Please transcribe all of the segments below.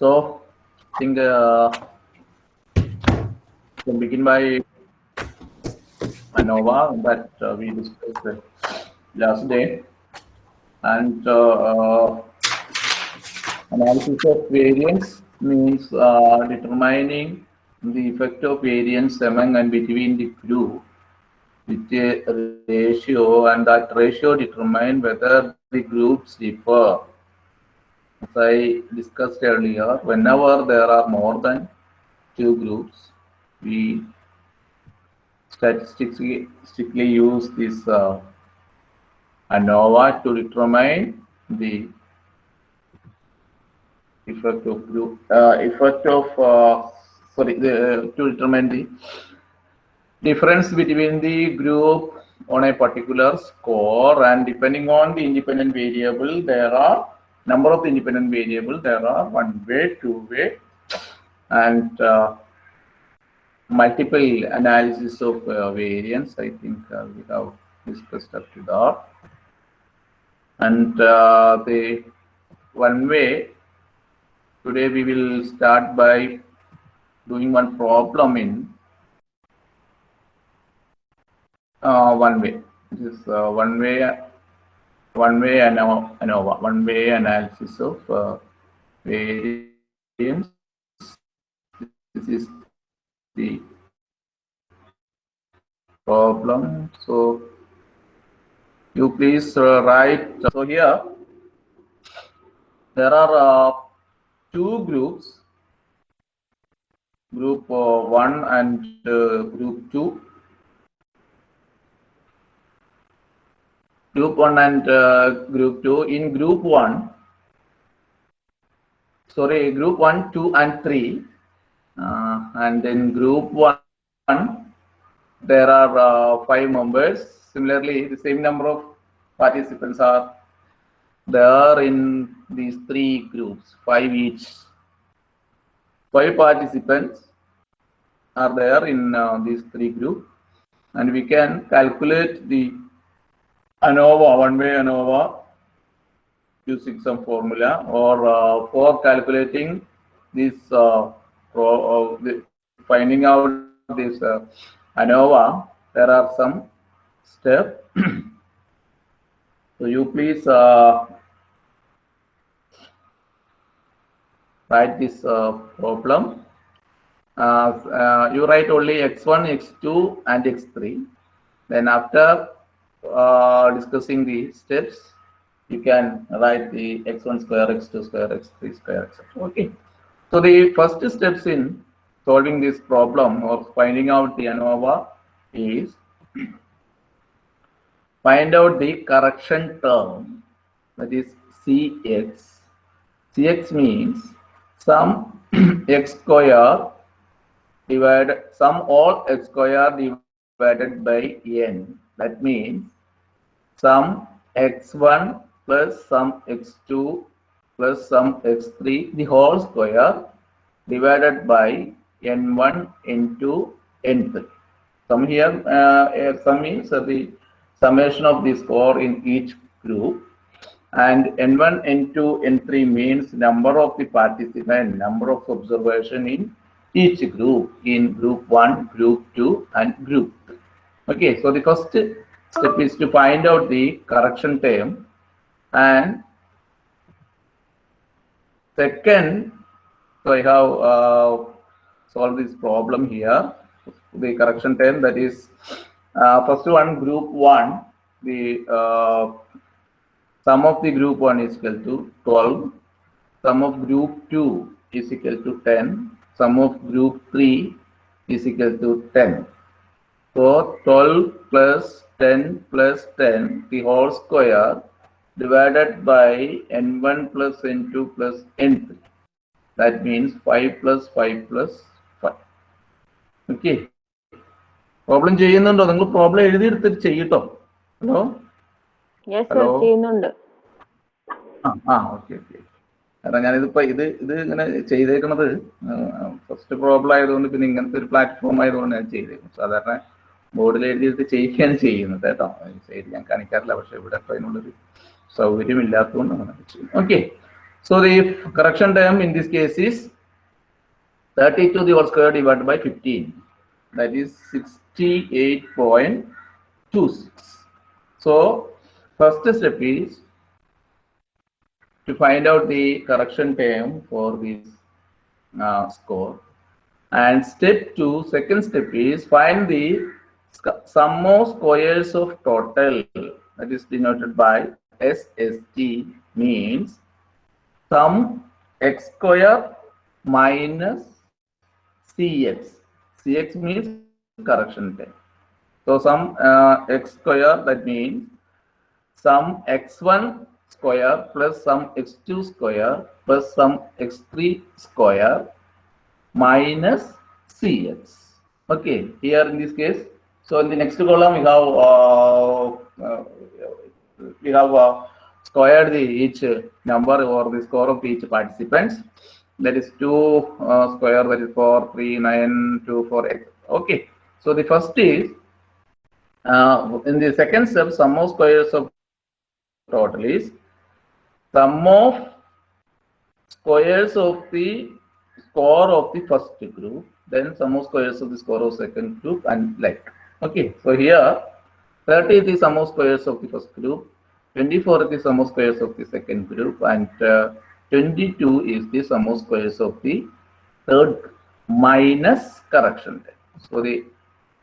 So, I think uh, we can begin by ANOVA that uh, we discussed last day. And uh, uh, analysis of variance means uh, determining the effect of variance among and between the group with a ratio and that ratio determine whether the groups differ. As I discussed earlier, whenever there are more than two groups, we statistically, use this uh, ANOVA to determine the effect of group, uh, effect of, uh, sorry, the, to determine the difference between the group on a particular score and depending on the independent variable, there are number of independent variables. there are one way, two way, and uh, multiple analysis of uh, variance. I think uh, we have discussed up to that. And uh, the one way, today we will start by doing one problem in uh, one way. This is uh, one way, one way ANOVA, ANOVA one way analysis of uh, variance. This is the problem. So you please uh, write. So here there are uh, two groups, group uh, one and uh, group two. Group one and uh, group two. In group one, sorry, group one, two, and three. Uh, and in group one, there are uh, five members. Similarly, the same number of participants are there in these three groups, five each. Five participants are there in uh, these three groups, and we can calculate the ANOVA, one-way ANOVA, using some formula, or uh, for calculating this, uh, pro, uh, the, finding out this uh, ANOVA, there are some steps. so you please uh, write this uh, problem. You write only x1, x2, and x3. Then after uh, discussing the steps, you can write the x1 square, x2 square, x3 square, etc. Okay. So the first steps in solving this problem or finding out the ANOVA is find out the correction term that is Cx. Cx means sum x square divided sum all x square divided by n. That means sum x1 plus sum x2 plus sum x3 the whole square divided by n1 into n3. Sum here, uh, sum is uh, the summation of the score in each group and n1 n2 n3 means number of the participant number of observation in each group in group 1 group 2 and group. Okay so the first step is to find out the correction term. And second so i have uh, solved this problem here. The correction term that is uh, first one group 1 the uh, sum of the group 1 is equal to 12 sum of group 2 is equal to 10 sum of group 3 is equal to 10 so 12 plus 10 plus 10 the whole square divided by n1 plus n2 plus n3 that means 5 plus 5 plus 5 okay. Problem ചെയ്യുന്നുണ്ടോ? നിങ്ങൾ problem എഴുതിയെടുത്തിട്ട് ചെയ്യട്ടോ. Hello ആ ആ okay okay കാരണം ഞാനിതിപ്പോ ഇത് ഇത് ഇങ്ങനെ ചെയ്തേക്കണത് ഫസ്റ്റ് പ്രോബ്ലം ആയതുകൊണ്ട് പിന്നെ ഇങ്ങനത്തെ ഒരു പ്ലാറ്റ്ഫോം ആയതുകൊണ്ട് ഞാൻ ചെയ്തേക്കും സാധാരണ ബോർഡിൽ എഴുതിയിട്ട് ചെയ്യിക്കുകയാണ് ചെയ്യുന്നത് കേട്ടോ ശരി ഞാൻ കാണിക്കാറില്ല പക്ഷെ ഇവിടെ ഇപ്പൊ അതിനുള്ളൊരു സൗകര്യം ഇല്ലാത്തതുകൊണ്ട് അങ്ങനെ ചെയ്യും okay So the correction term in this case is 32 the whole square divided by 15. That is 68.26. So first step is to find out the correction term for this uh, score. And step two, second step is find the sc- sum of squares of total that is denoted by SST means sum x square minus CX. CX means correction term. So sum uh, x square that means sum x1 square plus sum x2 square plus sum x3 square minus cx. Okay, here in this case, so in the next column we have uh, uh, we have uh, squared the each number or the score of each participants. That is 2 uh, square, that is 4, 3, 9, 2, 4, x. Okay, so the first is in the second step, sum of squares of total is sum of squares of the score of the first group, then sum of squares of the score of second group and like. Okay, so here 30 is the sum of squares of the first group, 24 is the sum of squares of the second group and uh, 22 is the sum of squares of the third minus correction. So the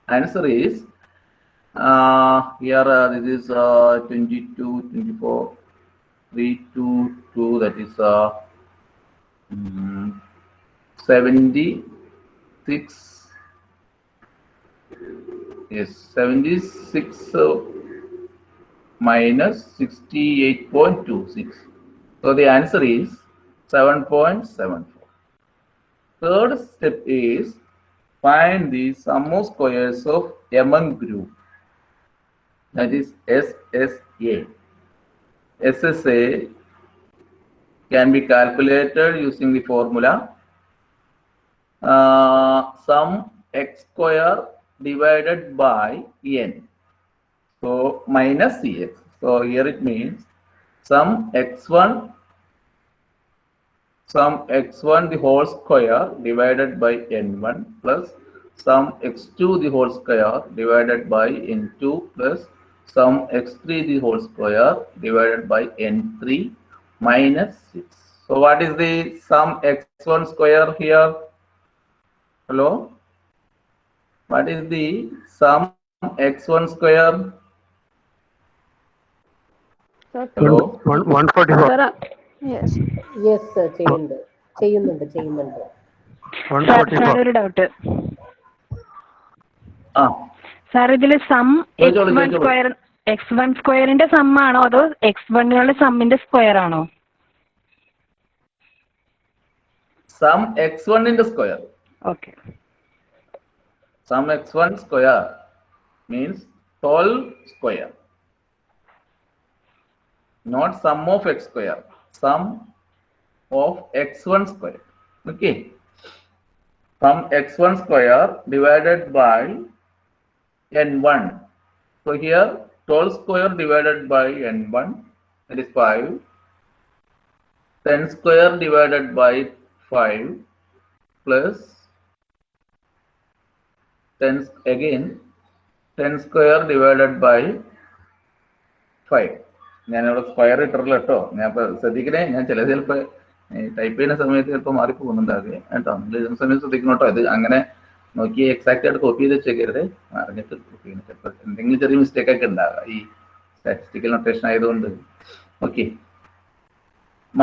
answer is uh, here uh, this is uh, 22, 24, 3, 2, 2 that is uh, mm, 76 yes 76 uh, minus 68.26 so the answer is 7.74 third step is find the sum of squares of among group. That is SSA SSA can be calculated using the formula uh, sum x square divided by n. So minus cx. So here it means sum x1 sum x1 the whole square divided by n1 plus sum x2 the whole square divided by n2 plus sum x3 the whole square divided by n3 minus 6. So what is the sum x1 square here? Hello? What is the sum x1 square? Sir, Hello? One, one forty-four, sir, yes. Yes sir ചെയ്യുന്നുണ്ട്. ചെയ്യുന്നുണ്ട് ചെയ്യുന്നുണ്ട്. ഒരു doubt sir ഇതിൽ sum x one square x one സ്ക്വയറിന്റെ sum ആണോ അതോ x വണ്ണിനുള്ള സമ്മിന്റെ സ്ക്വയർ ആണോ? സം എക്സ് വണ്ണിന്റെ square. Okay Sum x1 square means 12 square. Not sum of x square. Sum of x1 square. Okay. Sum x1 square divided by n1. So here 12 square divided by n1 that is 5. 10 square divided by 5 plus 10 again 10 square divided by 5 ഞാനിവിടെ square ഇട്ടിട്ടില്ല കേട്ടോ. ഞാൻ ഇപ്പൊ ശ്രദ്ധിക്കണേ ഞാൻ ചില ചിലപ്പോ type ചെയ്യുന്ന സമയത്ത് ചിലപ്പോൾ മാറി പോകുന്നുണ്ടാകുക കേട്ടോ എഴുതുന്ന സമയത്ത് ശ്രദ്ധിക്കണം കേട്ടോ. ഇത് അങ്ങനെ നോക്കി എക്സാക്റ്റ് ആയിട്ട് കോപ്പി ചെയ്ത് വെച്ചേക്കരുത്. അറിഞ്ഞിട്ട് കോപ്പി ചെയ്യണം. ചിലപ്പോൾ എന്തെങ്കിലും ചെറിയ മിസ്റ്റേക്ക് ഒക്കെ ഉണ്ടാകുക ഈ സ്റ്റാറ്റിസ്റ്റിക്കൽ നൊട്ടേഷൻ ആയതുകൊണ്ട്. Okay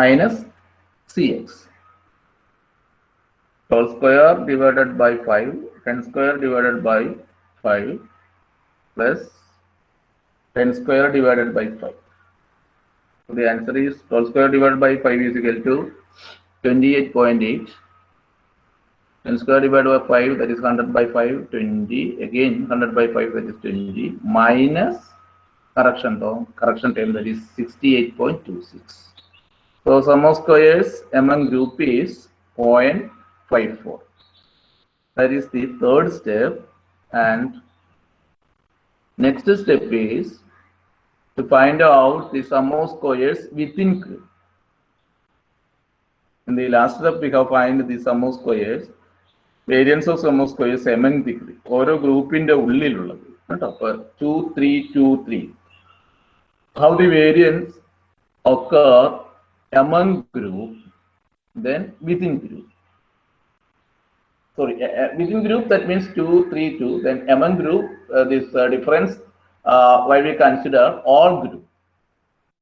minus C x 12 square divided by 5, 10 square divided by 5 plus 10 square divided by 5. So the answer is 12 square divided by 5 is equal to 28.8. 10 square divided by 5 that is 100 by 5, 20. Again 100 by 5 that is 20 minus correction term, correction term that is 68.26. So sum of squares among group is 0.54. That is the third step. And next step is to find out the sum of squares within group. In the last step, we have find the sum of squares. Variance of sum of squares among the group ഓരോ ഗ്രൂപ്പിന്റെ ഉള്ളിലുള്ളത് കേട്ടോ അപ്പൊ two three two three how the variance occur among group then within group sorry within group that means 2 3 2 then among group uh, this uh, difference uh, why we consider all group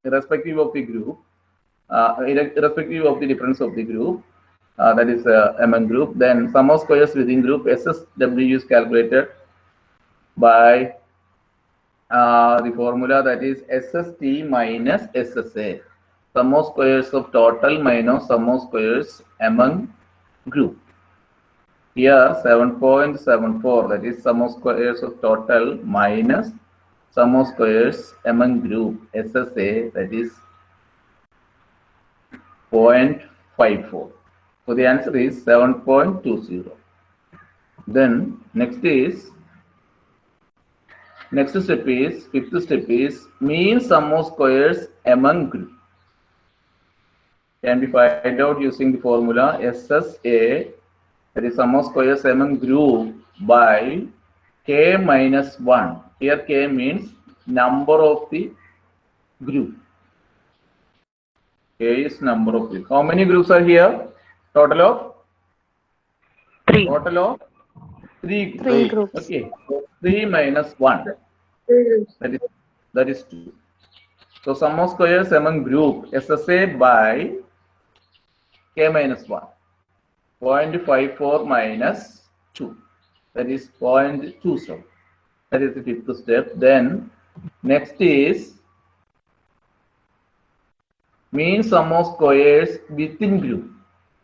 irrespective of the group uh, irrespective of the difference of the group uh, that is uh, among group then sum of squares within group ssw is calculated by uh, the formula that is SST minus SSA. Sum of squares of total minus sum of squares among group. Here 7.74 that is sum of squares of total minus sum of squares among group SSA that is 0.54. So the answer is 7.20. Then next is Next step is, fifth step is mean sum of squares among group. Can be find out using the formula SSA, that is sum of squares among group by k minus 1. Here k means number of the group. K is number of group. How many groups are here? Total of? Three. Total of? Three. Three groups. Okay. So 3 minus 1. That is, that is 2. So sum of squares among group SSA by k minus 1. 0.54 minus 2. That is 0.27. That is the fifth step. Then next is mean sum of squares within group.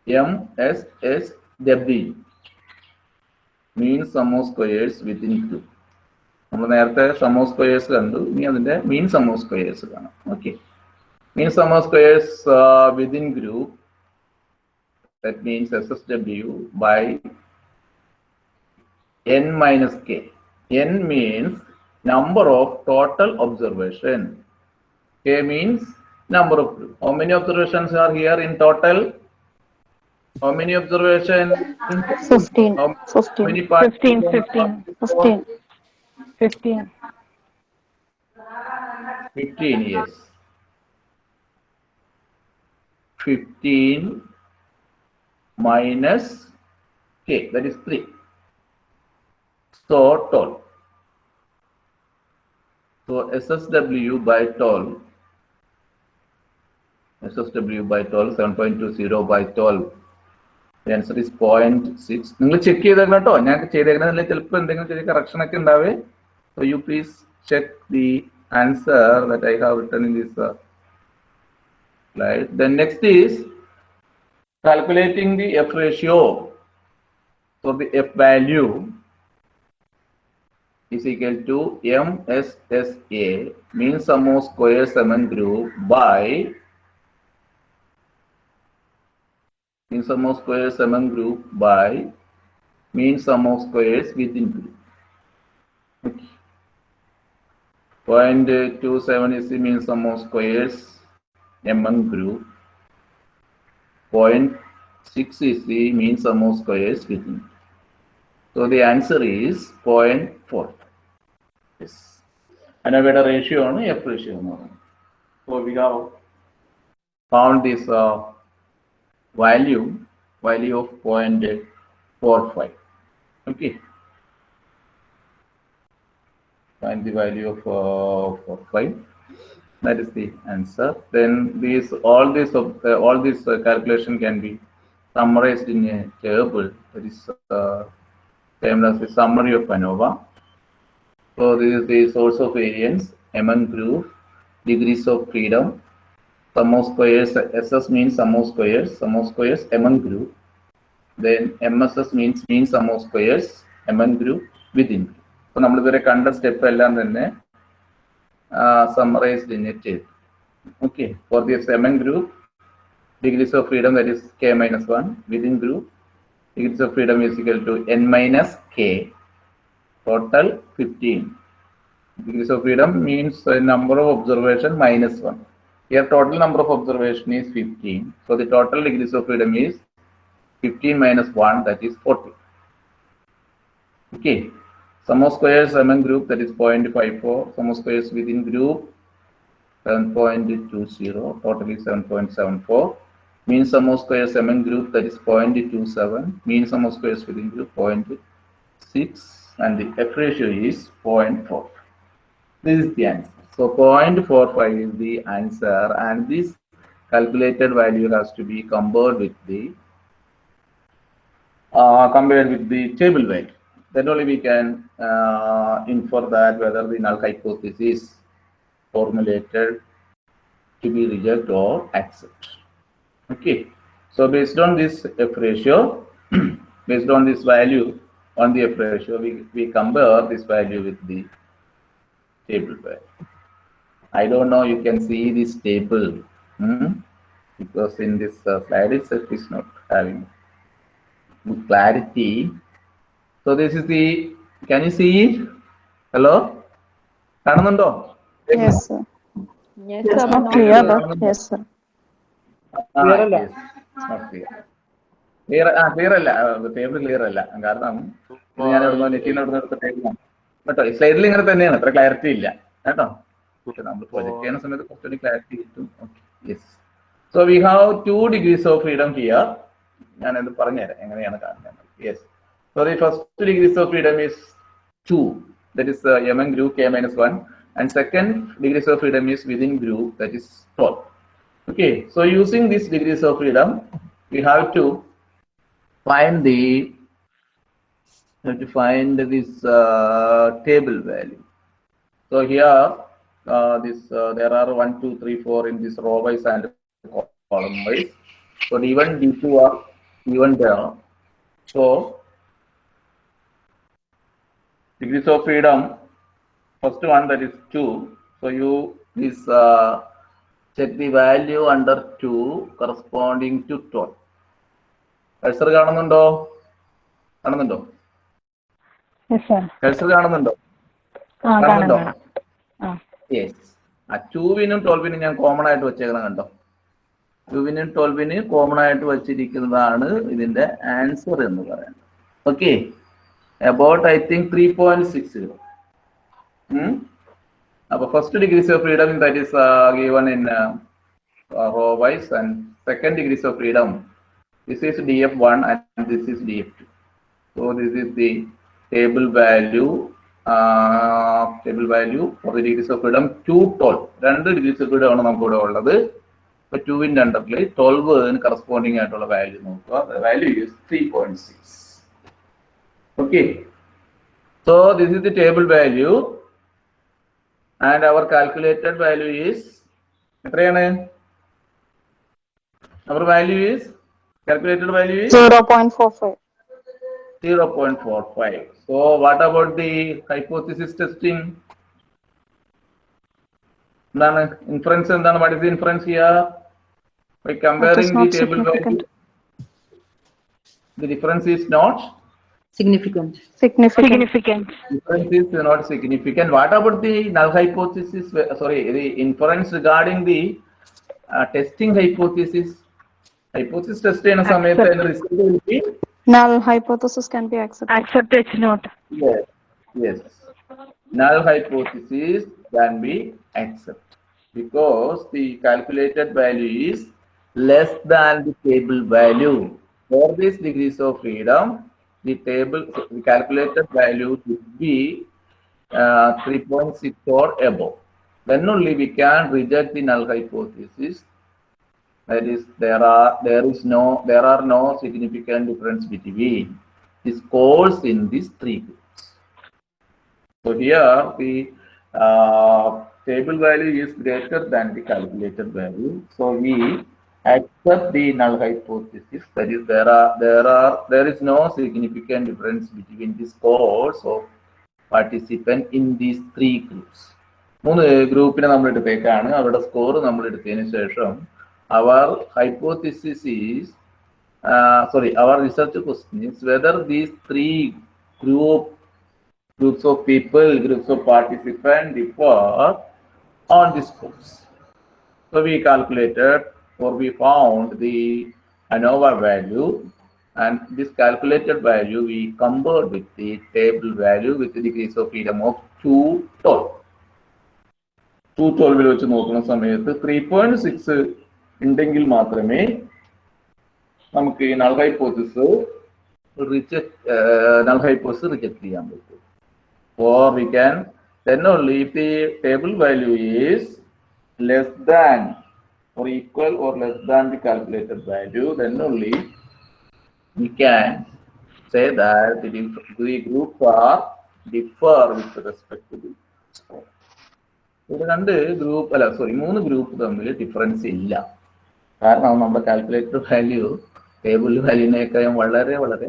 M, S, S, W. Mean sum of squares within group. നമ്മൾ നേരത്തെ some of squares കണ്ടു ഇനി അതിന്റെ മീൻ some of squares കാണാം okay mean sum of squares within group that means SSW by n minus k. n means number of total observation. K means number of, how many observations are here in total? How many observations? 15. How 15. Many 15, 15, 15, 15. 15, yes. 15 minus k, that is 3. So, total. So, SSW by total, SSW by total, 7.20 by total. The answer is 0.6. നിങ്ങൾ check ചെയ്തേക്കണം കേട്ടോ ഞാൻ ചെയ്തേക്കുന്നതിൽ ചിലപ്പോൾ എന്തെങ്കിലും ചെറിയ correction ഒക്കെ ഉണ്ടാവേ So you please check the answer that I have written in this uh, slide. Then next is calculating the F ratio. So the F value is equal to MSSA mean sum of squares among group by mean sum of squares among group by mean sum of squares within group. Okay. Point two seven is the mean sum of squares among group. Point 0.6 is the mean sum of squares within. So the answer is 0.4. Yes. And a ratio on F ratio. So we have found this uh, value, value of 0.45. Okay. Find the value of uh, 45. That is the answer. Then these all this of uh, all this uh, calculation can be summarized in a table. That is uh, termed as the summary of ANOVA. So this is the source of variance among group, degrees of freedom, sum of squares. SS means sum of squares, sum of squares among group. Then MSS means mean sum of squares among group within group. അപ്പൊ നമ്മൾ ഇതുവരെ കണ്ട step എല്ലാം തന്നെ uh, summarized in a table. Okay, for the seven group, degrees of freedom that is k minus 1 within group, degrees of freedom is equal to n minus k, total 15. Degrees of freedom means a number of observation minus 1. Here total number of observation is 15. So the total degrees of freedom is 15 minus 1 that is 40. Okay, Sum of squares among group that is 0.54. Sum of squares within group 7.20. Total is 7.74. Mean sum of squares among group that is 0.27. Mean sum of squares within group 0.6 and the F ratio is 0.4. This is the answer. So 0.45 is the answer and this calculated value has to be compared with the uh, compared with the table value. Then only we can uh, infer that whether the null hypothesis is formulated to be rejected or accept. Okay. So based on this F ratio, based on this value on the F ratio, we, we compare this value with the table value. I don't know, you can see this table hmm? because in this uh, slide itself is not having good clarity. So this is the can you see it? Hello? കാണുന്നുണ്ടോ? Clear അല്ല? Table clear അല്ല. കാരണം ഞാൻ എവിടുന്നോ നെറ്റിന്ന് എവിടുന്ന് എടുത്ത ടേബിളാണ് കേട്ടോ ഈ സ്ലൈഡിൽ ഇങ്ങനെ തന്നെയാണ്. അത്ര ക്ലാരിറ്റി ഇല്ല. കേട്ടോ? നമ്മൾ പ്രൊജക്ട് ചെയ്യുന്ന സമയത്ത് കുറച്ചുകൂടി ക്ലാരിറ്റി കിട്ടും. Yes so we have two degrees of freedom here ഞാൻ പറഞ്ഞുതരാം. എങ്ങനെയാണ് കാണുന്നത്? Yes So the first two degrees of freedom is 2. That is uh, among group k minus 1. And second degrees of freedom is within group, that is 12. Okay, so using these degrees of freedom, we have to find the have to find this uh, table value. So here, uh, this uh, there are one, two, three, four in this row wise and column wise. So even D2 are even there. So degrees of freedom, first one that is 2. So you please uh, check the value under 2 corresponding to 12. Cursor കാണുന്നുണ്ടോ? കാണുന്നുണ്ടോ? Cursor കാണുന്നുണ്ടോ? കാണുന്നുണ്ടോ? Yes ആ. ടൂവിനും ട്വൽവിനും ഞാൻ common ആയിട്ട് വെച്ചേക്കണം കണ്ടോ? ടൂവിനും ട്വൽവിനും common ആയിട്ട് വെച്ചിരിക്കുന്നതാണ് ഇതിന്റെ ആൻസർ എന്ന് പറയുന്നത്. Okay three point six zero അപ്പൊ first degrees of freedom that is given in row wise and second degrees of freedom this is D F one and this is D F two so this is the table value table value for the degrees of freedom two twelve രണ്ട് ഡിഗ്രീസ് of ഫ്രീഡം ആണ് നമുക്ക് ഇവിടെ ഉള്ളത് ഇപ്പൊ ടുവിന്റെ അണ്ടറിൽ ട്വൽവ് കറസ്പോണ്ടിങ് ആയിട്ടുള്ള വാല്യൂ നോക്കുക. Value three point six Okay so this is the table value and our calculated value is എത്രയാണ് our value is calculated value is 0.45. 0.45 so what about the hypothesis testing എന്താണ് inference എന്താണ് what is the inference here by comparing the not table value significant. the difference is not Significant. Significant. Significant Inference is not significant. What about the null hypothesis? uh, Sorry, the inference regarding the uh, testing hypothesis. Hypothesis test ചെയ്യുന്ന സമയത്ത് അതിന്റെ result will be Null hypothesis can be accepted. Accept H not yes, yes. Null hypothesis can be accepted because the calculated value is less than the table value. For these degrees of freedom, the table, the calculated value should be uh, 3.6 or above. Then only we can reject the null hypothesis. That is, there are there is no there are no significant difference between the scores in these three groups. So here the uh, table value is greater than the calculated value. So we accept the null hypothesis. That is, there are there are there is no significant difference between the scores of participant in these three groups. മൂന്ന് ഗ്രൂപ്പിനെ നമ്മൾ എടുത്തേക്കാണ് അവരുടെ score നമ്മൾ എടുത്തതിന് ശേഷം our hypothesis is sorry our research question is whether these three group groups of people, groups of participants differ on this course. So we calculated or we found the ANOVA value and this calculated value we compared with the table value with the degrees of freedom of 212. 212 വെച്ച് നോക്കുന്ന സമയത്ത് three point six ഉണ്ടെങ്കിൽ മാത്രമേ നമുക്ക് ഈ null hypothesis reject null hypothesis reject ചെയ്യാൻ പറ്റൂ or we can then only if the table value is less than or equal or less than the calculated value then only we can say that the, dif- the groups are differ with respect to the score. ഇവിടെ രണ്ട് group അല്ല sorry മൂന്ന് group തമ്മിൽ difference ഇല്ല കാരണം നമ്മുടെ calculator value table വാല്യൂവിനേക്കാളും വളരെ വളരെ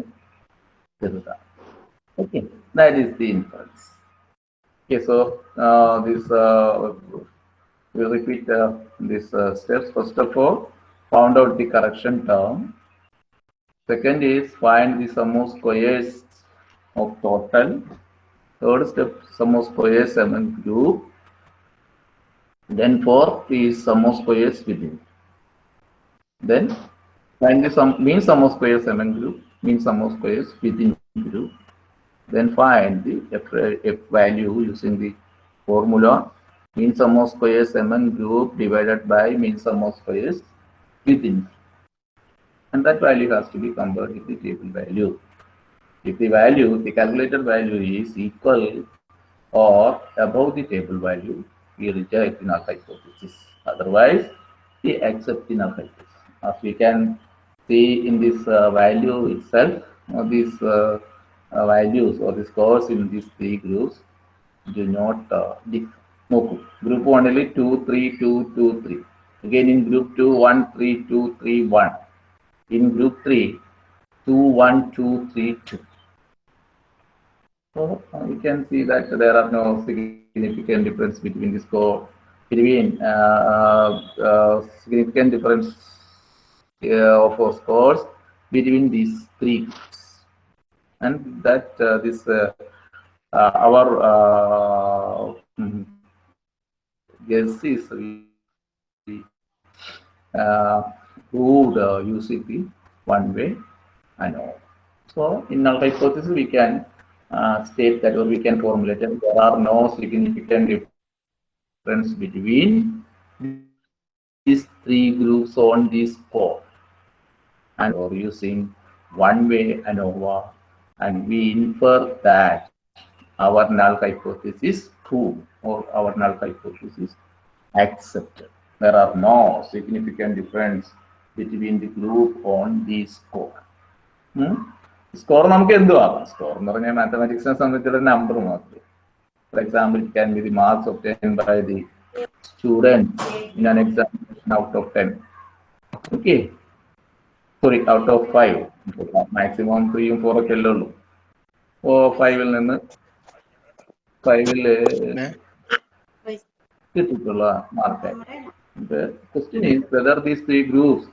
ചെറുതാണ് okay that is the inference okay so this we'll repeat uh, these uh, steps. First of all, found out the correction term. Second is find the sum of squares of total. Third step, sum of squares among group. Then fourth is sum of squares within. Then find the sum mean sum of squares among group, mean sum of squares within group. Then find the f, f value using the formula mean sum of squares among group divided by mean sum of squares within. And that value has to be compared with the table value. If the value, the calculated value is equal or above the table value, we reject the null hypothesis. Otherwise, we accept the null hypothesis. As we can see in this uh, value itself, uh, these uh, uh, values or the scores in these three groups do not uh, differ. നോക്കൂ group വണ്ണിൽ two three two two three again in group two one three two three one in group three two one two three two So uh, you can see that there are no significant difference between the score between uh, uh, uh, significant difference uh, of our scores between these three groups, and that uh, this uh, uh, our guess is uh, proved uh, using one way ANOVA. So in null hypothesis, we can uh, state that or we can formulate that there are no significant difference between these three groups on this score and or using one way ANOVA and we infer that our null hypothesis is true or our null hypothesis accepted. There are no significant difference between the group on the score. Score നമുക്ക് എന്ത് ആവാം score എന്ന് പറഞ്ഞാൽ മാത്തമാറ്റിക്സിനെ സംബന്ധിച്ചുള്ള number മാത്രം for example it can be the marks obtain by the student in an examination out of ten okay sorry out of five maximum ത്രീയും four ഒക്കെ അല്ലേ ഉള്ളൂ ഓ ഫൈവിൽ നിന്ന് ഫൈവില് കിട്ടിയിട്ടുള്ള mark question is whether whether these three groups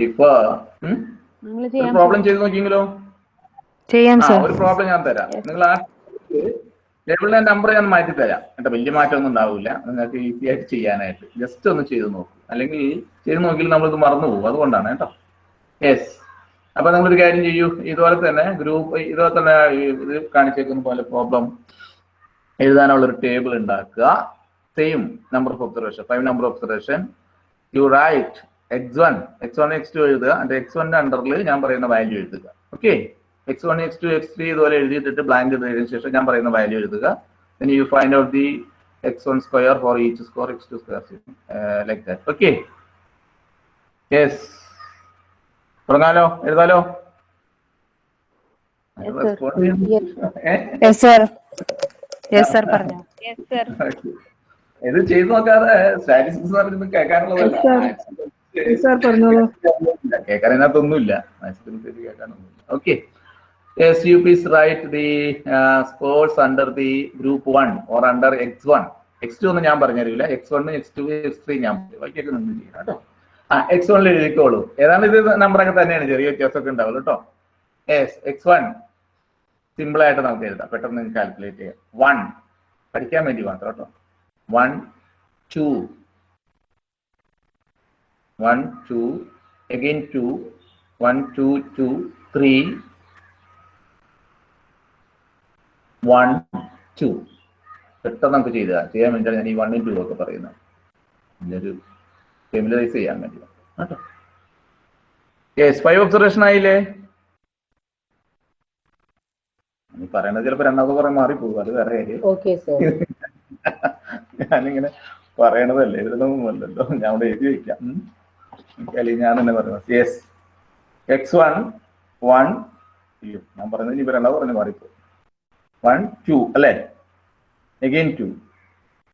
differ. Hmm? നിങ്ങൾ ഒരു problem ചെയ്ത് നോക്കിയെങ്കിലോ? ചെയ്യാം സർ ഒരു പ്രോബ്ലം ഞാൻ തരാം. നിങ്ങൾ ആ ടേബിളിലെ നമ്പർ ഞാൻ മാറ്റി തരാം എന്നിട്ട് വലിയ മാറ്റമൊന്നും ഉണ്ടാവില്ല. നിങ്ങൾക്ക് ഈസി ആയിട്ട് ചെയ്യാനായിട്ട്. ജസ്റ്റ് ഒന്ന് ചെയ്ത് നോക്കും. അല്ലെങ്കിൽ ചെയ്ത് നോക്കിയാൽ നമ്മളിത് മറന്നു പോകും. അതുകൊണ്ടാണ് കേട്ടോ. യെസ് അപ്പൊ നമ്മളൊരു കാര്യം ചെയ്യൂ. ഇതുപോലെ തന്നെ ഗ്രൂപ്പ് ഇതുപോലെ തന്നെ ഈ ഇത് കാണിച്ചേക്കുന്ന പോലെ പ്രോബ്ലം എഴുതാനുള്ള ഒരു ടേബിൾ ഉണ്ടാക്കുക. Same number of observation five number observation you write x one x one x two എഴുതുക. അതിന്റെ എക്സ് വണ്ണിന്റെ അണ്ടറിൽ ഞാൻ പറയുന്ന വാല്യൂ എഴുതുക. Okay x one x two x three ഇതുപോലെ എഴുതിയിട്ടിട്ട് ബ്ലാങ്ക് എഴുതിയതിനു ശേഷം ഞാൻ പറയുന്ന വാല്യൂ എഴുതുക. പിന്നെ you find out the x one square for each score x two square like that okay yes തുടങ്ങാലോ? എഴുതാലോ? യെസ് സർ യെസ് സർ പറഞ്ഞു. ഇത് ചെയ്തു നോക്കാതെ സ്റ്റാറ്റിസ്റ്റിക്സ് പറഞ്ഞത് കേൾക്കാനുള്ളതല്ല കേൾക്കാൻ അതിനകത്തൊന്നുമില്ല മാത്സിൽ കേൾക്കാനൊന്നുമില്ല. Okay Yes, you please write the uh, scores under the group 1 or under x1. x2 ഒന്നും ഞാൻ പറഞ്ഞറിയില്ല x one x two x three ഞാൻ. ബാക്കിയൊക്കെ നിങ്ങൾ ചെയ്യണം കേട്ടോ. ആ എക്സ് വണ്ണിൽ എഴുതിക്കോളൂ. ഏതാണ് ഇത് നമ്പറൊക്കെ തന്നെയാണ്. ചെറിയ വ്യത്യാസമൊക്കെ ഉണ്ടാവുള്ളൂ കേട്ടോ. യെസ് എക്സ് വൺ സിമ്പിൾ ആയിട്ട് നമുക്ക് എഴുതാം. പെട്ടെന്ന് കാൽക്കുലേറ്റ് ചെയ്യാം. വൺ പഠിക്കാൻ വേണ്ടി മാത്രം കേട്ടോ. One two one two. Again two. One two two three. One two. പെട്ടെന്ന് നമുക്ക് ചെയ്താ? ചെയ്യാൻ വേണ്ടിയാണ് ഞാൻ ഈ വണ്ണും ടു ഒക്കെ പറയുന്നത്. ഇതിന്റെ ഒരു ഫെമിലറൈസ് ചെയ്യാൻ വേണ്ടി കേട്ടോ? യെസ് ഫൈവ് ഒബ്സർവേഷൻ ആയില്ലേ? പറയണത് ചിലപ്പോ രണ്ടാമത് കുറെ മാറിപ്പോകും. അത് വേറെ കാര്യം. ഞാനിങ്ങനെ പറയണതല്ലേ? എഴുതണമെന്നല്ലോ ഞാൻ അവിടെ എഴുതി വയ്ക്കാം. അല്ലെങ്കിൽ ഞാൻ തന്നെ പറയുന്നത് യെസ് എക്സ് വൺ വൺ അയ്യോ ഞാൻ പറയുന്നത് ഇനി രണ്ടാമത് പറഞ്ഞു മാറിപ്പോ വൺ ടു അല്ലേ? Again two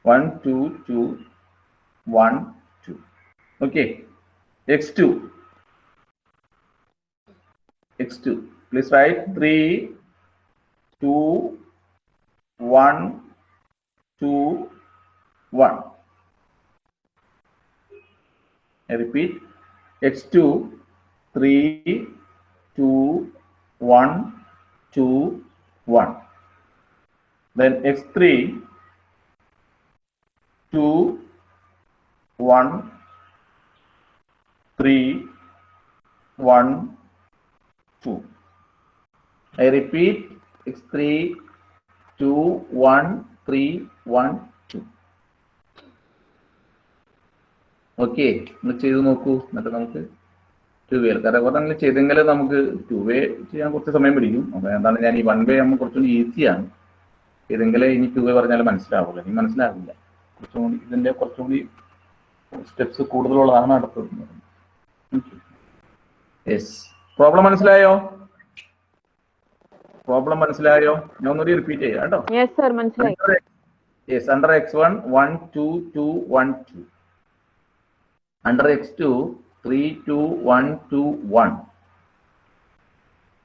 one two two one two okay x two x two please write three two one two one I repeat, x2, 3, 2, 1, 2, 1. Then x3, 2, 1, 3, 1, 2. I repeat, x3, 2, 1, 3, 1, okay നിങ്ങൾ ചെയ്ത് നോക്കൂ. എന്നിട്ട് നമുക്ക് ടു വേ കാരണം അങ്ങനെ ചെയ്തെങ്കിൽ നമുക്ക് ടു വേ ചെയ്യാൻ കുറച്ച് സമയം പിടിക്കും. അപ്പൊ എന്താണ് ഞാൻ ഈ വൺ വേ ആകുമ്പോൾ കുറച്ചുകൂടി ഈസിയാണ് ചെയ്തെങ്കിലേ ഇനി ടു വേ പറഞ്ഞാൽ മനസ്സിലാവുള്ളൂ. ഇനി മനസ്സിലാവില്ല. കുറച്ചുകൂടി ഇതിന്റെ ഇതിന്റെ കുറച്ചുകൂടി സ്റ്റെപ്സ് കൂടുതലുള്ളതാണ് അടുത്തത് യെസ് പ്രോബ്ലം മനസ്സിലായോ? പ്രോബ്ലം മനസ്സിലായോ? ഞാൻ ഒന്നുകൂടി റിപ്പീറ്റ് ചെയ്യാം കേട്ടോ. മനസ്സിലായി. Yes, under x1, 1, 2, 2, 1, 2. Under x2, 3, 2, 1, 2, 1.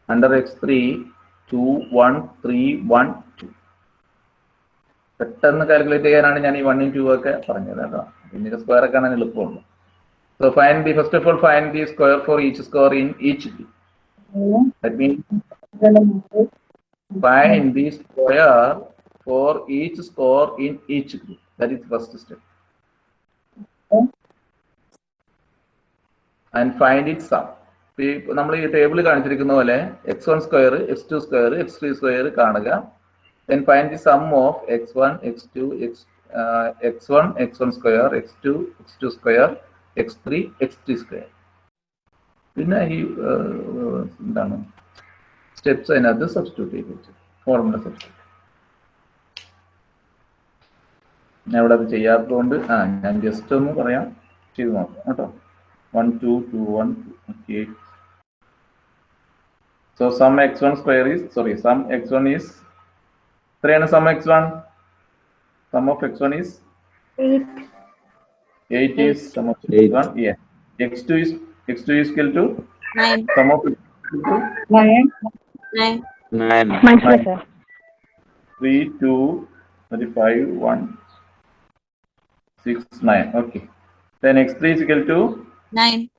Under x3, 2, 1, 3, 1, 2. പെട്ടെന്ന് കാൽക്കുലേറ്റ് ചെയ്യാനാണ് ഞാൻ ഈ വണ്ണും ടു ഒക്കെ പറഞ്ഞത് കേട്ടോ പിന്നീട് സ്ക്വയർ ഒക്കെ ആണെങ്കിൽ എളുപ്പമുള്ളൂ so find the first of all find the square for each square in each that means find the square for each score in each group. That is first step. Find it sum. നമ്മൾ ഈ table കാണിച്ചിരിക്കുന്ന പോലെ x one square x two square x three square കാണുക. Then find the sum of x one x two x x one x one square x two x two square x three x three square പിന്നെ ഈ എന്താണ്? Steps അതിനകത്ത് substitute ചെയ്ത് വെച്ചു. Formula substitute ഞാൻ ഇവിടെ അത് ചെയ്യാത്തതുകൊണ്ട് ആ ഞാൻ ജസ്റ്റ് ഒന്ന് പറയാം. ചെയ്ത് നോക്കാം കേട്ടോ. 1, 2, 2, 1, 2, okay. So sum x1 square is, sorry, sum x1 is 3 and sum x1. Sum of x1 is 8. 8 is sum of x1. Yeah. x2 is x2 is equal to 9. Sum of x2 is 9. 9. 9. 3, 2, 35, 1, 6, 9. Okay. Then x3 is equal to 9.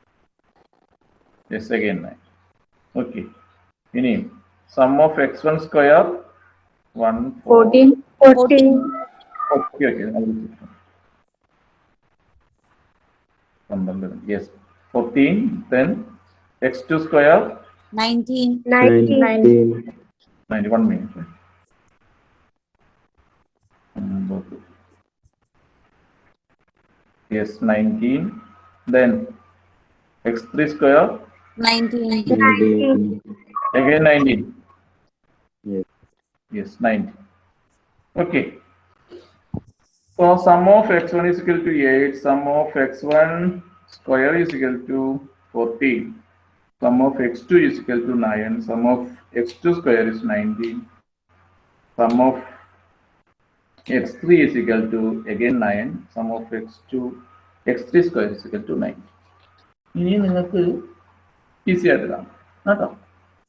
Yes, again 9. Okay. Any sum of x1 square 1 four. 14. 14. Okay, okay. Yes. 14. Then x2 square 19. 19. 19. 91 minutes. Yes, 19. Then x three square Nineteen. again nineteen. Yes, yes nineteen. Okay. So sum of x1 is equal to 8, sum of x1 square is equal to 14, sum of x2 is equal to 9, sum of x2 square is 19, sum of x3 is equal to again 9, sum of x2, x3 square is equal to 9 ഇനി നിങ്ങൾക്ക് easy ആയിട്ട് കാണാം കേട്ടോ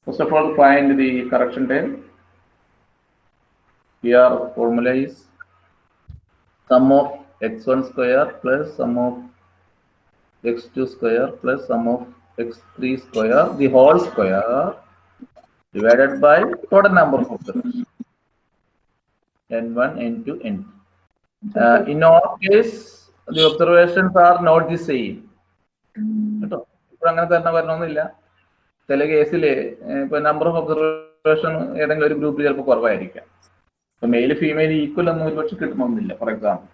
first of all find the correction term here formula is sum of x1 square plus sum of x2 square plus sum of x3 square, the whole square divided by total number of observations. n1, n2, n2. Uh, in our case, the observations are not the same. എപ്പോഴും അങ്ങനെ തന്നെ വരണമെന്നില്ല. ചില കേസിൽ ഇപ്പൊ number of observation ഏതെങ്കിലും ഒരു ഗ്രൂപ്പിൽ ചിലപ്പോൾ കുറവായിരിക്കാം. ഇപ്പൊ മെയിൽ ഫീമെയിൽ ഈക്വൽ ഒന്നും ഒരുപക്ഷെ കിട്ടണമെന്നില്ല ഫോർ എക്സാമ്പിൾ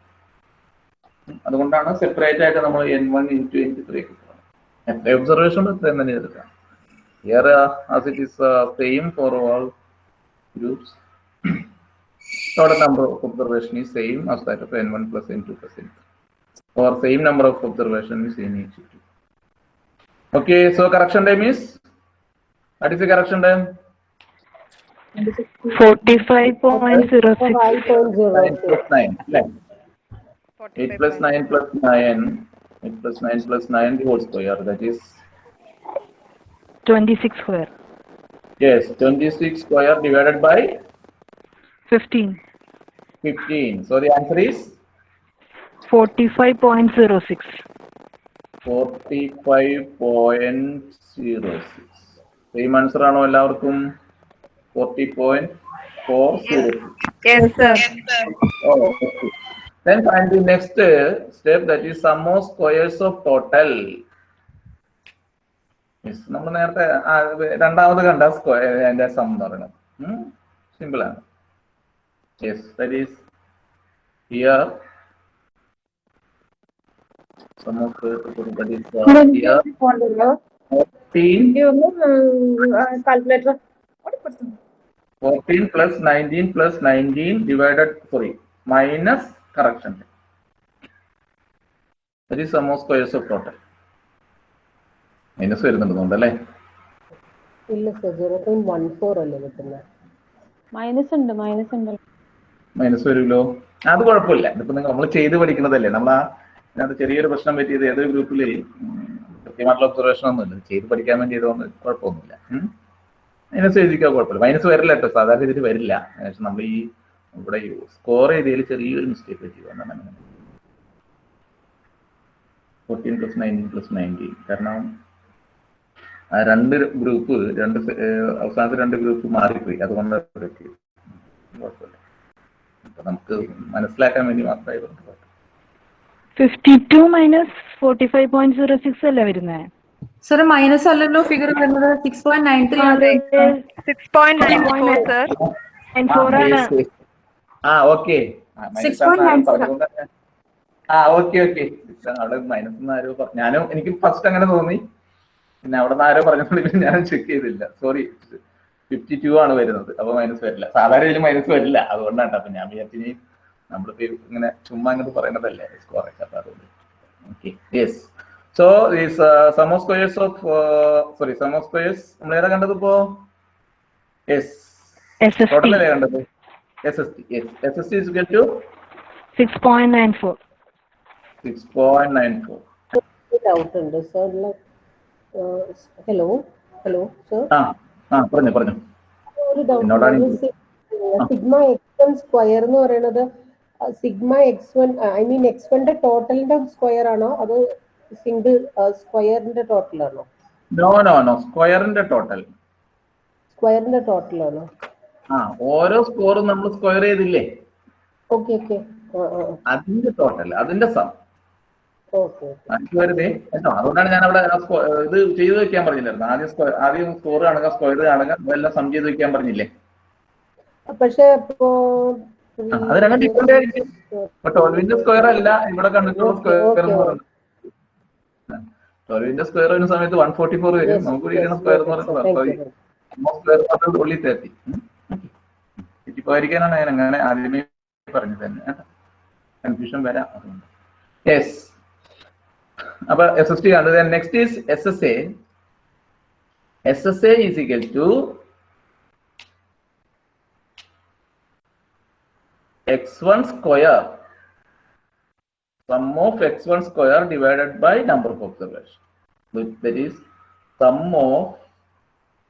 അതുകൊണ്ടാണ് സെപ്പറേറ്റ് ആയിട്ട് നമ്മൾ N one N two N three കിട്ടുന്നത് ഒബ്സർവേഷൻ തന്നെ എടുക്കാം. Here as it is same for all groups total number of observation is same as that of n1 plus n2 plus n3 or same number of observation is in each. Okay, so correction time is? What is the correction time? 45.06. 8 plus 9 plus 9. 8 plus 9 plus 9 whole square. That is 26 square. Yes, 26 square divided by 15. 15. So the answer is 45.06. Forty five point zero six same answer ആണോ എല്ലാവർക്കും? 40.406. Yes sir Oh, okay. Then find the next uh, step that is sum of squares of total. Yes, നമ്മൾ നേരത്തെ രണ്ടാമത് കണ്ട square അതിന്റെ some എന്ന് പറയുന്നത് simple ആണ് yes that is here sum of that is here 14 calculator 14 plus 19 plus 19 divided, sorry, minus correction. That is sum of squares of total. Minus വരുന്നുണ്ട് അല്ലേ? ഇല്ല sir zero point one four അല്ലേ കിട്ടുന്നത് minus ഉണ്ട് minus ഉണ്ട് minus വരുമല്ലോ. അത് കുഴപ്പമില്ല. ഇതിപ്പോ നമ്മൾ ചെയ്ത് പഠിക്കുന്നതല്ലേ. നമ്മൾ ആ ഇതിനകത്ത് ചെറിയൊരു പ്രശ്നം പറ്റിയത് ഏതൊരു ഗ്രൂപ്പിൽ കൃത്യമായിട്ടുള്ള ഒബ്സർവേഷൻ ഒന്നുമില്ല. ചെയ്ത് പഠിക്കാൻ വേണ്ടി ചെയ്തുകൊണ്ട് കുഴപ്പമൊന്നുമില്ല. മൈനസ് എഴുതിക്കാൻ കുഴപ്പമില്ല. മൈനസ് വരില്ല കേട്ടോ. സാധാരണ ഇതിൽ വരില്ല. പക്ഷെ നമ്മൾ ഈ ഇവിടെ സ്കോർ ചെയ്തതിൽ ചെറിയൊരു മിസ്റ്റേക്ക് പറ്റി fourteen plus nineteen plus nineteen കാരണം ആ രണ്ട് ഗ്രൂപ്പ് രണ്ട് അവസാനത്തെ രണ്ട് ഗ്രൂപ്പ് മാറിപ്പോയി. അതുകൊണ്ട് കുഴപ്പമില്ല. നമുക്ക് മനസ്സിലാക്കാൻ വേണ്ടി മാത്രമായി കുഴപ്പമില്ല. Fifty two minus forty five point zero six അല്ലേ വരുന്നത്. സർ മൈനസ് അല്ലല്ലോ ഫിഗർ വരുന്നത് six point nine three six point nine sir nine four ആണ്. ആ ഓക്കെ. ആ ഓക്കെ ഓക്കെ അവിടെ മൈനസ് ആരോ പറഞ്ഞു. ഞാനും എനിക്ക് ഫസ്റ്റ് അങ്ങനെ തോന്നി. പിന്നെ അവിടെ നിന്ന് ആരോ പറഞ്ഞപ്പോൾ ഞാൻ ചെക്ക് ചെയ്തില്ല. സോറി ഫിഫ്റ്റി ടു ആണ് വരുന്നത്. അപ്പൊ മൈനസ് വരില്ല. സാധാരണ മൈനസ് വരില്ല. അതുകൊണ്ടാണ്. അപ്പൊ ഞാൻ വിചാരിച്ചിനി നമ്മളിപ്പോ ഇങ്ങനെ ചുമ്മാ അങ്ങോട്ട് പറയുന്നതല്ലേ അപ്പൊ അതുകൊണ്ട് okay yes so these sum of squares of sorry sum of squares നമ്മൾ ഏതാ കണ്ടത് ഇപ്പോ? യെസ് എസ് എസ് ടോട്ടൽ അല്ലേ കണ്ടത്? S S T yes S S T is get two six point nine four six point nine four doubt ഉണ്ട്. Sir hello hello sir ആ ആ പറഞ്ഞു പറഞ്ഞു. ഒരു ഡൗട്ട് സിഗ്മ എക്സ് സ്ക്വയർ എന്ന് പറയുന്നത് sigma x one I mean x വണ്ണിന്റെ ടോട്ടലിന്റെ സ്ക്വയർ ആണോ? അതോ സിംഗിൾ സ്ക്വയറിന്റെ ടോട്ടൽ ആണോ നോ നോ നോ സ്ക്വയറിന്റെ ടോട്ടൽ. സ്ക്വയറിന്റെ ടോട്ടൽ ആണോ ആ ഓരോ സ്കോറും നമ്മൾ സ്ക്വയർ ചെയ്തില്ലേ? Okay okay. അതിന്റെ ടോട്ടൽ അതിന്റെ സം. വെറുതെ കേട്ടോ? അതുകൊണ്ടാണ് ഞാൻ അവിടെ ഇത് ചെയ്ത് വെക്കാൻ പറഞ്ഞില്ലായിരുന്നു. ആദ്യം സ്ക്വയർ ആദ്യം സ്കോർ കാണുക സ്ക്വയർ കാണുക എല്ലാം സം ചെയ്ത് വെക്കാൻ പറഞ്ഞില്ലേ? പക്ഷെ ഇപ്പോ അത് രണ്ടും ഡിഫറെന്റ് ആയിരിക്കും. ട്വൽവിന്റെ സ്ക്വയർ അല്ല ഇവിടെ കണ്ടിട്ടുള്ള സ്ക്വയർ എന്ന് പറയുന്നത് ട്വൽവിന്റെ സ്ക്വയർ വരുന്ന സമയത്ത് വൺ ഫോർട്ടി ഫോർ വരും നമുക്ക് ഇരിക്കുന്ന സ്ക്വയർ എന്ന് പറയുന്നത് ഉള്ളി തേർട്ടി. തെറ്റിപ്പോയിരിക്കാനാണ് ഞാൻ അങ്ങനെ ആദ്യമേ പറഞ്ഞു തന്നെ. കൺഫ്യൂഷൻ വരാം അതുകൊണ്ട്. യെസ് അപ്പൊ എസ് എസ് ടി കണ്ടത് next is S S A S S A is equal to x1 square sum of x1 square divided by number of observation. That- is sum of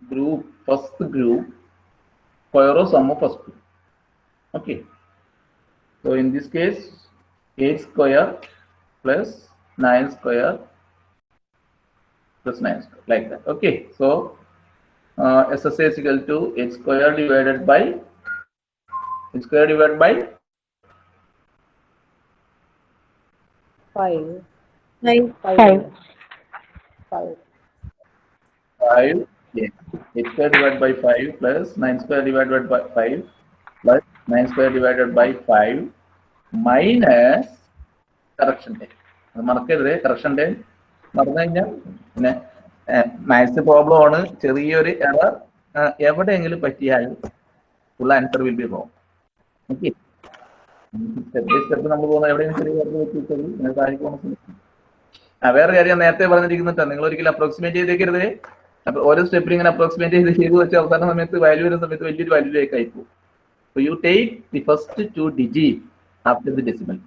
group first group square of sum of first group. Okay. So in this case 8 square plus 9 square plus 9 square like that. Okay. So uh, SSA is equal to 8 square divided by square divided by five Five. Five Five. Five 5 Yeah. 8 square divided by 5 plus 9 square divided by 5 plus 9 square divided by 5 minus correction time. അത് മറക്കരുത് correction time മറന്നു കഴിഞ്ഞാൽ പിന്നെ maths problem ആണ് ചെറിയൊരു error എവിടെയെങ്കിലും പറ്റിയാൽ full answer will be wrong ചെറിയ. ആ വേറെ കാര്യം നേരത്തെ പറഞ്ഞിരിക്കുന്നുണ്ട് നിങ്ങൾ ഒരിക്കലും അപ്രോക്സിമേറ്റ് ചെയ്തേക്കരുത്. അപ്പൊ ഓരോ സ്റ്റെപ്പിൽ ഇങ്ങനെ അപ്രോക്സിമേറ്റ് ചെയ്ത് ചെയ്ത് വെച്ച് അവസാന സമയത്ത് വാല്യൂ വരുന്ന സമയത്ത് വലിയൊരു വാല്യൂലേക്ക് ലേക്ക് So you take the first two digit after the decimal.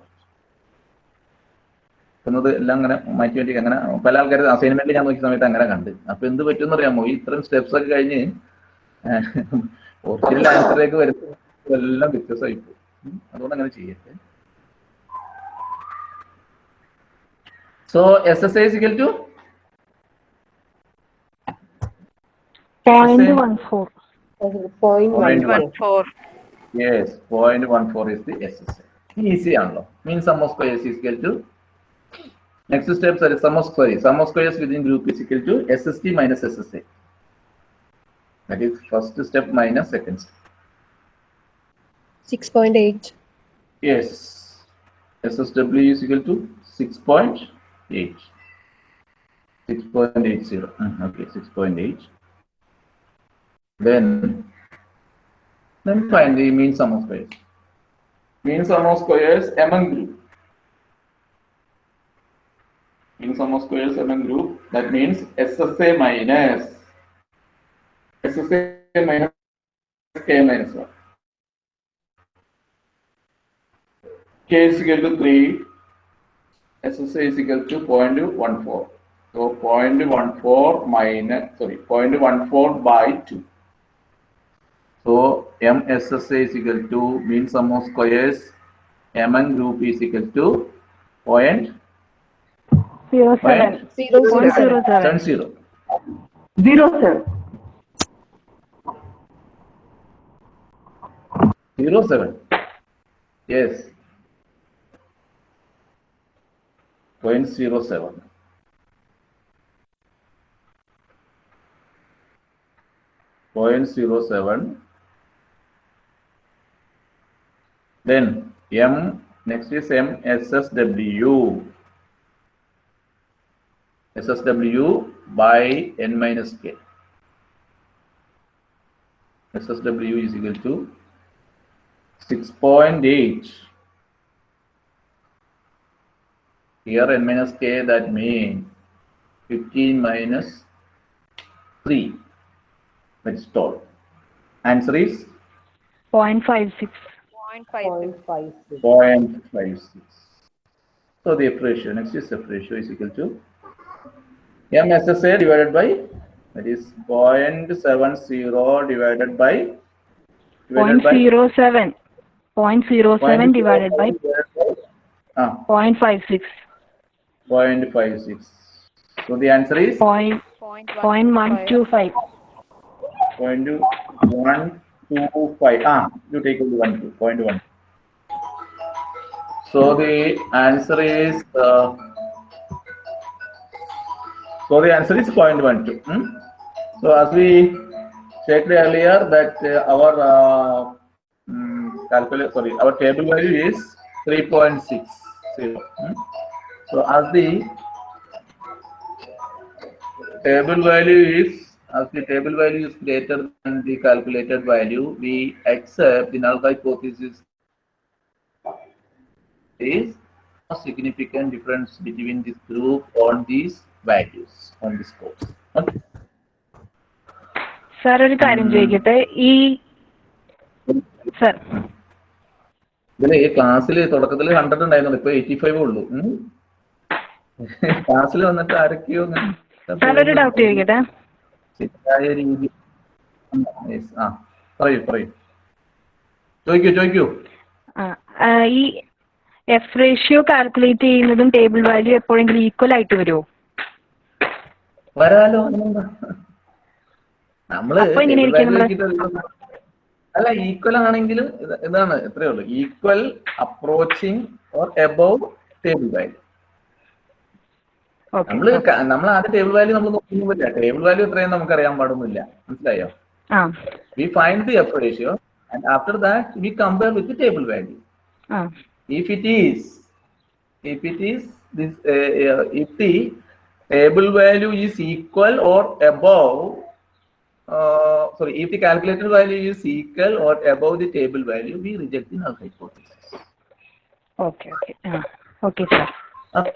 എന്നത് എല്ലാം അങ്ങനെ മാറ്റി മാറ്റി അങ്ങനെ പല ആൾക്കാർ അസൈൻമെന്റ് ഞാൻ നോക്കിയ സമയത്ത് അങ്ങനെ കണ്ട്. അപ്പൊ എന്ത് പറ്റും അറിയാമോ? ഇത്രയും സ്റ്റെപ്സ് ഒക്കെ കഴിഞ്ഞ് ഒറിജിനൽ ആൻസറിലേക്ക് വരുന്നത് എല്ലാം വ്യത്യസ്തമായി പോകും. അതുകൊണ്ട് അങ്ങനെ ചെയ്യരുത് so S S I സിക്കൽ two point one four point Point one one four. Yes, 0.14 is the SSA. Easy ആണല്ലോ. Means sum of squares is equal to next step sorry sum of squares. Sum of squares within group is equal to SST minus SSA. That 6.8. Yes, SSW is equal to 6.8. 6.80. Uh-huh, okay, 6.8. Then, then find the mean sum of squares. Mean sum of squares among group. Mean sum of squares among group. That means SSA minus SSA minus K minus 1. k is equal to 3, SSA is equal to 0.14. So 0.14 minus, sorry, 0.14 by 2. So MSSA is equal to mean sum of squares, MN group is equal to point zero seven. Zero, Yes. Point zero seven. Point zero seven. Then M, next is M SSW. SSW by N minus K. SSW is equal to 6.8. Here n minus k, that means 15 minus 3. which is solve. Answer is? 0 0.56. 0.56. 0.56. So the F ratio, next is the ratio is equal to MSSA divided by, that is 0.70 divided by, 0 0.07. 0 0.07 divided by, ah. 0.56. Point five six. So the answer is point point one two five. Point two one two five. Ah, you take only one two point one. So the answer is uh, so the answer is point one two. Hmm? So as we stated earlier that uh, our uh, um, sorry our table value is three point six zero. Hmm? So as the table value is as the table value is greater than the calculated value, we accept the null hypothesis is a significant difference between this group on these values on this course. Okay. Sir ഒരു കാര്യം ചോദിക്കട്ടെ ഈ sir ഇതിൽ ഈ ക്ലാസ്സിൽ തുടക്കത്തിൽ hundred ഉണ്ടായിരുന്നു ഇപ്പൊ എയ്റ്റി ഫൈവ് ഉള്ളൂ ക്ലാസ്സിൽ വന്നിട്ട് ആരൊക്കെയോ ഒരു ഡൗട്ട് ചോദിക്കട്ടെ? ശരിയായ രീതി ആ പറയൂ പറയൂ. ചോദിക്കൂ ചോദിക്കൂ. ഈ എഫ് റേഷ്യോ കാൽക്കുലേറ്റ് ചെയ്യുന്നതും ടേബിൾ വാല്യൂ എപ്പോഴെങ്കിലും ഈക്വൽ ആയിട്ട് വരുമോ വരാലോ? നമ്മൾ അല്ല ഈക്വൽ ആണെങ്കിലും ഇത് ഇതാണ് ഇത്രയേ ഉള്ളൂ. Equal approaching or above table value നമ്മൾ നമ്മൾ ആദ്യം ടേബിൾ വാല്യൂ നമ്മൾ നോക്കുന്നില്ല ടേബിൾ വാല്യൂ എത്രയും നമുക്ക് അറിയാൻ പാടുന്നില്ല മനസ്സിലായോ we find the F ratio and after that we compare with table value if it is this uh, uh, if the table value is equal or above uh, sorry if the calculated value is equal or above the table value we reject the null hypothesis okay okay okay, sir. Sir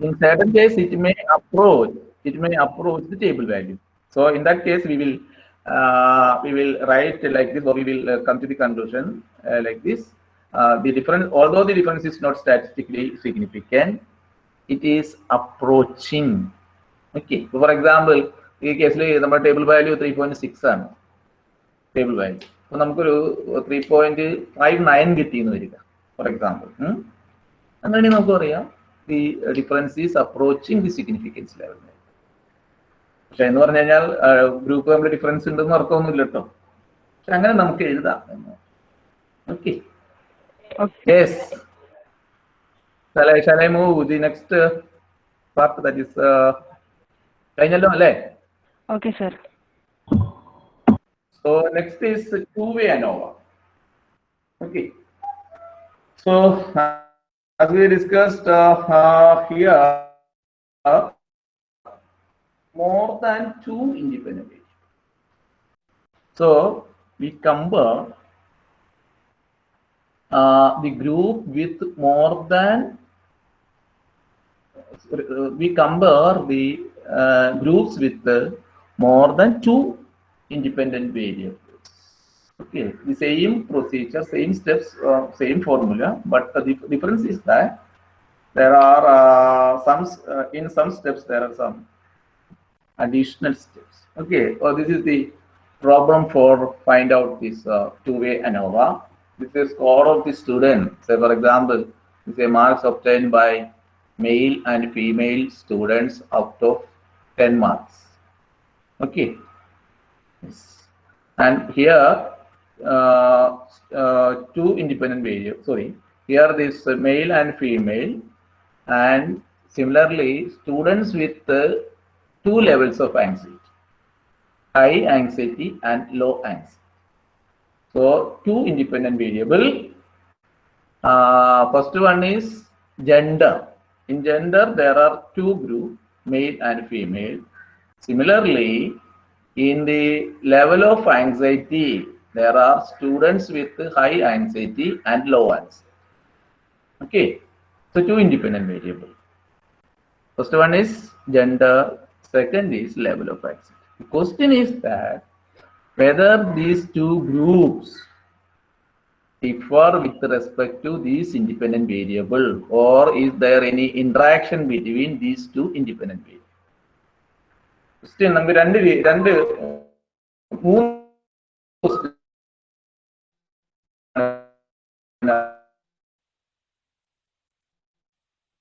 in certain case it may approach it may approach the table value so in that case we will uh, we will write like this or we will uh, come to the conclusion uh, like this uh, the difference although the difference is not statistically significant it is approaching okay so for example ഈ കേസിൽ നമ്മുടെ table value three point six ആണ് table value അപ്പൊ നമുക്കൊരു three point five nine കിട്ടിയെന്ന് വരിക for example അങ്ങനെ നമുക്ക് പറയാം the difference is approaching the significance level പക്ഷെ എന്ന് പറഞ്ഞു കഴിഞ്ഞാൽ ഗ്രൂപ്പ് തമ്മിൽ ഡിഫറൻസ് ഉണ്ടെന്ന് അർത്ഥമൊന്നുമില്ല കേട്ടോ. പക്ഷെ അങ്ങനെ നമുക്ക് എഴുതാം okay okay yes shall I, shall I move the next uh, part that is uh, കഴിഞ്ഞല്ലോ അല്ലേ? Okay sir So next is two-way ANOVA. Okay. So uh, as we discussed uh, uh, here, more than two independent variables. So we compare uh, the group with more than uh, we compare the uh, groups with more than two independent variables. Okay, the same procedure, same steps, uh, same formula, but the dif- difference is that there are uh, some uh, in some steps there are some additional steps. Okay, so this is the problem for find out this uh, two-way ANOVA. This is score of the student. Say for example, this is marks obtained by male and female students out of 10 marks. Okay. Yes. And here, two independent variables, sorry, here this uh, male and female, and similarly, students with uh, two levels of anxiety, high anxiety and low anxiety. So, two independent variable. Uh, first one is gender. In gender, there are two groups, male and female. Similarly, in the level of anxiety, there are students with high anxiety and low anxiety. Okay, so two independent variables. First one is gender, second is level of anxiety. The question is that whether these two groups differ with respect to these independent variable or is there any interaction between these two independent variables? Question നമുക്ക് രണ്ട് രീ- രണ്ട് മൂന്ന്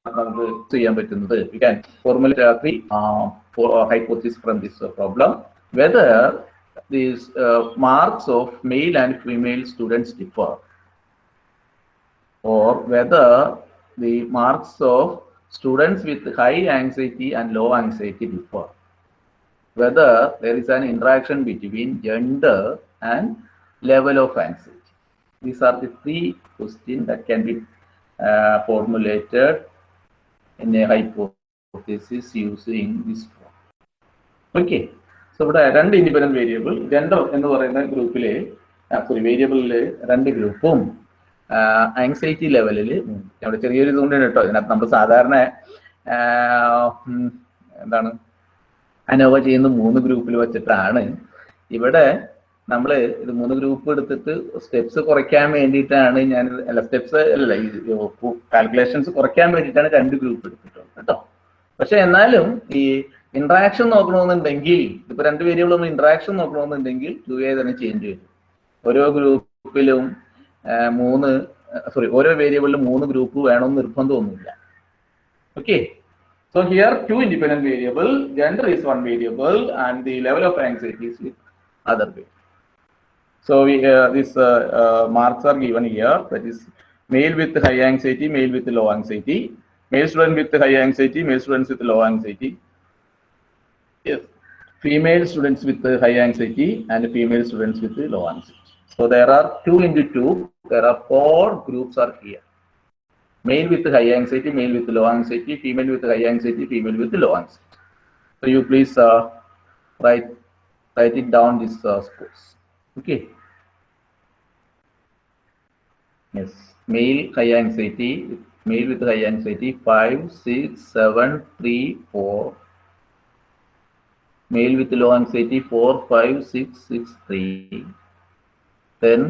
നമുക്ക് ചെയ്യാൻ പറ്റുന്നത് we can formulate three hypotheses from this problem whether these marks of male and female students differ or whether the marks of students with high anxiety and low anxiety differ. Whether there is an interaction between gender and level of anxiety. These are the three questions that can be uh, formulated in a hypothesis using this form. Okay. So ഇവിടെ രണ്ട് independent variable gender എന്ന് പറയുന്ന ഗ്രൂപ്പിലെ sorry വേരിയബിളിൽ രണ്ട് ഗ്രൂപ്പും anxiety ലെവലിൽ അവിടെ ചെറിയൊരു ഇതുകൊണ്ട് കേട്ടോ ഇതിനകത്ത് നമ്മൾ സാധാരണ എന്താണ് അനോവ ചെയ്യുന്ന മൂന്ന് ഗ്രൂപ്പിൽ വെച്ചിട്ടാണ് ഇവിടെ നമ്മൾ ഇത് മൂന്ന് ഗ്രൂപ്പ് എടുത്തിട്ട് സ്റ്റെപ്സ് കുറയ്ക്കാൻ വേണ്ടിയിട്ടാണ് ഞാൻ അല്ല സ്റ്റെപ്സ് അല്ല കാൽക്കുലേഷൻസ് കുറയ്ക്കാൻ വേണ്ടിയിട്ടാണ് രണ്ട് ഗ്രൂപ്പ് എടുത്തിട്ടുള്ളത് കേട്ടോ. പക്ഷെ എന്നാലും ഈ ഇന്ററാക്ഷൻ നോക്കണമെന്നുണ്ടെങ്കിൽ ഇപ്പൊ രണ്ട് വേരിയബിൾ നമ്മൾ ഇന്ററാക്ഷൻ നോക്കണമെന്നുണ്ടെങ്കിൽ ടു എ തന്നെ ചേഞ്ച് വരും ഓരോ ഗ്രൂപ്പിലും മൂന്ന് സോറി ഓരോ വേരിയബിളിലും മൂന്ന് ഗ്രൂപ്പ് വേണമെന്ന് നിർബന്ധമൊന്നുമില്ല. Okay so here two independent variable gender is one variable and the level of anxiety is other variable So we, uh, these uh, uh, marks are given here. That is male with high anxiety, male with low anxiety, male student with high anxiety, male students with low anxiety. Yes, female students with high anxiety and female students with low anxiety. So there are two into two. There are four groups are here. Male with high anxiety, male with low anxiety, female with high anxiety, female with low anxiety. So you please uh, write write it down this uh, scores. Okay. Yes, male high anxiety, male with high anxiety, five, six, seven, three, four. Male with low anxiety, four, five, six, six, three. Then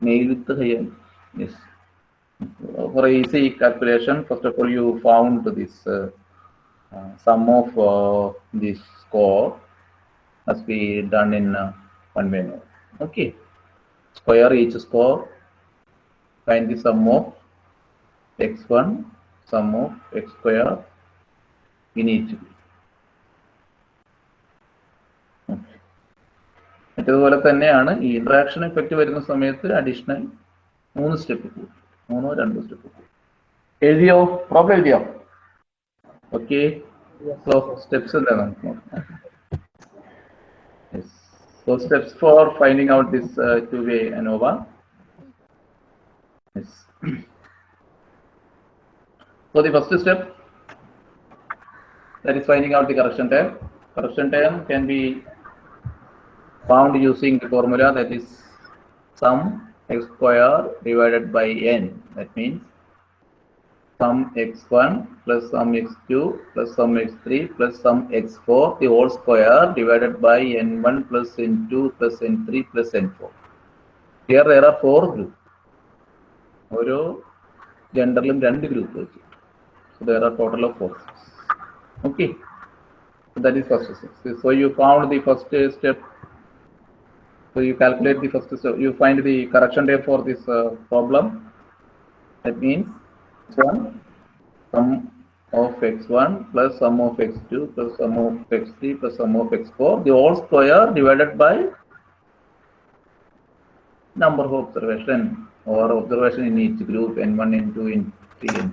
male with the high, yes. For easy calculation, first of all, you found this uh, uh, sum of uh, this score must be done in one manner. Okay. Square each score find the sum of x1, sum of x square in each. മറ്റേതുപോലെ തന്നെയാണ് ഈ interaction effect വരുന്ന സമയത്ത് additional മൂന്ന് step കൂടും മൂന്നോ രണ്ടോ step കൂടും എഴുതിയോ? പ്രോബ്ലം എഴുതിയോ? ഓക്കെ സ്റ്റെപ്സ് എന്താ നമുക്ക് നോക്കാം. So steps for finding out this uh, two-way ANOVA. Yes. so the first step that is finding out the correction term. Correction term can be found using the formula that is sum x square divided by n. That means sum x1 plus sum x2 plus sum x3 plus sum x4 the whole square divided by n1 plus n2 plus n3 plus n4. Here there are four groups. there are and groups. So there are total of four. Okay. So that is first step. So you found the first step. So you calculate the first So You find the correction day for this uh, problem. That means x1 sum of x1 plus sum of x2 plus sum of x3 plus sum of x4 the whole square divided by number of observation or observation in each group n1 n2 n 3 n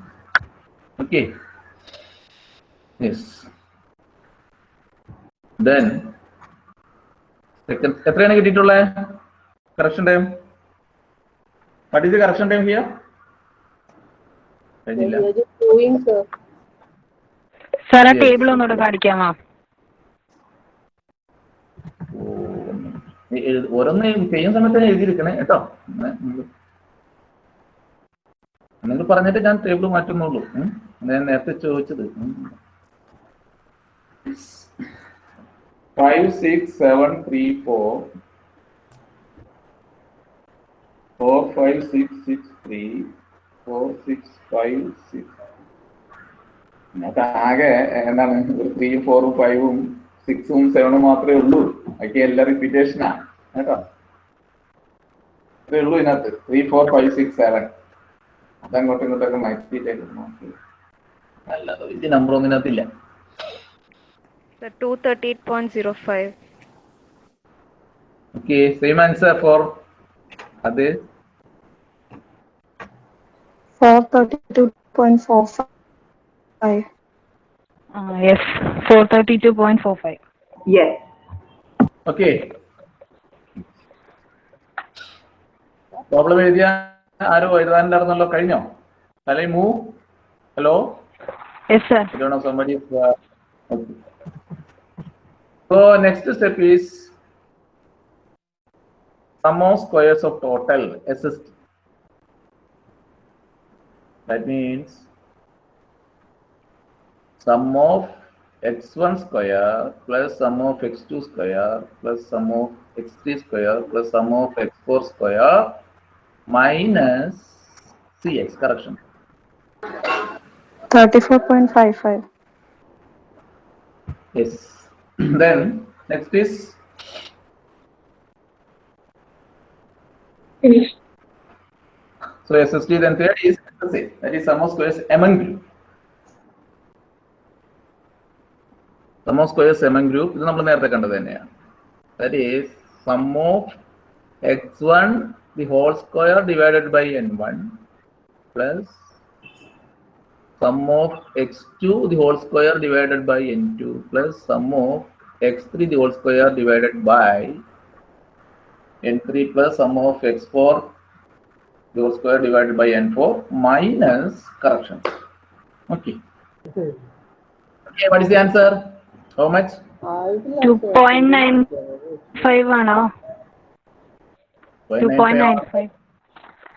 okay. Yes. Then second എത്രയാണ് കിട്ടിയിട്ടുള്ളത് correction time what is the കഴിഞ്ഞില്ല. Sir ആ. Table ഒന്നുകൂടെ കാണിക്കാമോ? ഓരോന്ന് ചെയ്യുന്ന സമയത്ത് എഴുതിയിരിക്കണേ കേട്ടോ. നിങ്ങൾ പറഞ്ഞിട്ട് ഞാൻ ടേബിൾ മാറ്റുന്നുള്ളൂ. ഞാൻ നേരത്തെ ചോദിച്ചത്. Five six seven three four four five six six three four six five six അതിനകത്ത് ആകെ എന്താണ് ഒരു ത്രീയും ഫോറും ഫൈവും സിക്സും സെവനും മാത്രമേ ഉള്ളൂ. ബാക്കി എല്ലാം റിപ്പീറ്റേഷനാ കേട്ടോ? ഇത്രേ ഉള്ളൂ ഇതിനകത്ത്. Three four five six seven അതങ്ങോട്ടും ഇങ്ങോട്ടൊക്കെ മാറ്റിയിട്ടേക്ക് നോക്കി. അല്ലാതെ വലിയ നമ്പർ ഒന്നും ഇതിനകത്തില്ല. Sir, 238.05. Okay same answer for അത്. Four thirty-two point four five. Yes four thirty two point four five okay problem എഴുതിയ ആരോ എഴുതാനുണ്ടായിരുന്നല്ലോ കഴിഞ്ഞോ അല്ലെ move hello yes sir I don't know somebody. is, uh, okay. So next step That means sum of x1 square plus sum of x2 square plus sum of x3 square plus sum of x4 square minus cx correction. Thirty-four point five five. Yes. then next is Finish. so SST then third is SSA, that is sum of squares among group. Sum of squares among group ഇത് നമ്മൾ നേരത്തെ കണ്ടത് തന്നെയാണ് that is sum of x1 the whole square divided by n1 plus sum of x2 the whole square divided by n2 plus sum of x3 the whole square divided by n3 plus sum of x4 the square divided by n4 minus corrections. Okay. Okay, what is the answer? How much? Two point nine five ആണോ two point nine five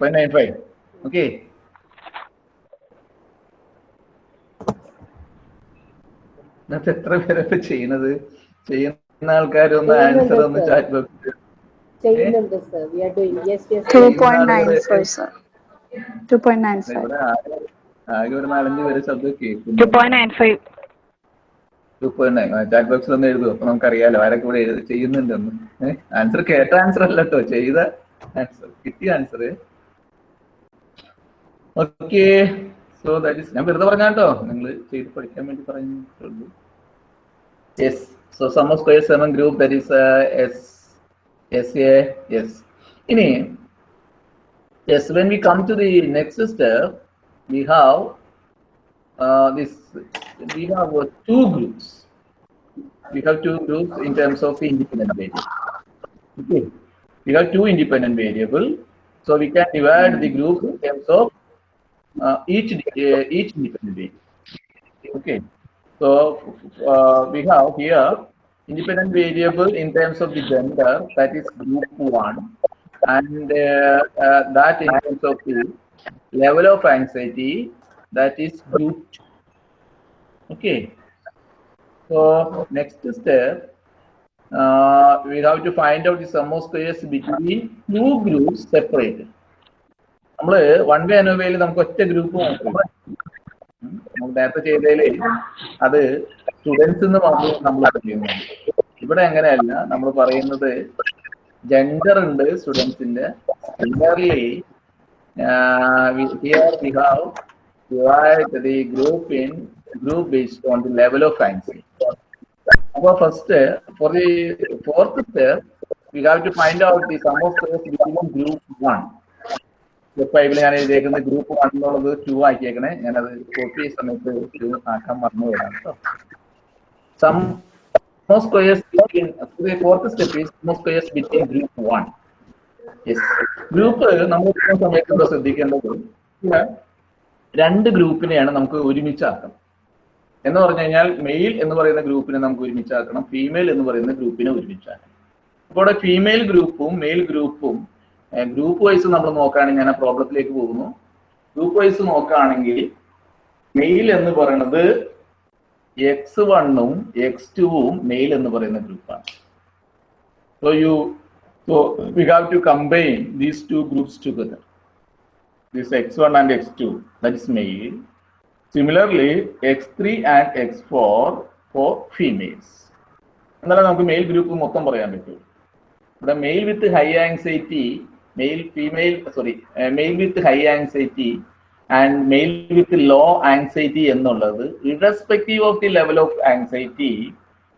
0.95. Okay. എത്ര പേരൊക്കെ ചെയ്യുന്നത് ചെയ്യുന്ന ആൾക്കാരൊന്ന് answer ഒന്ന് chat ബോക്സിൽ ചെയ്യുന്നുണ്ട് sir we are doing yes yes 2.95, sir. 2.95. ഇവിടെ ആകെ ആകെ ഒരു നാലഞ്ച് പേര് ശബ്ദം പോയിന്റ് നയൻ ചാറ്റ് ബോക്സിൽ ഒന്ന് എഴുതും. അപ്പൊ നമുക്കറിയാലോ ആരൊക്കെ ഇവിടെ എഴുതി ചെയ്യുന്നുണ്ടെന്ന്. ആൻസർ കേട്ട ആൻസർ അല്ല കേട്ടോ ചെയ്ത ആൻസർ കിട്ടിയ answer okay so that is ഞാൻ വെറുതെ പറഞ്ഞാട്ടോ നിങ്ങൾ ചെയ്ത് പഠിക്കാൻ വേണ്ടി പറഞ്ഞിട്ടുള്ളൂ. Yes so sum of square seven group that is S yes yeah yes. Ini yes when we come to the next step we have uh, this we have uh, two groups. We have two groups in terms of independent variable. Okay. We have two independent variable. So we can divide the group in terms of uh, each uh, each independent variable. Okay. So uh, we have here independent variable in terms of the gender that is group one and uh, uh, that in terms of the level of anxiety that is group two. okay so next step uh, we have to find out the sum of squares between two groups separated നമ്മള് one way അനോവയിൽ നമുക്ക് ഒറ്റ group മാത്രമേ നമ്മൾ നേരത്തെ ചെയ്തതില് അത് students എന്ന് മാത്രം നമ്മൾ ചെയ്യുന്നുണ്ട് ഇവിടെ അങ്ങനെയല്ല നമ്മൾ പറയുന്നത് ജെൻഡർ ഉണ്ട് സ്റ്റുഡൻസിന്റെ ജെൻഡർലി here we have divide group in group based on the level of anxiety അപ്പൊ first for the fourth step we have to find out the sum of between group one ഇതിൽ ഞാൻ എഴുതിയേക്കുന്നത് ഗ്രൂപ്പ് വൺ എന്നുള്ളത് two ആക്കിയേക്കണേ. ഞാനത് copy സമയത്ത് two ആക്കാൻ മറന്നു പോയതാണ് കേട്ടോ sum more squares between the fourth step is more squares between group one. Yes. Group നമ്മൾ ഇരിക്കുന്ന സമയത്ത് എന്താ ശ്രദ്ധിക്കേണ്ടത് രണ്ട് ഗ്രൂപ്പിനെയാണ് നമുക്ക് ഒരുമിച്ചാക്കണം എന്ന് പറഞ്ഞു കഴിഞ്ഞാൽ മെയിൽ എന്ന് പറയുന്ന ഗ്രൂപ്പിനെ നമുക്ക് ഒരുമിച്ചാക്കണം ഫീമെയിൽ എന്ന് പറയുന്ന ഗ്രൂപ്പിനെ ഒരുമിച്ചാക്കണം അപ്പോൾ ഇവിടെ ഫീമെയിൽ ഗ്രൂപ്പും മെയിൽ ഗ്രൂപ്പും ഗ്രൂപ്പ് വൈസ് നമ്മൾ നോക്കുകയാണെങ്കിൽ ഞാൻ ആ പ്രോബ്ലത്തിലേക്ക് പോകുന്നു ഗ്രൂപ്പ് വൈസ് നോക്കുകയാണെങ്കിൽ മെയിൽ എന്ന് പറയുന്നത് എക്സ് വണ്ണും എക്സ് ടുവും മെയിൽ എന്ന് പറയുന്ന ഗ്രൂപ്പാണ് so you so we have to combine these two groups together x two that is male similarly x three and x four four females എന്നാലും നമുക്ക് മെയിൽ ഗ്രൂപ്പ് മൊത്തം പറയാൻ പറ്റും. ഇവിടെ male with high anxiety male female sorry male with high anxiety and male with low anxiety enulladu, irrespective of the level of anxiety,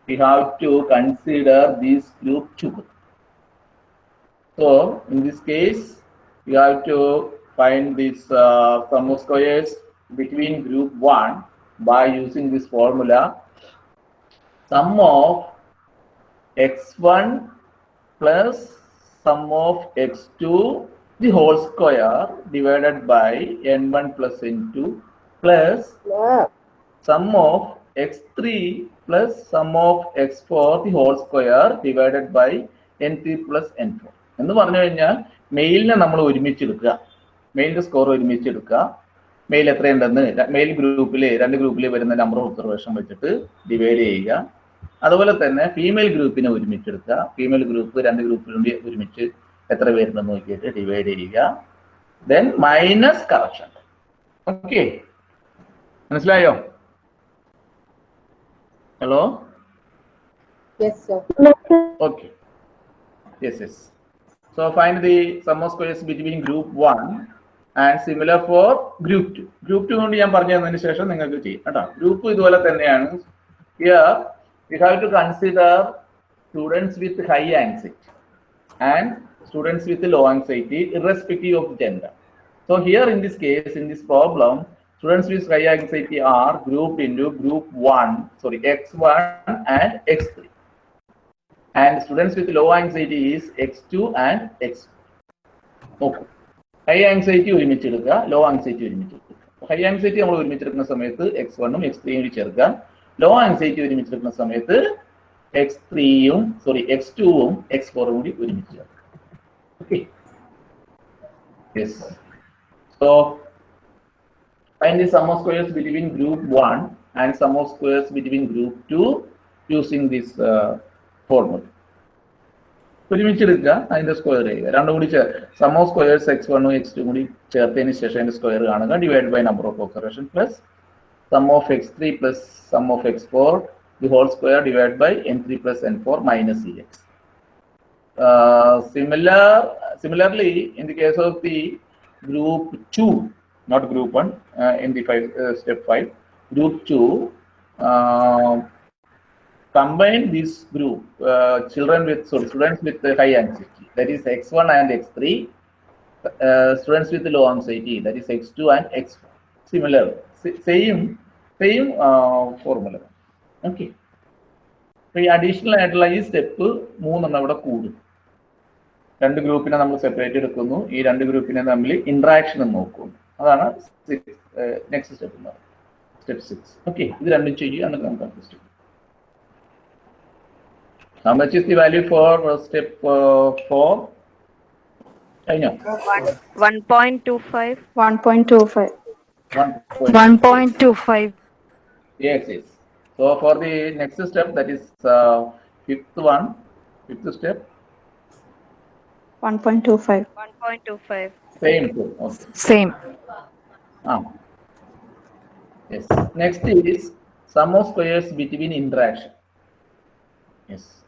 we have to consider this group too. So in this case, we have to find this uh, sum of squares between group 1 by using this formula. Sum of x1 plus sum of x2 the whole square divided by n1 plus n2 plus yeah. sum of x3 plus sum of x4 the whole square divided by n3 plus n4 എന്ന് പറഞ്ഞു കഴിഞ്ഞാൽ മെയിലിനെ നമ്മൾ ഒരുമിച്ച് എടുക്കുക. മെയിലിന്റെ score ഒരുമിച്ച് എടുക്കുക. Mail എത്രയുണ്ടെന്ന് mail ഗ്രൂപ്പിൽ രണ്ട് ഗ്രൂപ്പിൽ വരുന്ന നമ്പർ ഒബ്സർവേഷൻ വെച്ചിട്ട് ഡിവൈഡ് ചെയ്യുക. അതുപോലെ തന്നെ ഫീമെയിൽ ഗ്രൂപ്പിനെ ഒരുമിച്ച് എടുക്കുക. ഫീമെയിൽ ഗ്രൂപ്പ് രണ്ട് ഗ്രൂപ്പിലും ഒരുമിച്ച് എത്ര പേരുണ്ടെന്ന് നോക്കിയിട്ട് ഡിവൈഡ് ചെയ്യുക. ദെൻ മൈനസ് കറക്ഷൻ ഓക്കെ മനസ്സിലായോ? Hello yes sir so find the of squares between group one and similar for group two. Group two കൊണ്ട് ഞാൻ പറഞ്ഞു തന്നതിന് ശേഷം നിങ്ങൾക്ക് ചെയ്യാം കേട്ടോ. ഗ്രൂപ്പ് ഇതുപോലെ തന്നെയാണ്. Here you have to consider students with high anxiety and students with low anxiety irrespective of gender. So here in this case, in this problem, students with high anxiety are grouped into group 1, sorry, x1 and x3. And students with low anxiety is x2 and x4. നോക്കൂ high anxiety ഒരുമിച്ചെടുക്കുക law anxiety ഒരുമിച്ചെടുക്കുക high anxiety നമ്മൾ ഒരുമിച്ചെടുക്കുന്ന സമയത്ത് X വണ്ണും X ത്രീയും കൂടി ചേർക്കുക law anxiety ഒരുമിച്ചെടുക്കുന്ന സമയത്ത് X ത്രീയും sorry X ടുവും എക്സ് ഫോറും കൂടി ഒരുമിച്ച് ചേർക്കുക Okay yes so find the sum of squares between group 1 and sum of squares between group 2 using this uh, formula. ഒരുമിച്ച് എടുക്കുക അതിന്റെ സ്ക്വയർ ചെയ്യുക രണ്ടും കൂടി സം ഓഫ് സ്ക്വയേഴ്സ് എക്സ് വണ്ണും എക്സ് ടു കൂടി ചേർത്തതിന് ശേഷം അതിന്റെ സ്ക്വയർ കാണുക divide by number of occurrence plus sum of X three plus sum of X four the whole square divide by N three plus N four minus E X similar similarly in the case of the group 2 not group 1 uh, in the five, uh, step 5 group 2 uh, combine this group uh, children with sorry, students with uh, high anxiety that is x1 and x3 uh, students with low anxiety that is x2 and x4 similar sa- same same uh, formula okay അപ്പൊ ഈ additional ആയിട്ടുള്ള ഈ step മൂന്നെണ്ണം ഇവിടെ കൂടും രണ്ട് ഗ്രൂപ്പിനെ നമ്മൾ സെപ്പറേറ്റ് എടുക്കുന്നു. ഈ രണ്ട് ഗ്രൂപ്പിനെ തമ്മിൽ ഇന്ററാക്ഷൻ നോക്കും. അതാണ് നെക്സ്റ്റ് സ്റ്റെപ്പ് എന്ന് സ്റ്റെപ്പ് സിക്സ് ഓക്കെ ഇത് രണ്ടും ചെയ്യുക നമുക്ക് വാല്യൂ ഫോർ സ്റ്റെപ്പ് ഫോർ കഴിഞ്ഞോ so for the next step that is fifth one fifth step 1.25. 1.25. Same. Okay. Same. Ah. Yes. Next is sum of squares between interaction. Yes.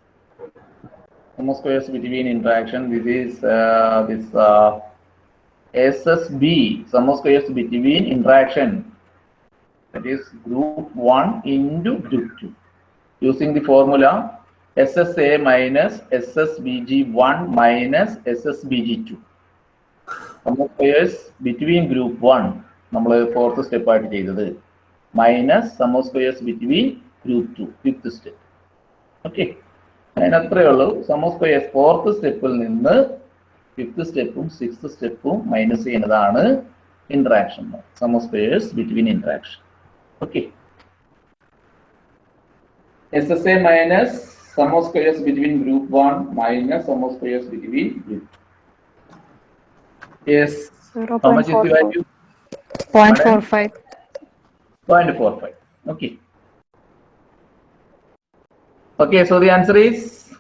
Sum of squares between interaction. This is uh, this uh, SSB. Sum of squares between interaction. That is group one into group two. Using the formula SSA minus SSBG1 minus SSBG2. നമ്മൾ സമോസ്കോയേഴ്സ് between group 1 നമ്മൾ fourth step ആയിട്ട് ചെയ്തത്. Minus sum of squares between group two fifth step okay അതിനത്രേ ഉള്ളൂ. Sum squares fourth സ്റ്റെപ്പിൽ നിന്ന് fifth സ്റ്റെപ്പും sixth സ്റ്റെപ്പും minus ചെയ്യുന്നതാണ് interaction sum of squares between interaction okay S S A minus sum of squares between group 1 minus sum of squares between group. Yes. 0. How much is the value? 0. 0.45. 0.45. Okay. Okay, so the answer is?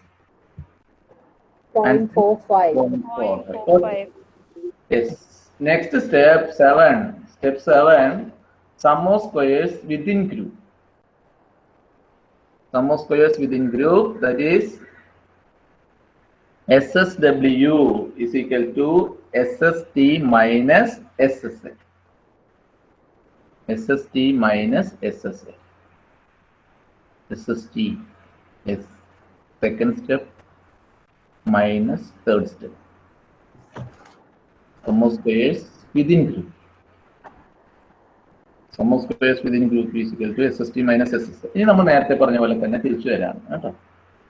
0.45. 0.45. Yes. Next step 7. Step 7. Sum of squares within group. Sum of squares within group that is SSW is equal to SST minus SSL. SST minus SSL. SST is second step minus third step. Sum of squares within group. Sum of squares within group is equal to SST minus SSL. ഇനി നമ്മൾ നേരത്തെ പറഞ്ഞ പോലെ തന്നെ തിരിച്ചു വരാണ് കേട്ടോ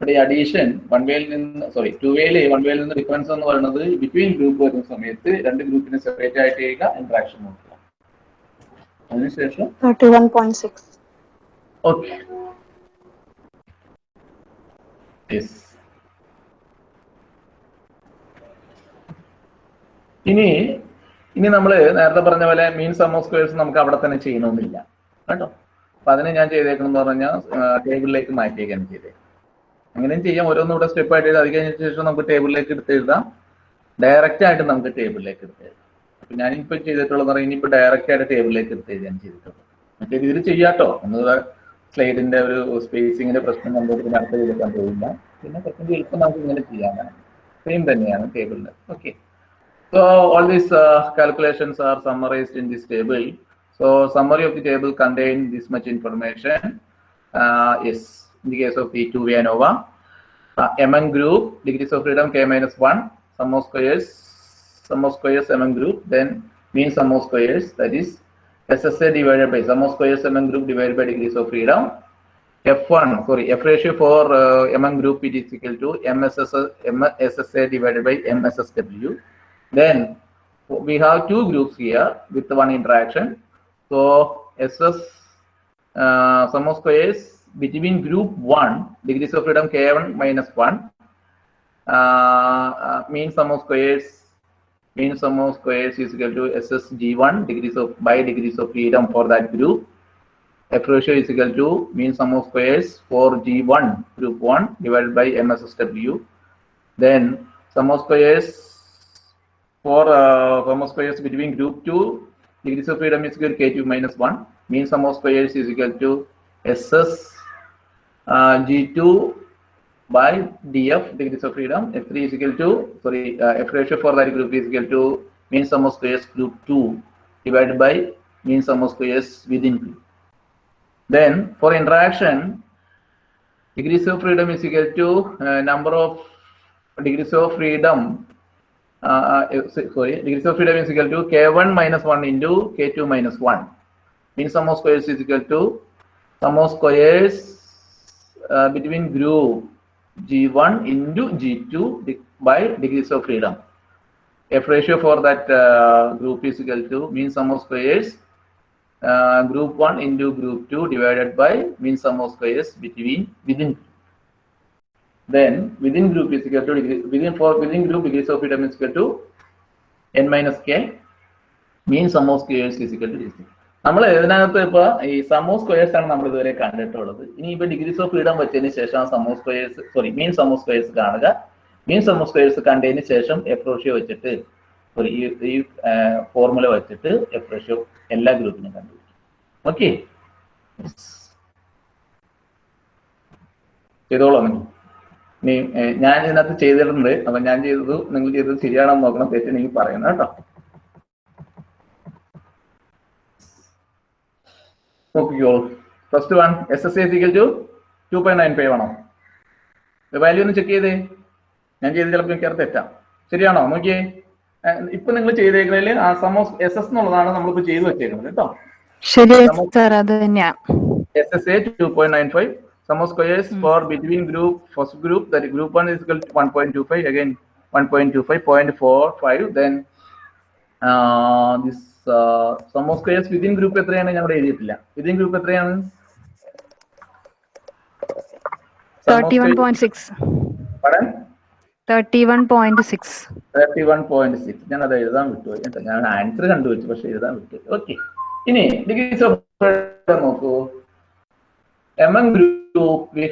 ഇവിടെ ഈ അഡീഷൻ വൺ വേയിൽ നിന്ന് സോറി ടു വേയിൽ വൺ വേയിൽ നിന്ന് ഡിഫറൻസ് എന്ന് പറയുന്നത് ബിറ്റ്വീൻ ഗ്രൂപ്പ് വരുന്ന സമയത്ത് രണ്ട് ഗ്രൂപ്പിനെ സെപ്പറേറ്റ് ആയിട്ട് ചെയ്യുക ഇന്ററാക്ഷൻ നോക്കുക അതിനുശേഷം. ഓക്കെ ഇനി ഇനി നമ്മൾ നേരത്തെ പറഞ്ഞ പോലെ മീൻ സം ഓഫ് സ്ക്വയർസ് നമുക്ക് അവിടെ തന്നെ ചെയ്യണമെന്നില്ല കേട്ടോ? അപ്പൊ അതിനെ ഞാൻ ചെയ്തേക്കണം എന്ന് പറഞ്ഞാൽ ടേബിളിലേക്ക് മാറ്റിയേക്കാണ് ചെയ്തേക്കുന്നത് അങ്ങനെയും ചെയ്യാം. ഓരോന്നും ഇവിടെ സ്റ്റെപ്പ് ആയിട്ട് ചെയ്ത് അത് കഴിഞ്ഞ ശേഷം നമുക്ക് ടേബിളിലേക്ക് എടുത്ത് എഴുതാം. ഡയറക്റ്റ് ആയിട്ട് നമുക്ക് ടേബിളിലേക്ക് എടുത്ത് എഴുതാം. അപ്പൊ ഞാനിപ്പോ ചെയ്തിട്ടുള്ളത് പറഞ്ഞാൽ ഇനിയിപ്പോ ഡയറക്റ്റ് ആയിട്ട് ടേബിളിലേക്ക് എടുത്ത് എഴുതാൻ ചെയ്തിട്ടുള്ളത്. മറ്റേ രീതിയിൽ ചെയ്യാട്ടോ. ഒന്ന് സ്ലൈഡിന്റെ ഒരു സ്പേസിങ്ങിന്റെ പ്രശ്നം നമുക്ക് പിന്നെ അടുത്ത ചെയ്തെടുക്കാൻ പോയില്ല പിന്നെ കുറച്ചും എളുപ്പം നമുക്ക് ഇങ്ങനെ ചെയ്യാനാണ്. സെയിം തന്നെയാണ് ടേബിളിൽ okay So all these uh, calculations are summarized in this table. So summary of the table contain this much information. Uh, is in the case of the 2 V ANOVA, uh, MN group, degrees of freedom K minus 1, sum of squares, sum of squares among group, then mean sum of squares, that is SSA divided by sum of squares among group divided by degrees of freedom. F1, sorry, F ratio for uh, among group it is equal to MSS, MSSA divided by MSSW. Then we have two groups here with one interaction. So SS uh, sum of squares between group 1, degrees of freedom K1 minus 1, uh, uh, mean sum of squares, mean sum of squares is equal to SSG1 degrees of by degrees of freedom for that group. F ratio is equal to mean sum of squares for G1 group 1 divided by MSSW. Then sum of squares for uh, sum squares between group 2 degrees of freedom is equal to K2 minus 1. Mean sum of squares is equal to SS uh, G2 by DF degrees of freedom. F3 is equal to, sorry, uh, F ratio for that group is equal to mean sum of squares group 2 divided by mean sum of squares within group. Then for interaction, degrees of freedom is equal to uh, number of degrees of freedom sorry, degrees of freedom is equal to k1 minus 1 into k2 minus 1. Mean sum of squares is equal to sum of squares uh, between group g1 into g2 by degrees of freedom. F ratio for that uh, group is equal to mean sum of squares uh, group 1 into group 2 divided by mean sum of squares between within then within group is equal to degree, within for within group degrees of freedom is equal to n minus k mean sum of squares is equal to this നമ്മൾ ഇതിനകത്ത് ഇപ്പൊ ഈ സമോ squares ആണ് നമ്മൾ ഇതുവരെ കണ്ടിട്ടുള്ളത്. ഇനി ഇപ്പൊ ഡിഗ്രീസ് ഓഫ് ഫ്രീഡം വെച്ചതിന് ശേഷം sum of squares sorry mean sum of squares കാണുക. മീൻ സമോ സ്ക്വയേഴ്സ് കണ്ടതിന് ശേഷം എഫ് റേഷ്യോ വെച്ചിട്ട് സോറി ഈ ഫോർമുല വെച്ചിട്ട് എഫ് റേഷ്യോ എല്ലാ ഗ്രൂപ്പിനും കണ്ടുപിടിക്കും. ഓക്കെ ചെയ്തോളാം നിങ്ങൾ ഏഹ്, ഞാൻ ഇതിനകത്ത് ചെയ്തിട്ടുണ്ട്. അപ്പൊ ഞാൻ ചെയ്തത് നിങ്ങൾ ചെയ്തത് ശരിയാണോ നോക്കണം. തെറ്റ് തെറ്റുണ്ടെങ്കിൽ പറയണം കേട്ടോ. നോക്കിക്കോളൂ first one S S A equal to two point nine five ആണോ? വാല്യൂ ഒന്ന് ചെക്ക് ചെയ്തേ. ഞാൻ ചെയ്ത് ചിലപ്പോൾ എനിക്ക് തെറ്റാം. ശരിയാണോ? നോക്കിയേ. ഇപ്പൊ നിങ്ങൾ ചെയ്തേക്കുന്നതിൽ ആ സമോസ് എസ് എസ് എന്നുള്ളതാണ് നമ്മളിപ്പോ ചെയ്തു വെച്ചേക്കുന്നത് കേട്ടോ. ശരിയാ സാർ അത് തന്നെയാ. Nine 2.95. Sum of squares mm. for between group, first group, that group one is equal to 1.25, again 1.25, 0.45, then uh, this uh, sum of squares within group എത്രയാണ് ഇവിടെ എഴുതിയിട്ടില്ല within group എത്രയാണ് Sum of thirty one squares- point six pardon? Thirty one point six 31.6 ഞാൻ അത് എഴുതാൻ വിട്ടു കേട്ടോ ഞാൻ ആൻസർ കണ്ടുവച്ചു പക്ഷെ എഴുതാൻ വിട്ടു ഓക്കെ ഇനി ഡിഗ്രീസ് ഓഫ് നോക്കൂ among group? We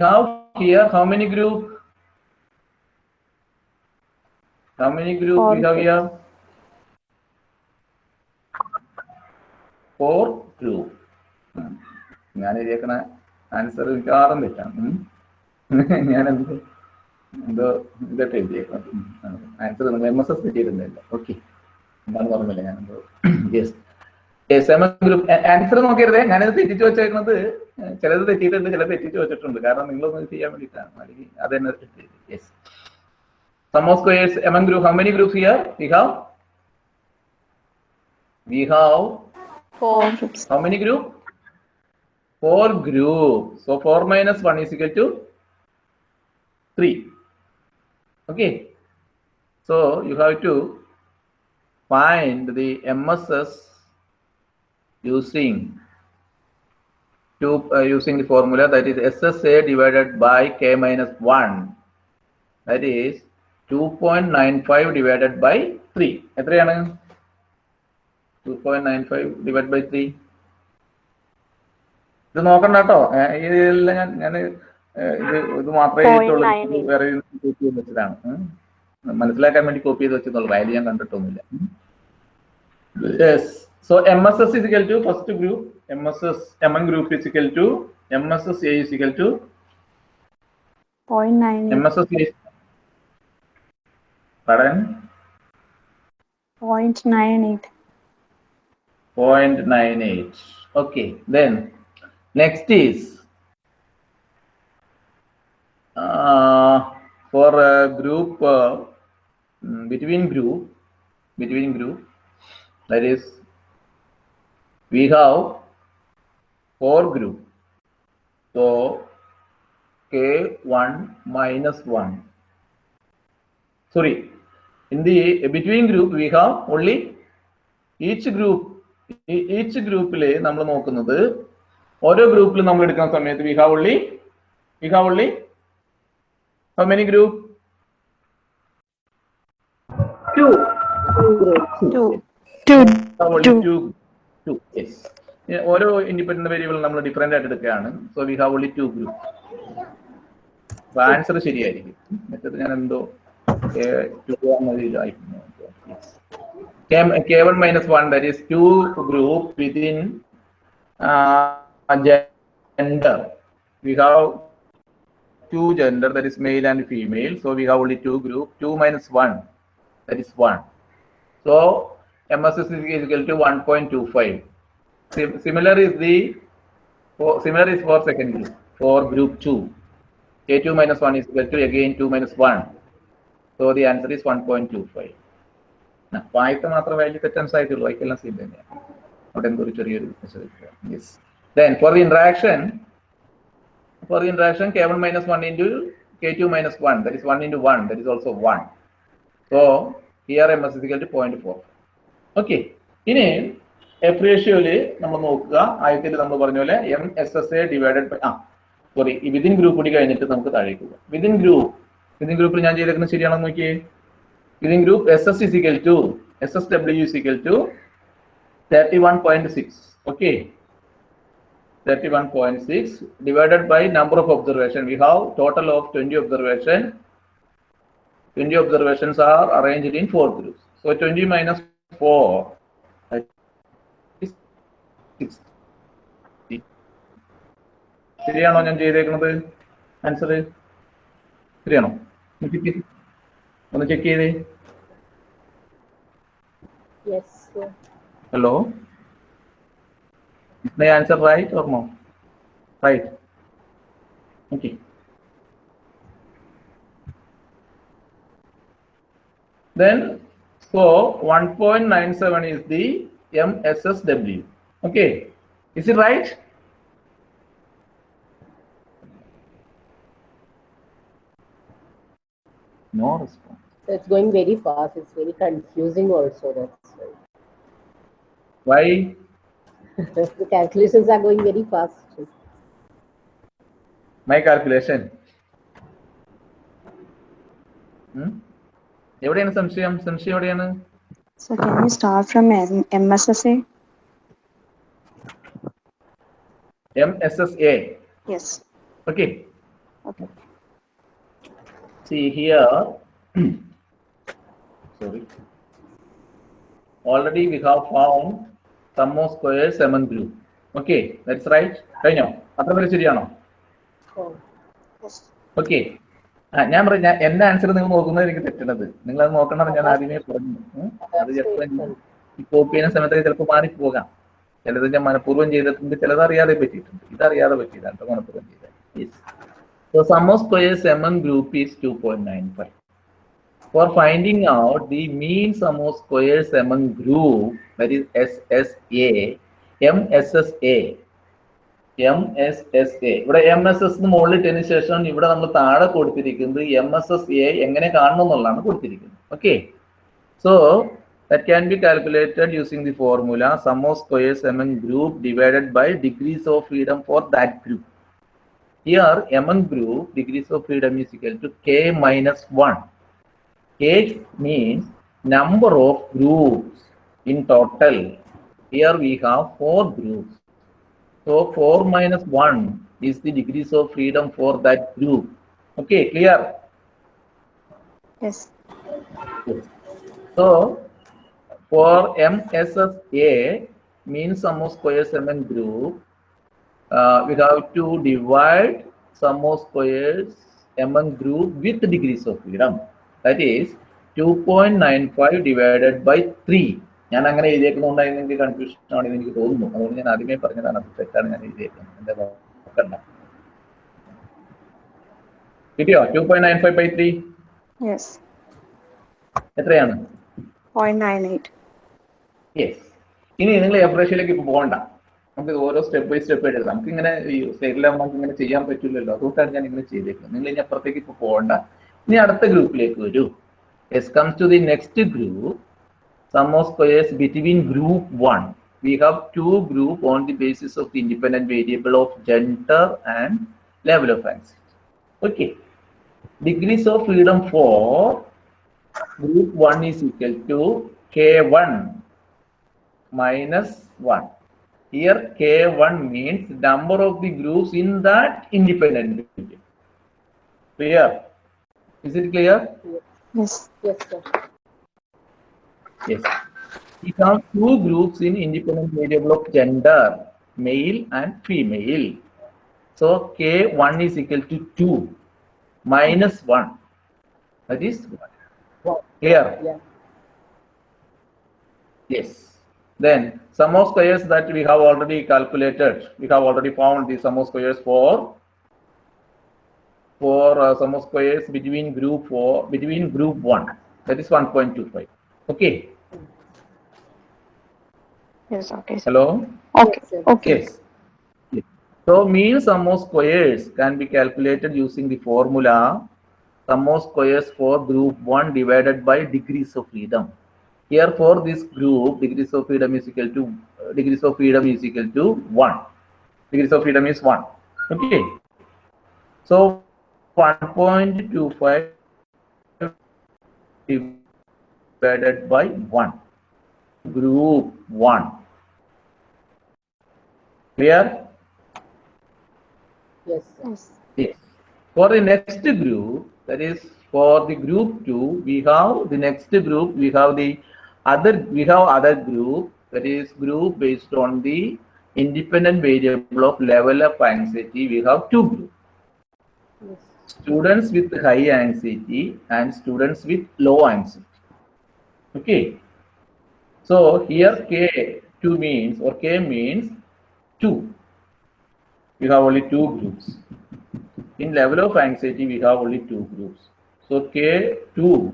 have here how many group? How many group four. we have here? Four group. ഞാൻ എഴുതിയേക്കണ ആൻസർ മിക്കവാറും തെറ്റാണ്. ഞാൻ എന്ത് എന്തോ ഇതൊക്കെ എഴുതിയേക്കണം ആൻസർ എം എസ് എസ് കിട്ടിയിരുന്നില്ല. ഓക്കെ എന്താണ് പറഞ്ഞില്ല ഞാൻ എന്തോ യെസ് ഗ്രൂപ്പ് ആൻസർ നോക്കരുത് ഞാനത് തെറ്റിച്ച് വെച്ചേക്കുന്നത് ചിലത് തെറ്റിയിട്ടുണ്ട് ചിലത് തെറ്റിച്ച് വെച്ചിട്ടുണ്ട്. കാരണം നിങ്ങളൊന്ന് ചെയ്യാൻ വേണ്ടിയിട്ടാണ്. അല്ലെങ്കിൽ അത് തന്നെ yes sum of squares among group how many groups here we have we have Four groups. how many group? Four group. So four minus one is equal to three. okay. So you have to find the mss using to uh, using the formula that is ssa divided by k minus 1 that is 2.95 divided by 3 എത്രയാണ്? 2.95 divided by 3 ഇത് നോക്കണ്ട കേട്ടോ. ഇതെല്ലാം ഞാൻ ഞാൻ ഇത് ഇത് മാത്രമേ എഴുതിയിട്ടുള്ളൂ വേറെ കോപ്പി ചെയ്ത് വെച്ചതാണ്. മനസ്സിലാക്കാൻ വേണ്ടി കോപ്പി ചെയ്ത് വെച്ചെന്നുള്ളൂ. വാല്യൂ ഞാൻ കണ്ടിട്ടൊന്നുമില്ല. Yes So MSS is equal to first group, MSS MN group is equal to MSS A is equal to 0.98. MSS A is pardon 0.98. 0.98. Okay, then next is uh, for a group uh, between group between group that is we have four group. So K1 minus 1. Sorry, in the between group we have only each group each group le nammal നമ്മൾ ore group le nammal എടുക്കുന്ന സമയത്ത് we have only we have only how many group Two. Two groups. Two uh, ഓരോ independent variable നമ്മൾ different ആയിട്ട് എടുക്കുകയാണ് so we have only two group answer ശരിയായിരിക്കും മറ്റേത് ഞാൻ എന്തോ K one minus one that is two group within gender we have two gender that is male and female so we have only two group 2 minus 1 that is 1 so mss is equal to 1.25 Sim- similar is the for, similar is for second group for group 2 k2 minus 1 is equal to again 2 minus 1 so the answer is 1.25 വായിത്ത മാത്രം value തെറ്റൻസ് ആയിട്ടുള്ളൂ ബാക്കിയെല്ലാം same തന്നെയാണ് അവിടെ എന്തോ ഒരു ചെറിയൊരു yes then for the interaction for the interaction k1 minus 1 into k2 minus 1 that is 1 into 1 that is also 1 so here ms is equal to 0.4 okay. ഇനി F റേഷ്യോയിൽ നമ്മൾ നോക്കുക. ആദ്യത്തിൽ നമ്മൾ പറഞ്ഞ പോലെ M S S A divided by ആ sorry ഈ വിതിൻ ഗ്രൂപ്പ് കൂടി കഴിഞ്ഞിട്ട് നമുക്ക് താഴേക്ക് പോകാം. വിതിൻ ഗ്രൂപ്പ് വിതിൻ ഗ്രൂപ്പിൽ ഞാൻ ചെയ്തേക്കുന്നത് ശരിയാണോ നോക്കിയേ. Within group S S is equal to S S W is equal to thirty one point six okay 31.6 point six divided by number of observation we have 20 of 20 observation twenty observations are arranged in four 20 minus 4 that four ശരിയാണോ ഞാൻ ചെയ്തേക്കുന്നത് ആൻസർ ശരിയാണോ? ഒന്ന് check ചെയ്തേ. Hello answer right ഓർമ്മ right okay then so 1.97 is the MSSW. Okay. Is it right? No response. So it's going very fast. It's very confusing also. That's Why? why. the calculations are going very fast. My calculation. Hmm? എവിടെയാണ് സംശയം? സംശയം എവിടെയാണ്? Already we have form sum of square seven group okay that's right കഴിഞ്ഞോ? അത്ര പേര് ശരിയാണോ? Okay ഞാൻ പറഞ്ഞു ഞാൻ എന്റെ ആൻസർ നിങ്ങൾ നോക്കുന്നത് എനിക്ക് തെറ്റണത് നിങ്ങൾ അത് നോക്കണം ഞാൻ ആദ്യമേ പറഞ്ഞു. അത് ചിലപ്പോൾ കോപ്പി ചെയ്യുന്ന സമയത്ത് ചിലപ്പോൾ മാറിപ്പോകാം ചിലത് ഞാൻ മനഃപൂർവം ചെയ്തിട്ടുണ്ട് ചിലത് അറിയാതെ പറ്റിയിട്ടുണ്ട് ഇതറിയാതെ പറ്റിയതാണ് കേട്ടോ മനഃപൂർവം ചെയ്തത് Yes. So sum of squares among group is 2.95. For out the mean sum of squares among group, that is SSA, MSSA, M S S A ഇവിടെ എം എസ് എസ് മുകളിൽ ഇട്ടതിന് ശേഷം ഇവിടെ നമ്മൾ താഴെ കൊടുത്തിരിക്കുന്നത് എം എസ് എസ് എ എങ്ങനെ കാണണം എന്നുള്ളതാണ് കൊടുത്തിരിക്കുന്നത്. Okay so that can be calculated using the formula sum of squares among group divided by degrees of freedom for that group here among group degrees of freedom is equal to K minus one K means number of groups in total. Here we have four groups. So 4 minus 1 is the degrees of freedom for that group. Okay, clear? Yes. So for MSSA means sum of squares among group, uh, we have to divide sum of squares among group with the degrees of freedom. That is 2.95 divided by 3. ഞാൻ അങ്ങനെ എഴുതിയേക്കുന്നതുകൊണ്ടായിരുന്നു എനിക്ക് confusion ആണെന്ന് എനിക്ക് തോന്നുന്നു. അതുകൊണ്ട് ഞാൻ ആദ്യമേ പറഞ്ഞതാണ് അത് തെറ്റാണ് ഞാൻ എഴുതിയേക്കുന്നത്. എന്റെ നോക്കണ്ട കിട്ടിയോ? Two point nine five by three എത്രയാണ്? ഇനി നിങ്ങൾ എഫ് റേഷ്യയിലേക്ക് ഇപ്പൊ പോകണ്ട. നമുക്ക് ഓരോ സ്റ്റെപ്പ് ബൈ സ്റ്റെപ്പ് ആയിട്ട് നമുക്ക് ഇങ്ങനെ ഈ സൈഡിലാകുമ്പോൾ നമുക്ക് ഇങ്ങനെ ചെയ്യാൻ പറ്റില്ലല്ലോ. അതുകൊണ്ടാണ് ഞാൻ ഇങ്ങനെ ചെയ്തേക്കുന്നത്. നിങ്ങൾ ഇനി അപ്പുറത്തേക്ക് ഇപ്പൊ പോകണ്ട. ഇനി അടുത്ത ഗ്രൂപ്പിലേക്ക് വരൂ. As comes to the next group sum of squares between group 1 we have two group on the basis of the independent variable of gender and level of anxiety okay. Degrees of freedom for group 1 is equal to k1 minus 1 here k1 means number of the groups in that independent variable. Clear? Is it clear? Yes. Yes sir. Yes. We have two groups in independent variable of gender, male and female. So K1 is equal to 2 minus 1. That is 1. Clear? Yeah. Yes. Then sum of squares that we have already calculated. We have already found the sum of squares for for uh, sum of squares between group 4 between group 1 that is 1.25 okay yes okay sir. hello okay Yes, okay Yes. Yes. So mean sum of squares can be calculated using the formula sum of squares for group 1 divided by degrees of freedom. Here for this group, degrees of freedom is equal to uh, degrees of freedom is equal to 1. Degrees of freedom is 1. Okay. So 1.25 divided by 1. Group 1. Clear? Yes, yes Yes. For the next group, that is for the group two, we have the next group, we have the other, we have other group, that is group based on the independent variable of level of anxiety. We have two groups. Yes. Students with high anxiety and students with low anxiety. Okay. So here K2 means or K means 2. We have only two groups. In level of anxiety, we have only two groups. So K2,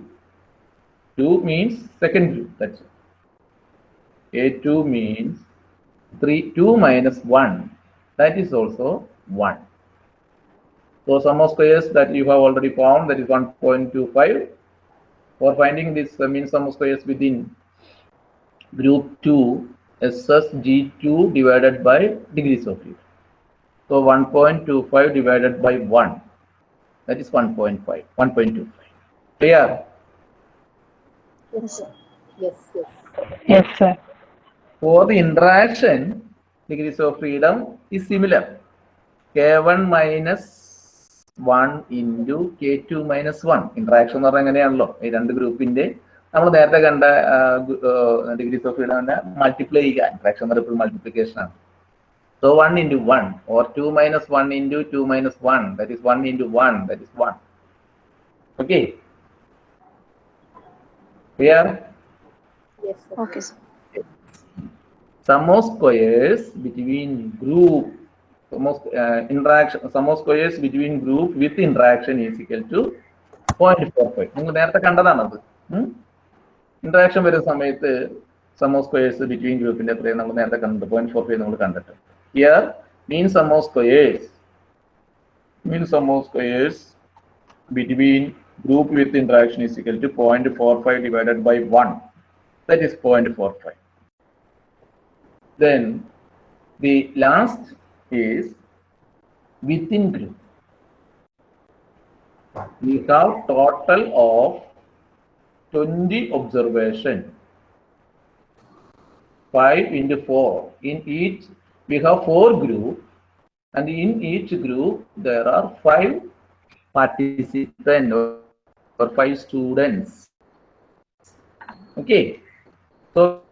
2 means second group. That's it. K2 means 3, 2 minus 1. That is also 1. So sum of squares that you have already found, that is 1.25. For finding this uh, mean sum of squares within group 2, SSG2 divided by degrees of freedom. So 1.25 divided by 1, that is 1.5, 1.25. Clear? Yes, sir. Yes, yes. yes sir For the interaction, degrees of freedom is similar. K1 minus 1 into K2 minus 1. Interaction എന്ന് പറഞ്ഞാൽ എങ്ങനെയാണല്ലോ ഈ രണ്ട് ഗ്രൂപ്പിന്റെ നമ്മൾ നേരത്തെ കണ്ട degrees of freedom multiply ചെയ്യുക interaction എന്ന് പറയുമ്പോൾ മൾട്ടിപ്ലിക്കേഷൻ ആണ് So 1 into 1 or 2 minus 1 into 2 minus 1 that is 1 into 1 that is 1. Okay. Clear? Yes, sir. okay sir. sum of squares between group sum of uh, interaction sum of squares between group with interaction is equal to 0.45 നിങ്ങൾ നേരത്തെ കണ്ടതാണത് interaction വരുന്ന സമയത്ത് some of squares between ഗ്രൂപ്പിന്റെ എത്രയും നമ്മൾ നേരത്തെ കണ്ടത് point four five നമ്മൾ കണ്ടിട്ട് here mean sum of squares mean sum of squares between group with interaction is equal to 0.45 divided by 1 that is 0.45 then the last is within group. We have total of 20 observation. 5 into 4. In each, we have 4 group and in each group there are 5 participants or, or 5 students. Okay. So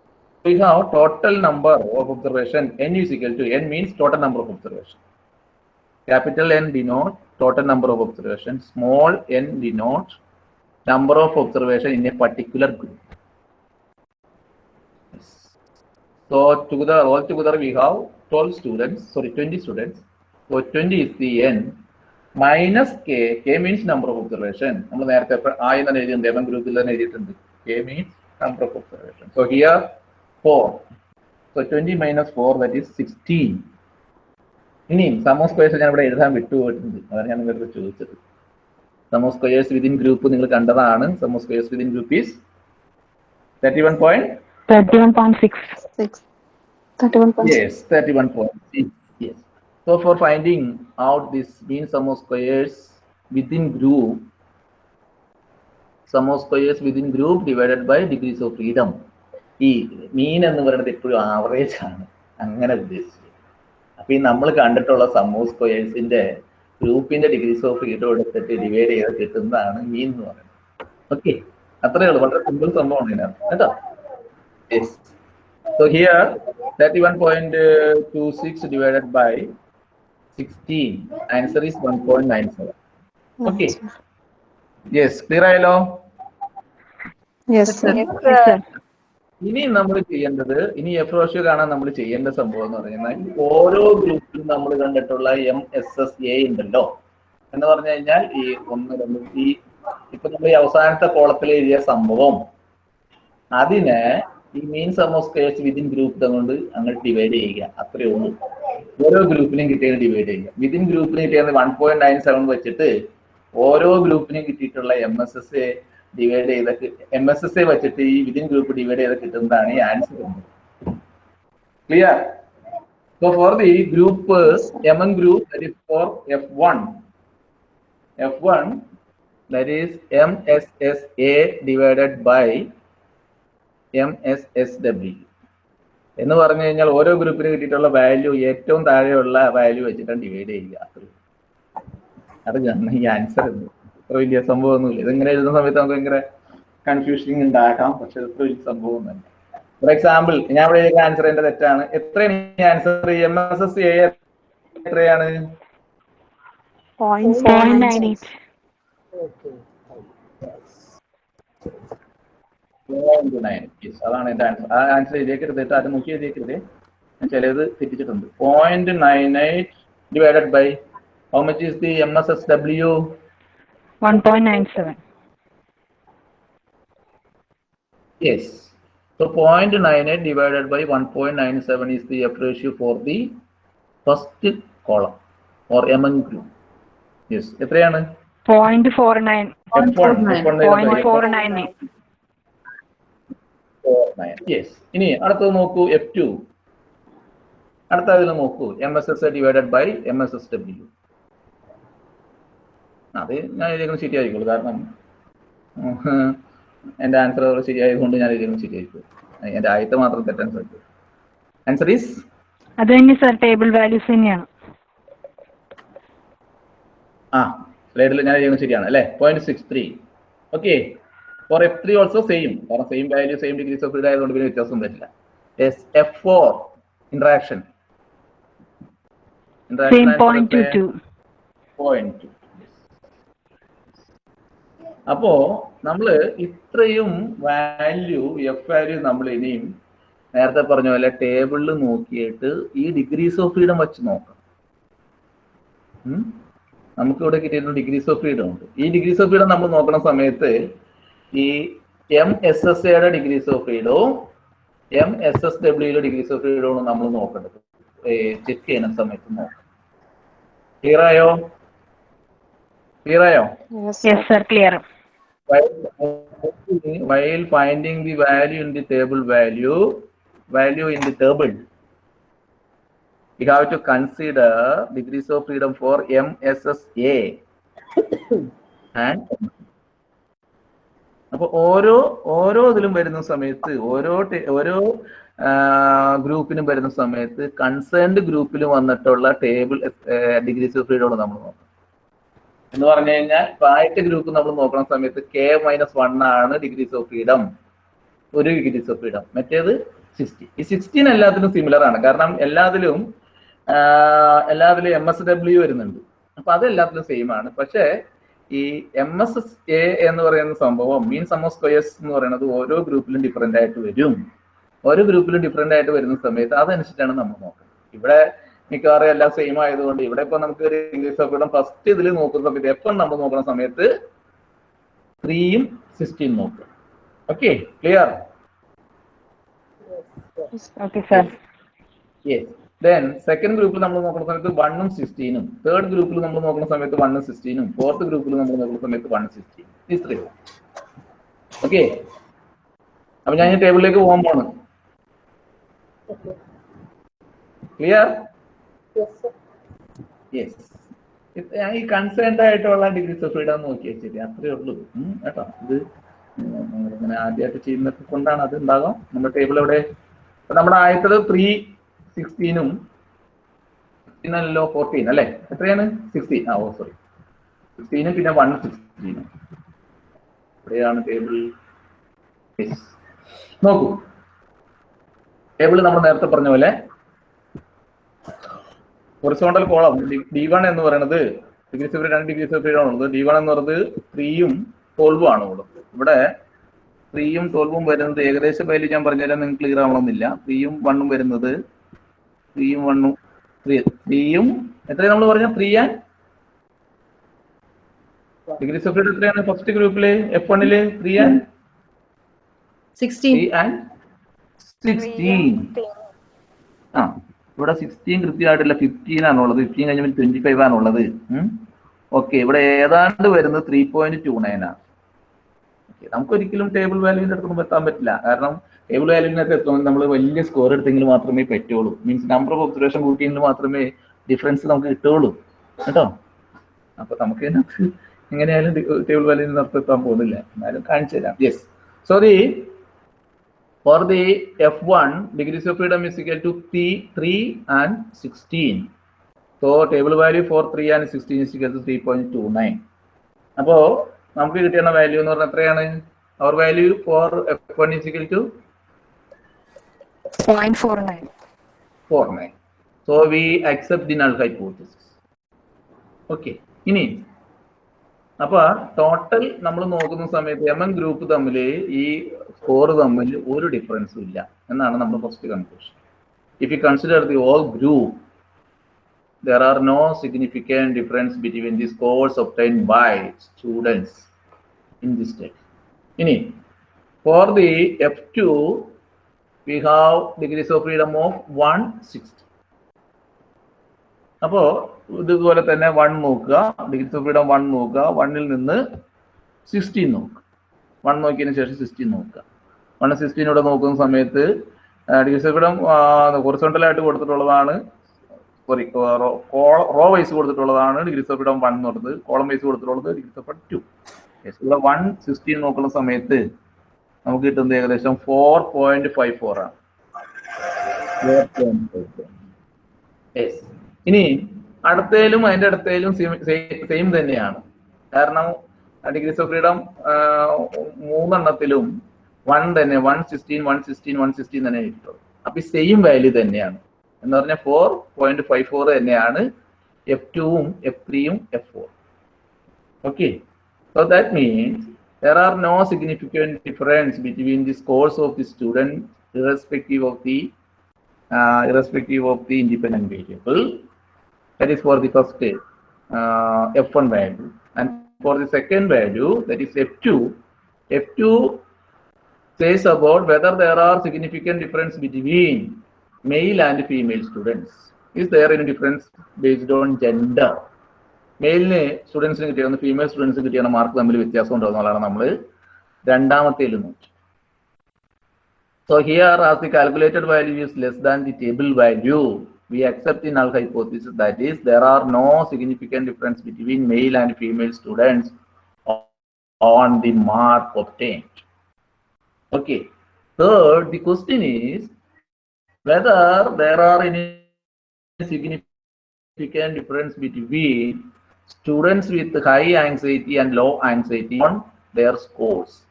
we have total number of observation n is equal to n means total number of observation capital n denote total number of observation small n denote number of observation in a particular group so together all together we have 12 students sorry 20 students so 20 is the n minus k k means number of observation നമ്മൾ നേരത്തെ ആ എന്ന് എഴുതിയിട്ടുണ്ട് എവൻ ഗ്രൂപ്പിൽ തന്നെ എഴുതിയിട്ടുണ്ട് K means number of observation. So here 4. So 20 minus 4 that is 16. ഇനി സമോ squares ഞാൻ ഇവിടെ എഴുതാൻ വിട്ടുപോയിട്ടുണ്ട് അതാണ് ഞാൻ നിങ്ങളുടെ ചോദിച്ചത് സമോ സ്ക്വയേഴ്സ് വിതിൻ ഗ്രൂപ്പ് നിങ്ങൾ കണ്ടതാണ് sum of squares within group is thirty one point thirty one six. Yes, thirty-one point six, yes. So for finding out this mean sum of squares within group, sum of squares within group divided by degrees of freedom. ഈ മീൻ എന്ന് പറയുന്നത് എപ്പോഴും average ആണ് അങ്ങനെ ഉദ്ദേശിച്ചത് അപ്പൊ ഈ നമ്മൾ കണ്ടിട്ടുള്ള സം ഓഫ് സ്ക്വയേഴ്സിന്റെ ഗ്രൂപ്പിന്റെ ഡിഗ്രീസ് ഓഫ് ഫ്രീഡം എടുത്തിട്ട് ഡിവൈഡ് ചെയ്ത് കിട്ടുന്നതാണ് മീൻ എന്ന് പറയുന്നത്. ഓക്കെ അത്രയേ ഉള്ളൂ. വളരെ സിമ്പിൾ സംഭവമാണ് ഇതിനകത്ത്. കേട്ടോ? Yes So here, 31.26 divided by 16. Answer is 1.97. One point nine ആയല്ലോ? ഓക്കെ ക്ലിയർ ആയല്ലോ sir. ഇനി നമ്മൾ ചെയ്യേണ്ടത് ഇനി എഫ് റോഷ്യോ കാണാൻ നമ്മൾ ചെയ്യേണ്ട സംഭവം എന്ന് പറഞ്ഞാൽ ഓരോ ഗ്രൂപ്പിലും നമ്മൾ കണ്ടിട്ടുള്ള എം എസ് എസ് എ ഉണ്ടല്ലോ. എന്ന് പറഞ്ഞു കഴിഞ്ഞാൽ ഈ ഒന്ന് രണ്ട് ഈ ഇപ്പൊ നമ്മൾ ഈ അവസാനത്തെ കോളത്തിൽ എഴുതിയ സംഭവം അതിനെ ഈ മീൻ സമോസ്കേഴ്സ് വിതിൻ ഗ്രൂപ്പ് കൊണ്ട് അങ്ങോട്ട് ഡിവൈഡ് ചെയ്യുക. അത്രയേ ഉള്ളൂ. ഓരോ ഗ്രൂപ്പിനും കിട്ടിയത് ഡിവൈഡ് ചെയ്യുക. വിതിൻ ഗ്രൂപ്പിന് കിട്ടിയത് വൺ പോയിന്റ് നയൻ സെവൻ വെച്ചിട്ട് ഓരോ ഗ്രൂപ്പിനും കിട്ടിയിട്ടുള്ള M S S A divide ചെയ്ത എം എസ് എസ് എ വെച്ചിട്ട് ഈ വിതിൻ ഗ്രൂപ്പ് ഡിവൈഡ് ചെയ്ത് കിട്ടുന്നതാണ് ഈ answer clear So for the group uh, among group that is for F1, F1 that is MSSA divided by MSSW. എന്ന് പറഞ്ഞു കഴിഞ്ഞാൽ ഓരോ ഗ്രൂപ്പിന് കിട്ടിയിട്ടുള്ള വാല്യൂ ഏറ്റവും താഴെയുള്ള വാല്യൂ വെച്ചിട്ടാണ് ഡിവൈഡ് ചെയ്യുക. അത്രയും. അത് കാരണം ഈ ആൻസർ അത്ര വലിയ സംഭവമൊന്നുമില്ല. ഇതിങ്ങനെ എഴുതുന്ന സമയത്ത് നമുക്ക് ഭയങ്കര കൺഫ്യൂഷനിങ് ഉണ്ടാക്കാം. പക്ഷെ അത്ര വലിയ തന്നെ. ഫോർ എക്സാമ്പിൾ ഞാൻ ഇവിടെ എഴുതിയ ആൻസർ എന്റെ തെറ്റാണ്. എത്രയാണ് answer M S S A എത്രയാണ്? അതാണ് എന്റെ ആൻസർ ആ ആൻസർ എഴുതിയേക്കരുത് കേട്ടോ. അത് നോക്കി എഴുതിയേക്കരുത്. ഞാൻ ചിലത് തെറ്റിച്ചിട്ടുണ്ട്. Point nine eight divided by how much is the M S S W one point nine seven Yes. So 0.98 divided by 1.97 is the F ratio for the first column or among group. Yes. എത്രയാണ്? Point four nine F1, F1 point four nine eight yes ഇനി അടുത്തത് നോക്കൂ F two അടുത്ത അതിൽ നോക്കൂ M S S divided by M S S W അത് ഞാൻ എഴുതിയത് ശരിയായിരിക്കുള്ളൂ കാരണം എന്റെ എന്റെ ആൻസർ ശരിയായതുകൊണ്ട് ഞാൻ എഴുതിയത് ശരിയായിരിക്കും എന്റെ ആദ്യത്തെ മാത്രം തെറ്റാൻ സാധിക്കും ആൻസർ ഈസ് അത് തന്നെ സാർ ടേബിൾ വാല്യൂസ് തന്നെയാണ്. ആ സ്ലൈഡിൽ ഞാൻ എഴുതിയത് ശരിയാണ് അല്ലേ? Point six three okay four F three also same കാരണം same value same degrees of freedom ആയതുകൊണ്ട് പിന്നെ വ്യത്യാസം വരില്ല as F four interaction interaction point two അപ്പോ നമ്മൾ ഇത്രയും വാല്യൂ എഫ് വാല്യൂ നമ്മൾ ഇനിയും നേരത്തെ പറഞ്ഞ പോലെ ടേബിളിൽ നോക്കിയിട്ട് ഈ ഡിഗ്രീസ് ഓഫ് ഫ്രീഡം വെച്ച് നോക്കാം? നമുക്ക് ഇവിടെ കിട്ടിയിരുന്ന ഡിഗ്രീസ് ഓഫ് ഫ്രീഡം ഉണ്ട്. ഈ ഡിഗ്രീസ് ഓഫ് ഫ്രീഡം നമ്മൾ നോക്കുന്ന സമയത്ത് ഈ എം എസ് എസ് എയുടെ ഡിഗ്രീസ് ഓഫ് ഫ്രീഡവും എം എസ് എസ് ഡബ്ല്യൂയുടെ ഡിഗ്രീസ് ഓഫ് ഫ്രീഡവും നമ്മൾ നോക്കേണ്ടത്. ചെക്ക് ചെയ്യുന്ന സമയത്ത് നോക്കാം ക്ലിയർ ആയോ? ക്ലിയർ ആയോ? Clear while, while finding the value in the table value value in the table we have to consider degrees of freedom for mssa and അപ്പൊ ഓരോ ഓരോ ഇതിലും വരുന്ന സമയത്ത് ഓരോ ഓരോ ഗ്രൂപ്പിനും വരുന്ന സമയത്ത് കൺസേൺഡ് ഗ്രൂപ്പിൽ വന്നിട്ടുള്ള ടേബിൾ ഡിഗ്രീസ് ഓഫ് ഫ്രീഡം നമ്മൾ നോക്കണം എന്ന് പറഞ്ഞു കഴിഞ്ഞാൽ പ്രായത്തെ ഗ്രൂപ്പ് നമ്മൾ നോക്കുന്ന സമയത്ത് കെ മൈനസ് വൺ ആണ് ഡിഗ്രീസ് ഓഫ് ഫ്രീഡം ഒരു ഡിഗ്രീസ് ഓഫ് ഫ്രീഡം മറ്റേത് സിക്സ്റ്റി ഈ സിക്സ്റ്റീൻ എല്ലാത്തിലും സിമിലർ ആണ്. കാരണം എല്ലാത്തിലും എല്ലാത്തിലും എം എസ് ഡബ്ല്യു വരുന്നുണ്ട്. അപ്പൊ അത് എല്ലാത്തിലും സെയിം ആണ്. പക്ഷേ ഈ എം എസ് എ എന്ന് പറയുന്ന സംഭവം മീൻ സമോ സ്ക്വയേഴ്സ് എന്ന് പറയുന്നത് ഓരോ ഗ്രൂപ്പിലും ഡിഫറെന്റ് ആയിട്ട് വരും. ഓരോ ഗ്രൂപ്പിലും ഡിഫറെന്റ് ആയിട്ട് വരുന്ന സമയത്ത് അതനുസരിച്ചാണ് നമ്മൾ നോക്കുന്നത്. ഇവിടെ മിക്കവാറും എല്ലാം സെയിം ആയതുകൊണ്ട് ഇവിടെ ഇപ്പൊ നമുക്ക് ഒരു ഇംഗ്ലീഷ് ഫ്രീഡം ഫസ്റ്റ് ഇതിൽ നോക്കുന്ന സമയത്ത് എഫ് നമ്മൾ നോക്കുന്ന സമയത്ത് ത്രീയും സിക്സ്റ്റീൻ നോക്കുക clear? ഓക്കെ ക്ലിയർ സെക്കൻഡ് ഗ്രൂപ്പിൽ നമ്മൾ നോക്കുന്ന സമയത്ത് വണ്ണും സിക്സ്റ്റീനും തേർഡ് ഗ്രൂപ്പിൽ നമ്മൾ നോക്കുന്ന സമയത്ത് വണ്ണും സിക്സ്റ്റീനും ഫോർത്ത് ഗ്രൂപ്പിൽ നമ്മൾ നോക്കുന്ന സമയത്ത് വണ്ണും സിക്സ്റ്റീൻ ഇത്രയും ഓക്കെ അപ്പൊ ഞാൻ ഈ ടേബിളിലേക്ക് പോകാൻ പോണ്. ക്ലിയർ ഞാൻ ഈ കൺസേൺഡ് ആയിട്ടുള്ള ഡിഗ്രീസ് ഓഫ് ഫ്രീഡം നോക്കി ശരി അത്രേ ഉള്ളൂ. കേട്ടോ. ഇത് ഇങ്ങനെ ആദ്യമായിട്ട് ചെയ്യുന്നത് കൊണ്ടാണ് അത് ഉണ്ടാകാം നമ്മുടെ ടേബിൾ ഇവിടെ നമ്മുടെ ആയത്തത് ത്രീ സിക്സ്റ്റീനും അല്ലോ ഫോർട്ടീൻ അല്ലേ? എത്രയാണ്? സിക്സ്റ്റീൻ ആ ഓ സോറി സിക്സ്റ്റീനും പിന്നെ വൺ സിക്സ്റ്റീനും എവിടെയാണ് ടേബിൾ നോക്കൂ. ടേബിൾ നമ്മൾ നേരത്തെ പറഞ്ഞ പോലെ ഹൊറിസോണ്ടൽ കോളം ഡി വൺ എന്ന് പറയുന്നത് ഡിഗ്രി സെപ്പറേറ്റ് രണ്ട് ഡിഗ്രി സെപ്പറേറ്റ് ആണ് ഉള്ളത്. ഡി വൺ എന്ന് പറയുന്നത് ത്രീയും ട്വൽവും ആണ് ഉള്ളത്. ഇവിടെ ത്രീയും ട്വൽവും വരുന്നത് ഏകദേശം പേരിൽ ഞാൻ പറഞ്ഞാലും നിങ്ങൾക്ക് ക്ലിയർ ആവണമെന്നില്ല. ത്രീയും വണ്ണും വരുന്നത് ത്രീയും വണ്ണും ത്രീ ത്രീയും എത്രയാണ് നമ്മൾ പറഞ്ഞ ത്രീ ആൻഡ് ഡിഗ്രി സെപ്പറേറ്റ് എത്രയാണ് ഫസ്റ്റ് ഗ്രൂപ്പിൽ എഫ് വണ്ണിൽ three and sixteen and sixteen ആ. ഇവിടെ സിക്സ്റ്റീൻ കൃത്യമായിട്ടില്ല ഫിഫ്റ്റീൻ ആണുള്ളത്. ഫിഫ്റ്റീൻ കഴിഞ്ഞാൽ ട്വന്റി ഫൈവ് ആണുള്ളത്. ഓക്കെ ഇവിടെ ഏതാണ്ട് വരുന്നത് ത്രീ പോയിന്റ് ടു നയൻ ആണ്. നമുക്ക് ഒരിക്കലും ടേബിൾ വാല്യൂവിന്റെ അടുത്തൊന്നും എത്താൻ പറ്റില്ല. കാരണം ടേബിൾ വാല്യൂവിനകത്ത് എത്തുമ്പോൾ നമ്മൾ വലിയ സ്കോർ എടുത്തെങ്കിൽ മാത്രമേ പറ്റുള്ളൂ മീൻസ് നമ്പർ ഓഫ് ഒബ്സർവേഷൻ കൂട്ടിയെങ്കിൽ മാത്രമേ ഡിഫറൻസ് നമുക്ക് കിട്ടുള്ളൂ കേട്ടോ? അപ്പൊ നമുക്ക് എങ്ങനെയായാലും ടേബിൾ അടുത്ത് എത്താൻ പോകുന്നില്ല. എന്നാലും കാണിച്ചു തരാം yes so the For the F1, degrees of freedom is equal to 3, 3 and 16. So table value for 3 and 16 is equal to 3.29. അപ്പോ നമുക്ക് കിട്ടിയ വാല്യൂ എന്ന് പറഞ്ഞാൽ എത്രയാണ്? അവർ value for F one is equal to four nine so we accept the null hypothesis okay ഇനി അപ്പൊ total നമ്മൾ നോക്കുന്ന സമയത്ത് എം എൻ ഗ്രൂപ്പ് തമ്മിൽ ഈ സ്കോർ തമ്മിൽ ഒരു ഡിഫറൻസും ഇല്ല എന്നാണ് നമ്മൾ first conclusion if you consider the all group there are no significant difference between the scores obtain by students in the state ഇനി for the F two we have degrees of freedom of one sixty അപ്പോൾ ഇതുപോലെ തന്നെ one നോക്കുക degrees of freedom one നോക്കുക വണ്ണിൽ നിന്ന് sixteen നോക്കുക. One നോക്കിയതിന് ശേഷം സിക്സ്റ്റീൻ നോക്കുക. വൺ സിക്സ്റ്റീൻ ഇവിടെ നോക്കുന്ന സമയത്ത് ഡിഗ്രീസ് ഓഫ് ഹൊറിസോണ്ടലായിട്ട് കൊടുത്തിട്ടുള്ളതാണ് സോറി റോ വൈസ് കൊടുത്തിട്ടുള്ളതാണ് ഡിഗ്രി ഓഫ് ഫ്രീഡം വൺ എന്ന് പറഞ്ഞത്. കോളം വൈസ് കൊടുത്തിട്ടുള്ളത് ഡിഗ്രി ഓഫ് ടു ഇവിടെ വൺ സിക്സ്റ്റീൻ നോക്കുന്ന സമയത്ത് നമുക്ക് കിട്ടുന്നത് ഏകദേശം ഫോർ പോയിന്റ് ഫൈവ് ഫോർ ആണ്. ഇനി അടുത്തേലും അതിന്റെ അടുത്തേലും സെയിം തന്നെയാണ്. കാരണം ഡിഗ്രീസ് ഓഫ് ഫ്രീഡം മൂന്നെണ്ണത്തിലും വൺ തന്നെ one sixteen one sixteen one sixteen തന്നെ കിട്ടുള്ളൂ അപ്പൊ ഈ സെയിം വാല്യൂ തന്നെയാണ്. എന്ന് പറഞ്ഞാൽ ഫോർ പോയിന്റ് ഫൈവ് ഫോർ തന്നെയാണ് എഫ് ടുവും എഫ് ത്രീയും F four okay so that means there are no significant difference between the scores of the student irrespective of the irrespective of the independent variable that is for the first F one value for the second value that is f2 f2 says about whether there are significant difference between male and female students is there any difference based on gender മെയിലിന് സ്റ്റുഡൻസിന് കിട്ടിയ female സ്റ്റുഡൻസിന് കിട്ടിയ mark തമ്മിൽ വ്യത്യാസം ഉണ്ടോ എന്നുള്ളതാണ് നമ്മൾ രണ്ടാമത്തേൽ നോക്കി so here as the calculated value is less than the table value we accept in null hypothesis that is there are no significant difference between male and female students on the mark obtained okay third the question is whether there are any significant difference between students with high anxiety and low anxiety on their scores.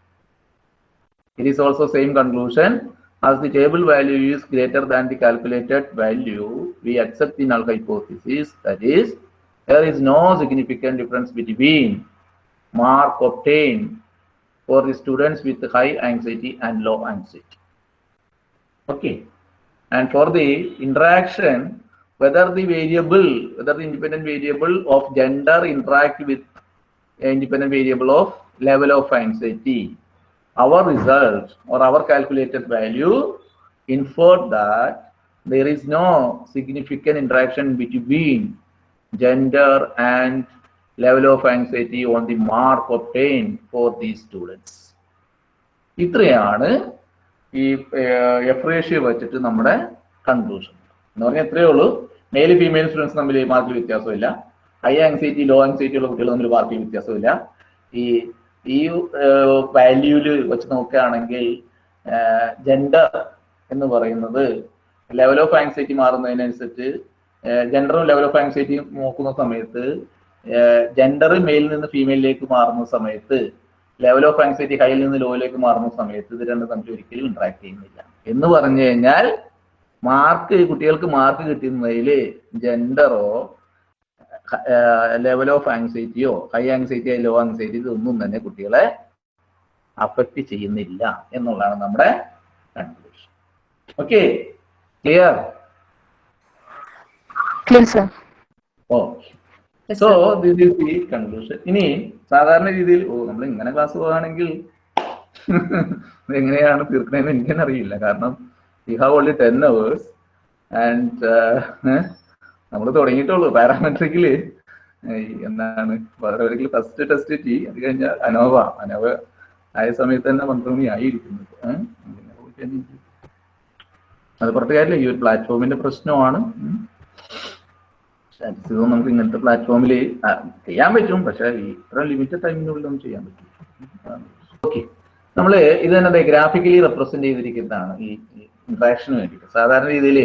It is also same conclusion. As the table value is greater than the calculated value, we accept the null hypothesis. That is, there is no significant difference between mark obtained for the students with high anxiety and low anxiety. Okay. And for the interaction, whether the variable, whether the independent variable of gender interact with independent variable of level of anxiety. Our result or our calculated value inferred that there is no significant interaction between gender and level of anxiety on the mark obtained for these students. ഇത്രയാണ് ഈ F ratio വെച്ചിട്ട് നമ്മുടെ conclusion എന്ന് പറഞ്ഞാൽ ഇത്രയേ ഉള്ളൂ male female students തമ്മിൽ മാർക്കിൽ വ്യത്യാസമില്ല ഹൈ ആങ്സൈറ്റി ലോ ആങ്സൈറ്റി ഉള്ള കുട്ടികൾ തമ്മിൽ മാർക്കിൽ വ്യത്യാസമില്ല ഈ വാല്യൂൽ വെച്ച് നോക്കുകയാണെങ്കിൽ ജെൻഡർ എന്ന് പറയുന്നത് ലെവൽ ഓഫ് ആങ്സൈറ്റി മാറുന്നതിനനുസരിച്ച് ജെൻഡറും ലെവൽ ഓഫ് ആങ്സൈറ്റിയും നോക്കുന്ന സമയത്ത് ജെൻഡർ മെയിലിൽ നിന്ന് ഫീമെയിലേക്ക് മാറുന്ന സമയത്ത് ലെവൽ ഓഫ് ആങ്സൈറ്റി ഹൈയിൽ നിന്ന് ലോയിലേക്ക് മാറുന്ന സമയത്ത് ഇത് രണ്ടും തമ്മിൽ ഒരിക്കലും ഇന്ററാക്ട് ചെയ്യുന്നില്ല. എന്ന് പറഞ്ഞു കഴിഞ്ഞാൽ മാർക്ക് കുട്ടികൾക്ക് മാർക്ക് കിട്ടുന്നതിൽ ജെൻഡറോ ലെവൽ ഓഫ് ആങ്സൈറ്റിയോ ഹൈ ആങ്സൈറ്റിയോ ലോ ആങ്സൈറ്റി ഇതൊന്നും തന്നെ കുട്ടികളെ അഫക്റ്റ് ചെയ്യുന്നില്ല എന്നുള്ളതാണ് നമ്മുടെ conclusion okay clear so this is the conclusion ഇനി സാധാരണ രീതിയിൽ ഓ നമ്മൾ ഇങ്ങനെ ക്ലാസ് പോവുകയാണെങ്കിൽ ഇത് എങ്ങനെയാണ് തീർക്കണതെന്ന് എനിക്കെന്നറിയില്ല അറിയില്ല. കാരണം we have only ten hours and നമ്മൾ തുടങ്ങിയിട്ടുള്ളൂ. പാരാമെട്രിക്കിൽ എന്താണ്? പാരാമെട്രിക്കിൽ ഫസ്റ്റ് ടെസ്റ്റ് ടി. അത് കഴിഞ്ഞാൽ അനോവ അനോവ ആയ സമയത്ത് തന്നെ മണി ആയിരിക്കുന്നത്? അത് പുറത്തുകാരില്ല ഈ ഒരു പ്ലാറ്റ്ഫോമിന്റെ പ്രശ്നമാണ്. നമുക്ക് ഇങ്ങനത്തെ പ്ലാറ്റ്ഫോമിൽ ചെയ്യാൻ പറ്റും. പക്ഷേ ഇത്ര ലിമിറ്റഡ് ടൈമിനുള്ളിൽ നമുക്ക് ചെയ്യാൻ പറ്റും ഓക്കെ നമ്മൾ ഇത് തന്നെ ഗ്രാഫിക്കലി റെപ്രസെന്റ് ചെയ്തിരിക്കുന്നതാണ് ഈ ഇന്ററാക്ഷന് വേണ്ടിയിട്ട്. സാധാരണ രീതിയിൽ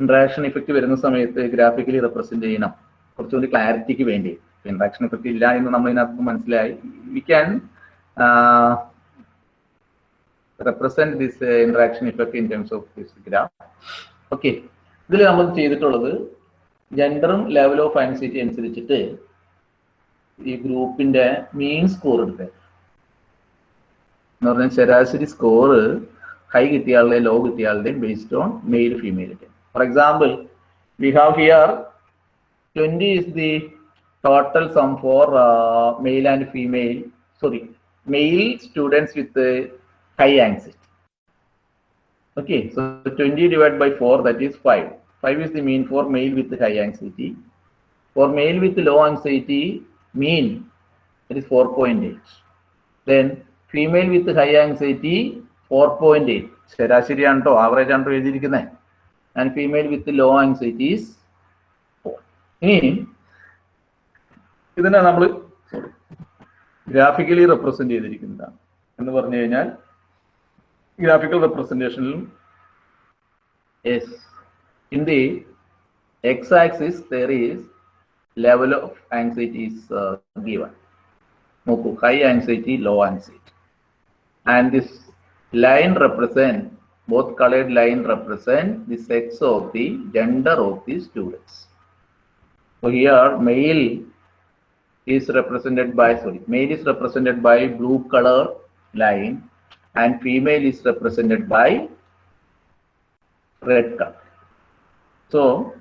ഇന്ററാക്ഷൻ ഇഫക്റ്റ് വരുന്ന സമയത്ത് ഗ്രാഫിക്കലി റെപ്രസെന്റ് ചെയ്യണം. കുറച്ചുകൂടി ക്ലാരിറ്റിക്ക് വേണ്ടി. ഇന്ററാക്ഷൻ ഇഫക്റ്റ് ഇല്ല എന്ന് നമ്മൾ ഇതിനകത്ത് മനസ്സിലായി. We can represent this interaction effect in terms of this graph okay ഇതിൽ നമ്മൾ ചെയ്തിട്ടുള്ളത് ജെൻഡറും ലെവൽ ഓഫ് ആൻസൈറ്റി അനുസരിച്ചിട്ട് ഈ ഗ്രൂപ്പിന്റെ മീൻ സ്കോർ എടുത്തേ എന്ന് പറഞ്ഞാൽ ശരാശരി സ്കോർ ഹൈ കിട്ടിയ ആളുടെ ലോ കിട്ടിയ ആളുടെയും ബേസ്ഡ് ഓൺ മെയിൽ ഫീമെയിലിന്റെ For example we have here twenty is the total sum for male and female sorry male students with high anxiety Okay, so 20 divided by 4, that is 5. 5 is the mean for male with high anxiety. For male with low anxiety, mean, that is 4.8. Then female with high anxiety, 4.8. ശരാശരി ആണ് കേട്ടോ average ആണ് എഴുതിയിരിക്കുന്നത് and female with low anxiety is four ഇനി ഇതിനെ നമ്മൾ graphically represent ചെയ്തിരിക്കുന്നതാണ് എന്ന് പറഞ്ഞു കഴിഞ്ഞാൽ graphical representation yes in the x-axis there is level of anxiety is uh, given നോക്കൂ high anxiety low anxiety and this line represent both colored line represent the sex of the gender of the students so here male is represented by sorry male is represented by blue color line and female is represented by red color. So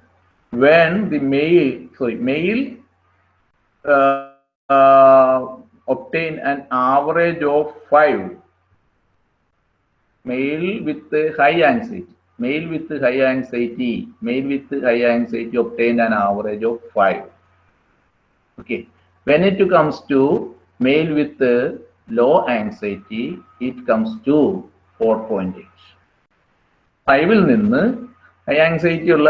when the male, sorry, male uh, uh, obtain an average of five, male with high anxiety, male with high anxiety, male with high anxiety obtain an average of 5. Okay, when it comes to male with low anxiety, it comes to 4.8. ഫൈവിൽ നിന്ന് high anxiety ഉള്ള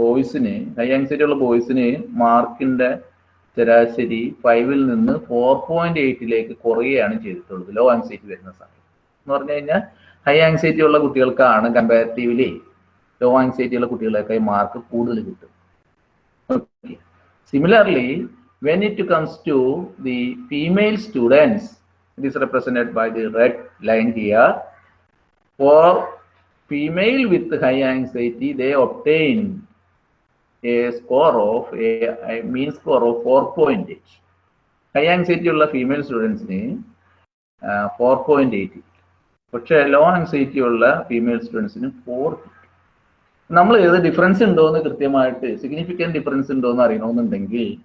ബോയ്സിന് high anxiety ഉള്ള ബോയ്സിന് മാർക്കിന്റെ ശരാശരി ഫൈവിൽ നിന്ന് four point എയ്റ്റിലേക്ക് കുറയുകയാണ് ചെയ്തിട്ടുള്ളത് ലോ ആങ്സൈറ്റി വരുന്ന സമയം എന്ന് പറഞ്ഞു കഴിഞ്ഞാൽ ഹൈ ആങ്സൈറ്റി ഉള്ള കുട്ടികൾക്കാണ് കമ്പാരിറ്റീവ്ലി ലോ ആങ്സൈറ്റി ഉള്ള കുട്ടികളൊക്കെ മാർക്ക് കൂടുതൽ കിട്ടും okay similarly when it comes to the female students, it is represented by the red line here. For female with high anxiety, they obtain a score of a, a mean score of 4.8. High anxiety ഉള്ള female സ്റ്റുഡൻസിന് four point eight പക്ഷേ low anxiety ഉള്ള female സ്റ്റുഡൻസിന് four നമ്മൾ ഏത് difference ഉണ്ടോ എന്ന് കൃത്യമായിട്ട് സിഗ്നിഫിക്കന്റ് ഡിഫറൻസ് ഉണ്ടോ എന്ന് അറിയണമെന്നുണ്ടെങ്കിൽ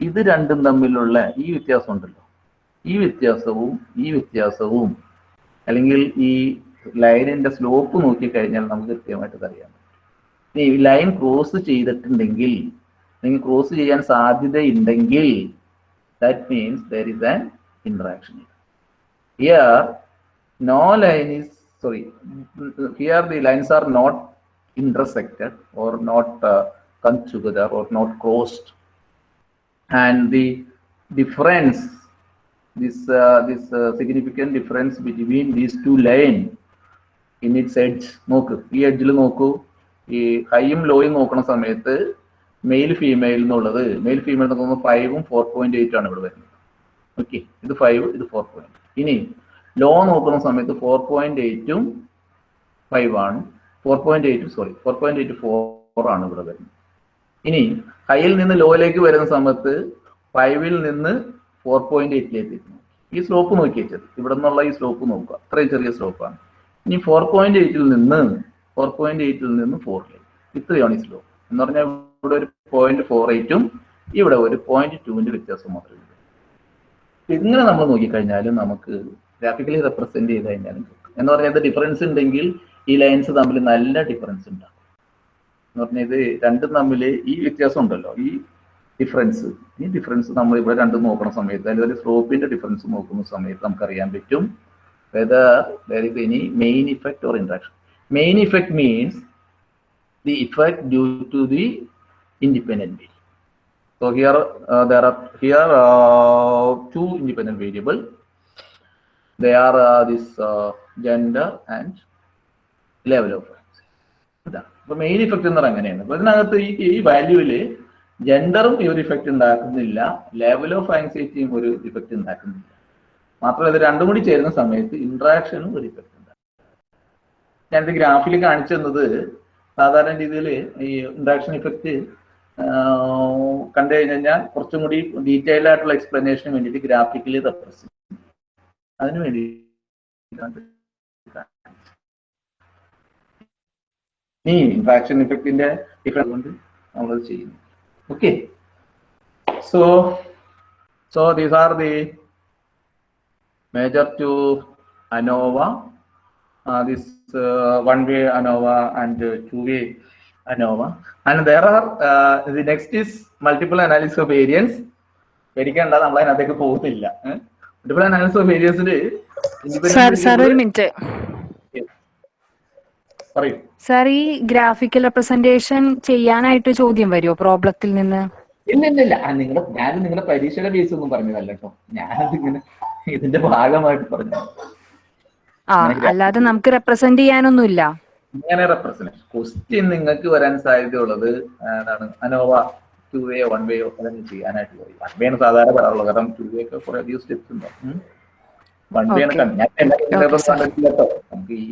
ഇത് രണ്ടും തമ്മിലുള്ള ഈ വ്യത്യാസം ഉണ്ടല്ലോ. ഈ വ്യത്യാസവും ഈ വ്യത്യാസവും. അല്ലെങ്കിൽ ഈ ലൈനിന്റെ സ്ലോപ്പ് നോക്കിക്കഴിഞ്ഞാൽ നമുക്ക് കൃത്യമായിട്ട് അറിയാം ഈ ലൈൻ ക്രോസ് ചെയ്തിട്ടുണ്ടെങ്കിൽ അല്ലെങ്കിൽ ക്രോസ് ചെയ്യാൻ സാധ്യതയുണ്ടെങ്കിൽ that means there is an interaction Here, no line is, sorry, here the lines are not intersected or not uh, come together or not crossed. And the difference, this, uh, this uh, significant difference between these two line in its edge, നോക്ക് ഈ എഡ്ജിൽ നോക്കൂ ഈ ഹൈയും ലോയും നോക്കുന്ന സമയത്ത് male female എന്നുള്ളത് male female നോക്കുമ്പോൾ ഫൈവും ഫോർ പോയിന്റ് എയ്റ്റ് ആണ് ഇവിടെ വരുന്നത് ഓക്കെ ഇത് ഫൈവ് ഇത് ഫോർ പോയിന്റ് ഇനി ലോ നോക്കുന്ന സമയത്ത് ഫോർ പോയിന്റ് എയ്റ്റും ഫൈവ് ആണ്. Four point eight sorry four point eight four ആണ് ഇവിടെ വരുന്നത്. ഇനി ഹൈയിൽ നിന്ന് ലോയിലേക്ക് വരുന്ന സമയത്ത് ഫൈവിൽ നിന്ന് ഫോർ പോയിന്റ് എയ്റ്റിലേക്ക് എത്തുന്നു ഈ സ്ലോപ്പ് നോക്കി വെച്ചത്. ഇവിടെ നിന്നുള്ള ഈ സ്ലോപ്പ് നോക്കുക. അത്രയും ചെറിയ സ്ലോപ്പാണ് ഇനി ഫോർ പോയിന്റ് എയ്റ്റിൽ നിന്ന് ഫോർ പോയിന്റ് എയ്റ്റിൽ നിന്ന് ഫോറിലേക്ക് ഇത്രയാണ് ഈ സ്ലോപ്പ് എന്ന് പറഞ്ഞാൽ ഇവിടെ ഒരു പോയിന്റ് ഫോർ എയ്റ്റും ഇവിടെ ഒരു പോയിന്റ് ടുവിന്റെ വ്യത്യാസം മാത്രമേ ഉള്ളൂ. ഇങ്ങനെ നമ്മൾ നോക്കിക്കഴിഞ്ഞാലും നമുക്ക് ഗ്രാഫിക്കലി റെപ്രസെന്റ് ചെയ്ത് കഴിഞ്ഞാലും കിട്ടും. എന്ന് പറഞ്ഞാൽ ഡിഫറൻസ് ഉണ്ടെങ്കിൽ ഈ ലൈൻസ് തമ്മിൽ നല്ല ഡിഫറൻസ് ഉണ്ടാകും. എന്ന് പറഞ്ഞാൽ ഇത് രണ്ടും തമ്മിൽ ഈ വ്യത്യാസം ഉണ്ടല്ലോ. ഈ ഡിഫറൻസ് ഈ ഡിഫറൻസ് നമ്മൾ ഇവിടെ രണ്ടും നോക്കുന്ന സമയത്ത് അല്ലെങ്കിൽ ഒരു സ്ലോപ്പിന്റെ ഡിഫറൻസ് നോക്കുന്ന സമയത്ത് നമുക്ക് അറിയാൻ പറ്റും whether there is main effect or interaction main effect means the effect due to the independent variable so here here two independent variable. They are uh, this uh, gender and level of frequency. ഇതാണ് അപ്പൊ main effect എന്ന് പറഞ്ഞാൽ അങ്ങനെയാണ്. അപ്പൊ ഇതിനകത്ത് ഈ ഈ വാല്യൂവിൽ ജെൻഡറും ഈ ഒരു ഇഫക്റ്റ് ഉണ്ടാക്കുന്നില്ല. ലെവൽ ഓഫ് ആങ്സൈറ്റിയും ഒരു ഇഫക്റ്റ് ഉണ്ടാക്കുന്നില്ല. മാത്രമല്ല ഇത് രണ്ടും കൂടി ചേരുന്ന സമയത്ത് ഇന്ററാക്ഷനും ഒരു ഇഫക്റ്റ് ഉണ്ടാക്കും. ഞാനിത് ഗ്രാഫിൽ കാണിച്ചു തന്നത് സാധാരണ രീതിയിൽ ഈ ഇന്ററാക്ഷൻ ഇഫക്റ്റ് കണ്ടു കഴിഞ്ഞാൽ കുറച്ചും കൂടി ഡീറ്റെയിൽ ആയിട്ടുള്ള എക്സ്പ്ലനേഷന് വേണ്ടിയിട്ട് ഗ്രാഫിക്കലി റെപ്രസെന്റ് അതിനു വേണ്ടി ഈ ഇൻട്രാക്ഷൻ ഇഫക്റ്റിന്റെ ഡിഫറൻസ് കൊണ്ട് നമ്മൾ ചെയ്യുന്നു. Okay so so these are the major two ANOVA this one way ANOVA and two way ANOVA. And there are, ദി next is multiple analysis of variance. പേടിക്കണ്ട നമ്മൾ അതിനകത്തേക്ക് പോകുന്നില്ല മൾട്ടിപ്പിൾ അനാലിസിസ് ഓഫ് വേരിയൻസിൽ sir ഒരു മിനിറ്റ്. സാർ ഈ graphical representation ചെയ്യാനായിട്ട് ചോദ്യം വരുമോ പ്രോബ്ലത്തിൽ നിന്ന്? ഇല്ല ഇല്ല ഇല്ല. നിങ്ങളുടെ ഞാൻ നിങ്ങളുടെ പരീക്ഷയുടെ ബേസ് ഒന്നും പറഞ്ഞതല്ല കേട്ടോ. ഞാനതിങ്ങനെ ഇതിന്റെ ഭാഗമായിട്ട് പറഞ്ഞു ആ അല്ലാതെ നമുക്ക് റെപ്രസെന്റ് ചെയ്യാനൊന്നുമില്ല. ഇങ്ങനെ റെപ്രസെന്റ് ക്വസ്റ്റ്യൻ നിങ്ങൾക്ക് വരാൻ സാധ്യതയുള്ളത് എന്താണ് അനോവ ടു വേയോ വൺ വേയോ അതൊക്കെ ചെയ്യാനായിട്ട് പോയി വൺ വേ ആണ് സാധാരണ പറയാറുള്ളത് കാരണം ടു വേ ഒക്കെ കുറെ അധികം സ്റ്റെപ്സ് ഉണ്ട്. വൺ വേ ആണ്. ഞാൻ എല്ലാ Okay, കണ്ടിട്ടില്ല കേട്ടോ നമുക്ക് ഈ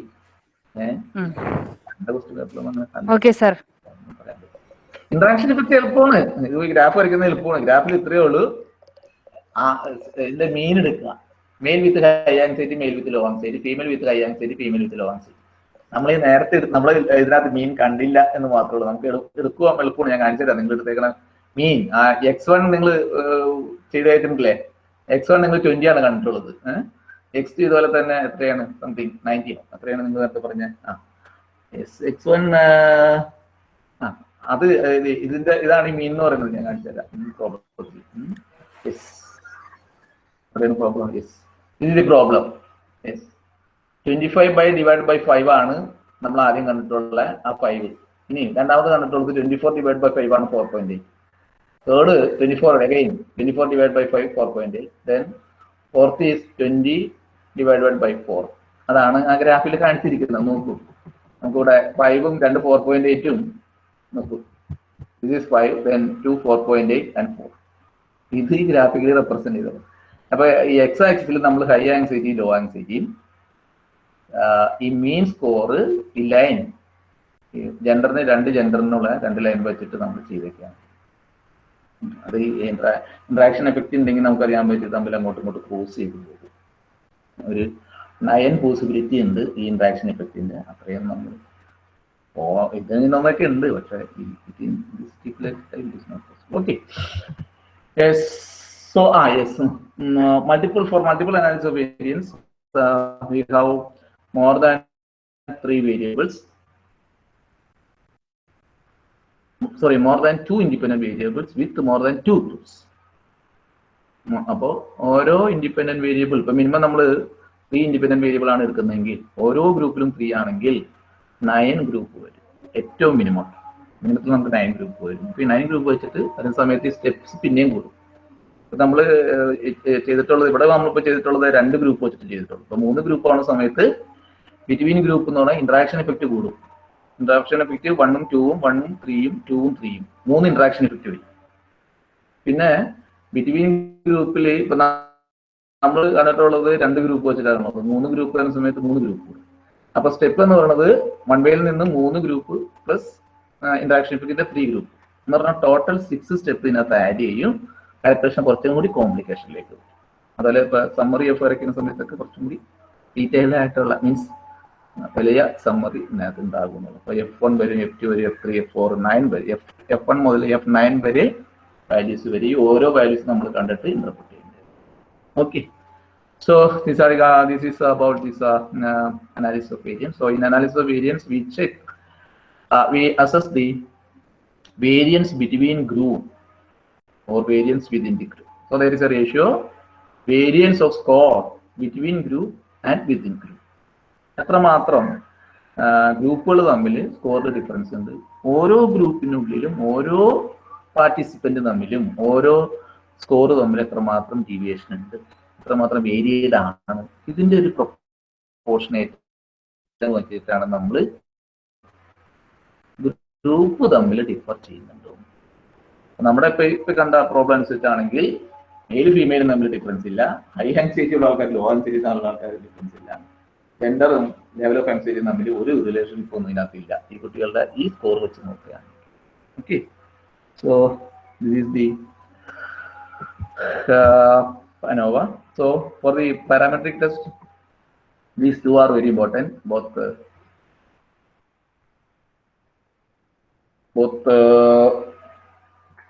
ഏഹ് സാർ ഇന്ററാക്ഷൻ ഇപ്പൊ എളുപ്പമാണ് ഗ്രാഫ് വരയ്ക്കുന്നത് എളുപ്പമാണ് ഗ്രാഫിൽ ഇത്രയേ ഉള്ളൂ. ഇതിന്റെ മെയിൻ എടുക്കുക. Male with high anxiety male with low anxiety female with high anxiety female with low anxiety നമ്മൾ നേരത്തെ നമ്മൾ ഇതിനകത്ത് മീൻ കണ്ടില്ല എന്ന് മാത്രമേ ഉള്ളൂ. നമുക്ക് എടു- എടുക്കുവാൻ എളുപ്പമാണ്. ഞാൻ കാണിച്ചു തരാം നിങ്ങൾ എടുത്തേക്കണ മീൻ ആ എക്സ് വൺ നിങ്ങൾ ചെയ്ത് കഴിഞ്ഞിട്ടില്ലേ എക്സ് വൺ നിങ്ങൾ ട്വന്റി ആണ് കണ്ടിട്ടുള്ളത്. എക്സ് ടു ഇതുപോലെ തന്നെ എത്രയാണ്? സംതിങ് നയന്റീൻ അത്രയാണ് നിങ്ങൾ നേരത്തെ പറഞ്ഞ ആ. എസ് എക്സ് വൺ അത് ഇതിന്റെ ഇതാണ് ഈ മീൻ എന്ന് പറയുന്നത് ഞാൻ കാണിച്ചു തരാം. പ്രോബ്ലം അതാണ് പ്രോബ്ലം യെസ് ഇതിന്റെ problem yes twenty five by divide by five ആണ് നമ്മൾ ആദ്യം കണ്ടിട്ടുള്ള ആ ഫൈവ് ഇനി രണ്ടാമത് കണ്ടിട്ടുള്ളത് twenty four divide by five ആണ് four point eight twenty four divide by five four point eight then fourth is twenty divide by four അതാണ് ആ ഗ്രാഫിൽ കാണിച്ചിരിക്കുന്നത്. നോക്കൂ. നമുക്കിവിടെ ഫൈവും രണ്ട് ഫോർ പോയിന്റ് എയ്റ്റും നോക്കൂ. This is five then two four point eight and four ഇത് ഈ ഗ്രാഫിക്കലി റെപ്രസെന്റ് ചെയ്തത്. അപ്പൊ ഈ എക്സ് ആക്സിൽ നമ്മൾ ഹൈ ആങ്സൈറ്റിയും ലോ ആങ്സൈറ്റിയും ഈ മീൻ സ്കോർ ഈ ലൈൻ ജെൻഡറിന് രണ്ട് ജെൻഡറിനുള്ള രണ്ട് ലൈൻ വെച്ചിട്ട് നമ്മൾ ചെയ്തേക്കാണ്. അത് ഈ ഇന്ററാക്ഷൻ എഫക്റ്റ് ഉണ്ടെങ്കിൽ നമുക്കറിയാൻ പറ്റും തമ്മിൽ അങ്ങോട്ടും ഇങ്ങോട്ടും ക്രോസ് ചെയ്ത് പോകും ഒരു നയൻ പോസിബിലിറ്റി ഉണ്ട് ഈ ഇന്ററാക്ഷൻ എഫക്റ്റിന്റെ അത്രയും നമ്മൾ ഓ ഇതിൽ നിന്നൊക്കെ ഉണ്ട് പക്ഷേ ഓക്കെ യെസ് സോ ആ yes multiple for multiple analysis of variance we have more than three more than more than two independent variables with more than two groups. അപ്പോൾ ഓരോ ഇൻഡിപെൻഡന്റ് വേരിയബിൾ ഇപ്പൊ മിനിമം നമ്മൾ ത്രീ ഇൻഡിപെൻഡന്റ് വേരിയബിൾ ആണ് എടുക്കുന്നതെങ്കിൽ ഓരോ ഗ്രൂപ്പിലും three ആണെങ്കിൽ nine group വരും. ഏറ്റവും മിനിമം മിനിമത്തിൽ നമുക്ക് നയൻ ഗ്രൂപ്പ് വരും. ഈ നയൻ ഗ്രൂപ്പ് വെച്ചിട്ട് അതേ സമയത്ത് സ്റ്റെപ്സ് പിന്നെയും കൂടും. ഇപ്പൊ നമ്മൾ ചെയ്തിട്ടുള്ളത് ഇവിടെ നമ്മളിപ്പോ ചെയ്തിട്ടുള്ളത് രണ്ട് ഗ്രൂപ്പ് വെച്ചിട്ട് ചെയ്തിട്ടുള്ളൂ. ഇപ്പൊ മൂന്ന് ഗ്രൂപ്പ് ആവുന്ന സമയത്ത് ബിറ്റ്വീൻ ഗ്രൂപ്പ് എന്ന് പറഞ്ഞാൽ ഇന്ററാക്ഷൻ എഫക്റ്റ് കൂടും. ഇന്ററാക്ഷൻ എഫക്റ്റീവ് വണ്ണും ടൂവും വണ്ണും ത്രീയും ടൂവും ത്രീയും മൂന്ന് ഇന്ററാക്ഷൻ എഫക്റ്റീവ് പിന്നെ ബിറ്റ്വീൻ ഗ്രൂപ്പിൽ ഇപ്പൊ നമ്മൾ കണ്ടിട്ടുള്ളത് രണ്ട് ഗ്രൂപ്പ് വെച്ചിട്ടാണ്. മൂന്ന് ഗ്രൂപ്പ് വരുന്ന സമയത്ത് മൂന്ന് ഗ്രൂപ്പ് അപ്പൊ സ്റ്റെപ്പ് എന്ന് പറയുന്നത് വൺ വേയിൽ നിന്ന് മൂന്ന് ഗ്രൂപ്പ് പ്ലസ് ഇന്ററാക്ഷൻ എഫക്റ്റിന്റെ ത്രീ ഗ്രൂപ്പ് എന്ന് പറഞ്ഞാൽ ടോട്ടൽ സിക്സ് സ്റ്റെപ്പ് ഇതിനകത്ത് ആഡ് ചെയ്യും. കാൽക്കുലേഷൻ കുറച്ചും കൂടി കോംപ്ലിക്കേഷനിലേക്ക് അതുപോലെ ഇപ്പൊ സമ്മറി ഓഫ് വരയ്ക്കുന്ന സമയത്തൊക്കെ കുറച്ചും കൂടി ഡീറ്റെയിൽഡ് ആയിട്ടുള്ള മീൻസ് വലിയ സമ്മറി ഇതിനകത്ത് ഉണ്ടാകുന്നുള്ളൂ അപ്പൊ എഫ് വൺ വരും എഫ് ടു വരും F three F four nine വരെ എഫ് എഫ് വൺ മുതൽ എഫ് നയൻ വരെ വാല്യൂസ് വരെ ഈ ഓരോ വാല്യൂസ് നമ്മൾ കണ്ടിട്ട് ഇന്റർപ്രിറ്റ് ചെയ്യുന്നത് okay So these are uh, this is about this uh, uh, analysis of variance. So in analysis of variance, we check, uh, we assess the variance between group or variance within the group. So there is a ratio variance of score between group and within group. എത്രമാത്രം ഗ്രൂപ്പുകൾ തമ്മിൽ സ്കോറിൽ difference ഉണ്ട്. ഓരോ ഗ്രൂപ്പിനുള്ളിലും ഓരോ participant തമ്മിലും ഓരോ score തമ്മിൽ എത്രമാത്രം ഡീവിയേഷൻ ഉണ്ട്. എത്രമാത്രം വേരിയഡ് ആണ്. ഇതിന്റെ ഒരു പ്രൊപ്പോർഷനേറ്റ് വെച്ചിട്ടാണ് നമ്മൾ ഗ്രൂപ്പ് തമ്മിൽ ഡിഫർ ചെയ്യുന്നുണ്ട്. നമ്മുടെ ഇപ്പൊ ഇപ്പൊ കണ്ട പ്രോബ്ലം അനുസരിച്ചാണെങ്കിൽ മെയിൽ ഫീമെയിൽ തമ്മിൽ ഡിഫറൻസ് ഇല്ല. ഹൈ ആൻസൈറ്റി ഉള്ള ആൾക്കാർ ലോ ആൻസൈറ്റി ഉള്ള ആൾക്കാർ ഡിഫറൻസ് ഇല്ല. ജെൻഡറും ലെവൽ ഓഫ് ആൻസൈറ്റി തമ്മിൽ ഒരു റിലേഷൻഷിപ്പ് ഒന്നും ഇതിനകത്തില്ല ഈ കുട്ടികളുടെ ഈ സ്കോർ വെച്ച് നോക്കുകയാണ് okay so this is the ANOVA. So for the parametric test, these two are very important, both uh, both uh,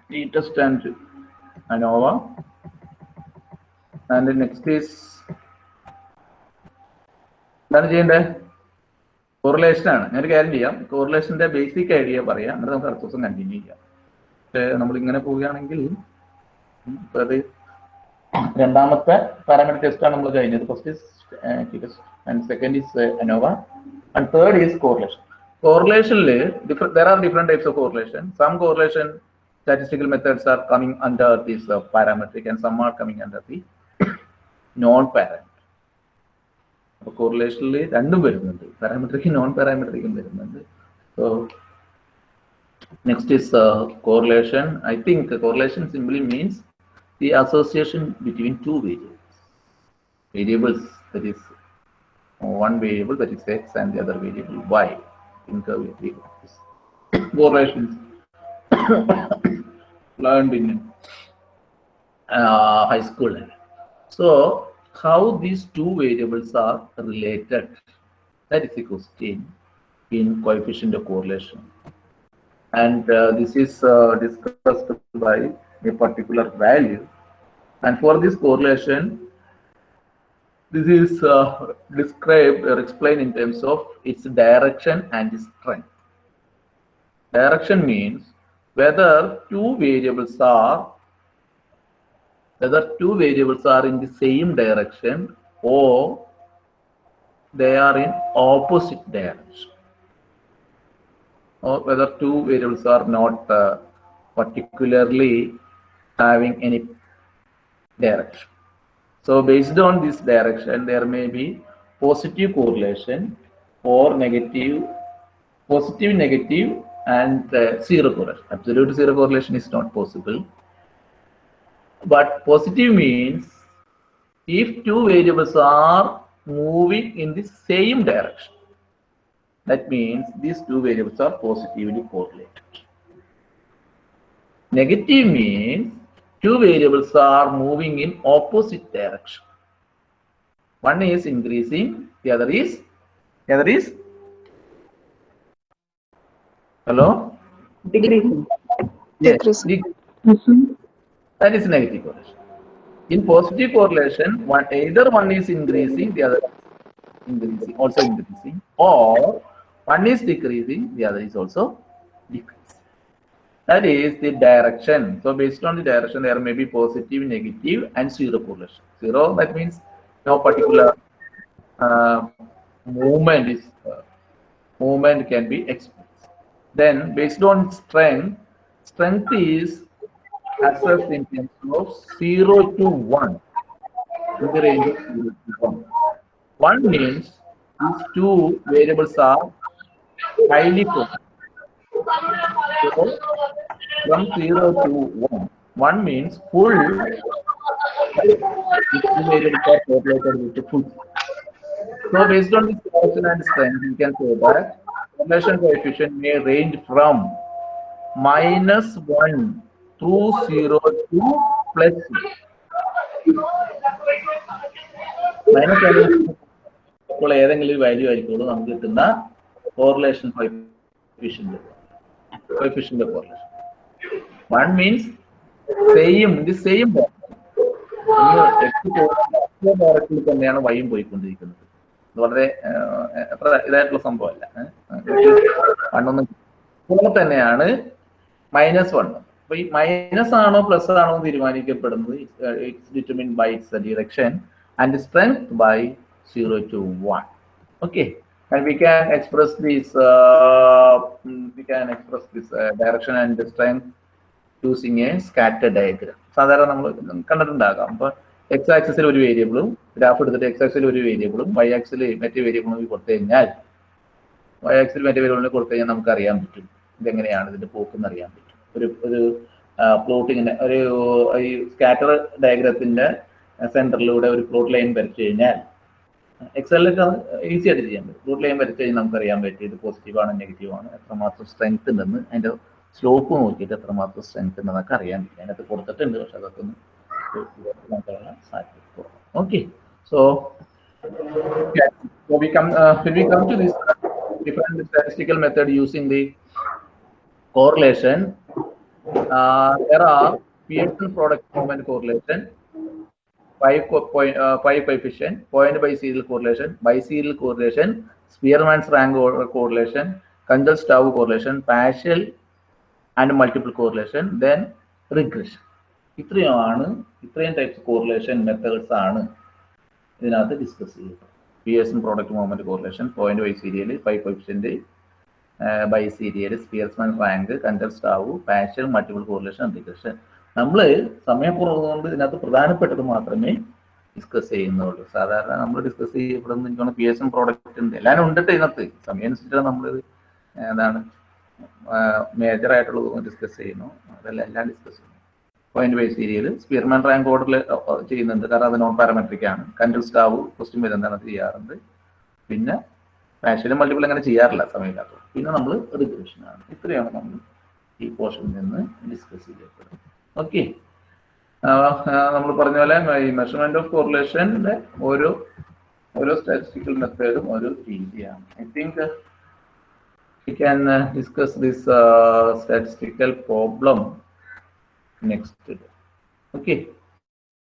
t-test and ANOVA. And the next is എന്താണ് ചെയ്യേണ്ടത്? കോറിലേഷൻ ആണ്. ഞാനൊരു കാര്യം ചെയ്യാം. കോറിലേഷന്റെ ബേസിക് ഐഡിയ പറയാം. എന്നിട്ട് നമുക്ക് അടുത്ത ദിവസം കണ്ടിന്യൂ ചെയ്യാം. പക്ഷേ നമ്മൾ ഇങ്ങനെ പോവുകയാണെങ്കിൽ അത് രണ്ടാമത്തെ പാരാമീറ്റർ ടെസ്റ്റ് ആണ് നമ്മൾ കഴിഞ്ഞത്. First is and second is ANOVA and third is correlation കോറിലേഷനിൽ there are different types of correlation some correlation statistical methods are coming under this uh, parametric and some are coming under the non parametric അപ്പൊ കോറിലേഷനിൽ രണ്ടും വരുന്നുണ്ട് പാരാമെട്രിക്കും non പാരാമെട്രിക്കും വരുന്നുണ്ട് so next is correlation I think correlation simply means the association between two variables. Variables that is one variable that is x and the other variable y. Think of it. Correlations learned in uh, high school. So how these two variables are related? That is the question in coefficient of correlation. And uh, this is uh, discussed by a particular value. And for this correlation, this is uh, described or explained in terms of its direction and its strength. Direction means whether two variables are whether two variables are in the same direction or they are in opposite direction or whether two variables are not uh, particularly having any direction. So based on this direction, there may be positive correlation or negative, positive, negative, and uh, zero correlation. Absolute zero correlation is not possible. But positive means if two variables are moving in the same direction, that means these two variables are positively correlated. Negative means two variables are moving in opposite direction. One is increasing, the other is, the other is, hello? Decreasing. Yes, Decreasing. dec- mm-hmm. That is negative correlation. In positive correlation, one either one is increasing, the other is increasing, also increasing, or one is decreasing, the other is also decreasing. That is the direction. So based on the direction, there may be positive, negative, and zero correlation. Zero, that means no particular uh, movement is uh, movement can be expressed. Then based on strength, strength is assessed in terms of 0 to 1 in the range of 0 to 1. 1 means these two variables are highly correlated. So, from 0 to 1, 1 means full. So based on this correlation and strength, we can say that correlation coefficient may range from minus 1 to 0 to plus 0. Minus ഇപ്പോൾ ഏതെങ്കിലും value ആയിരിക്കുള്ളൂ നമുക്ക് കിട്ടുന്ന correlation coefficient coefficient correlation one means same ഇത് same ഡയറക്റ്റിൽ തന്നെയാണ് വൈയും പോയിക്കൊണ്ടിരിക്കുന്നത്. വളരെ ഇതായിട്ടുള്ള സംഭവമല്ല. വണ്ണൊന്നും പോലെ തന്നെയാണ് മൈനസ് വൺ അപ്പൊ ഈ മൈനസ് ആണോ പ്ലസ് ആണോ തീരുമാനിക്കപ്പെടുന്നത് it's determine by its direction and strength by zero to one okay and we can express this uh, mm, we can express this uh, direction and strength using a scatter diagram. സാധാരണ നമ്മൾ കണ്ടിട്ടുണ്ടാകാം. അപ്പൊ X axle ഒരു വേരിയബിളും graph എടുത്തിട്ട് X axle ഒരു വേരിയബിളും Y axle മറ്റേ വേരിയബിളും കൊടുത്തു കഴിഞ്ഞാൽ വൈ ആക്സിൽ മറ്റേ വേരിയബിളിന് കൊടുത്തു കഴിഞ്ഞാൽ നമുക്ക് അറിയാൻ പറ്റും. ഇതെങ്ങനെയാണ് ഇതിന്റെ പോക്കെന്ന് അറിയാൻ പറ്റും. ഒരു ഒരു പ്ലോട്ടിങ്ങിന്റെ ഒരു ഈ സ്കാറ്റർ ഡയഗ്രത്തിന്റെ സെന്ററിലൂടെ ഒരു പ്ലോട്ട് ലൈൻ വരച്ചു കഴിഞ്ഞാൽ എക്സലിലൊക്കെ ഈസി ആയിട്ട് ചെയ്യാൻ പറ്റും. പ്ലോട്ട് ലൈൻ വരച്ചു കഴിഞ്ഞാൽ നമുക്ക് അറിയാൻ പറ്റും ഇത് പോസിറ്റീവ് ആണ് നെഗറ്റീവ് ആണ് എത്രമാത്രം സ്ട്രെങ്ത് ഉണ്ടെന്ന് അതിന്റെ സ്ലോപ്പ് നോക്കിയിട്ട് എത്രമാത്രം സ്ട്രെങ്ത് ഉണ്ടെന്നൊക്കെ അറിയാൻ പറ്റും. അതിനകത്ത് കൊടുത്തിട്ടുണ്ട് പക്ഷെ അതൊക്കെ ഒന്ന് okay so when different statistical method using the correlation? Uh, there are Pearson product moment correlation five co- point uh, five coefficient point by serial correlation by serial correlation Spearman's rank order correlation Kandel-Stau correlation partial and multiple correlation then regression ഇത്രയുമാണ് ഇത്രയും types correlation methods ആണ് ഇതിനകത്ത് discuss ചെയ്യുന്നത് P S product movement correlation point biserial five coefficient biserial Spearman rank Kendall stove പാഷൻ multiple correlation regression നമ്മൾ സമയക്കുറവ് കൊണ്ട് ഇതിനകത്ത് പ്രധാനപ്പെട്ടത് മാത്രമേ ഡിസ്കസ് ചെയ്യുന്നുള്ളൂ. സാധാരണ നമ്മൾ ഡിസ്കസ് ചെയ്യപ്പെടുന്ന എനിക്കാണ് പി എസ് എം പ്രോഡക്റ്റ് ഉണ്ട് എല്ലാവരും ഉണ്ട് ഇതിനകത്ത്. സമയം അനുസരിച്ചാണ് നമ്മൾ എന്താണ് മേജർ ആയിട്ടുള്ളത് ഡിസ്കസ് ചെയ്യുന്നു. അതെല്ലാം എല്ലാം ഡിസ്കസ് ചെയ്യുന്നു. Point biserial Spearman rank ഓർഡറിൽ ചെയ്യുന്നുണ്ട്. കാരണം അത് നോൺ പാരാമെട്രിക് ആണ് കണ്ടൽ സ്റ്റാവ് ക്വസ്റ്റ്യൻ വരുന്നതാണ് ചെയ്യാറുണ്ട്. പിന്നെ പാഷനും മൾട്ടിപ്പിൾ അങ്ങനെ ചെയ്യാറില്ല സമയമില്ലാത്തത്. പിന്നെ നമ്മൾ റിഗ്രഷൻ ആണ്. ഇത്രയാണ് നമ്മൾ ഈ പോർഷനിൽ നിന്ന് ഡിസ്കസ് ചെയ്യപ്പെടുന്നത് ഓക്കെ നമ്മൾ പറഞ്ഞ പോലെ ഈ മെഷർമെന്റ് ഓഫ് കോറിലേഷന്റെ ഓരോ ഓരോ സ്റ്റാറ്റിസ്റ്റിക്കൽ മെത്തേഡും ഓരോ രീതിയാണ്. I think we can discuss discuss statistical problem next. Okay.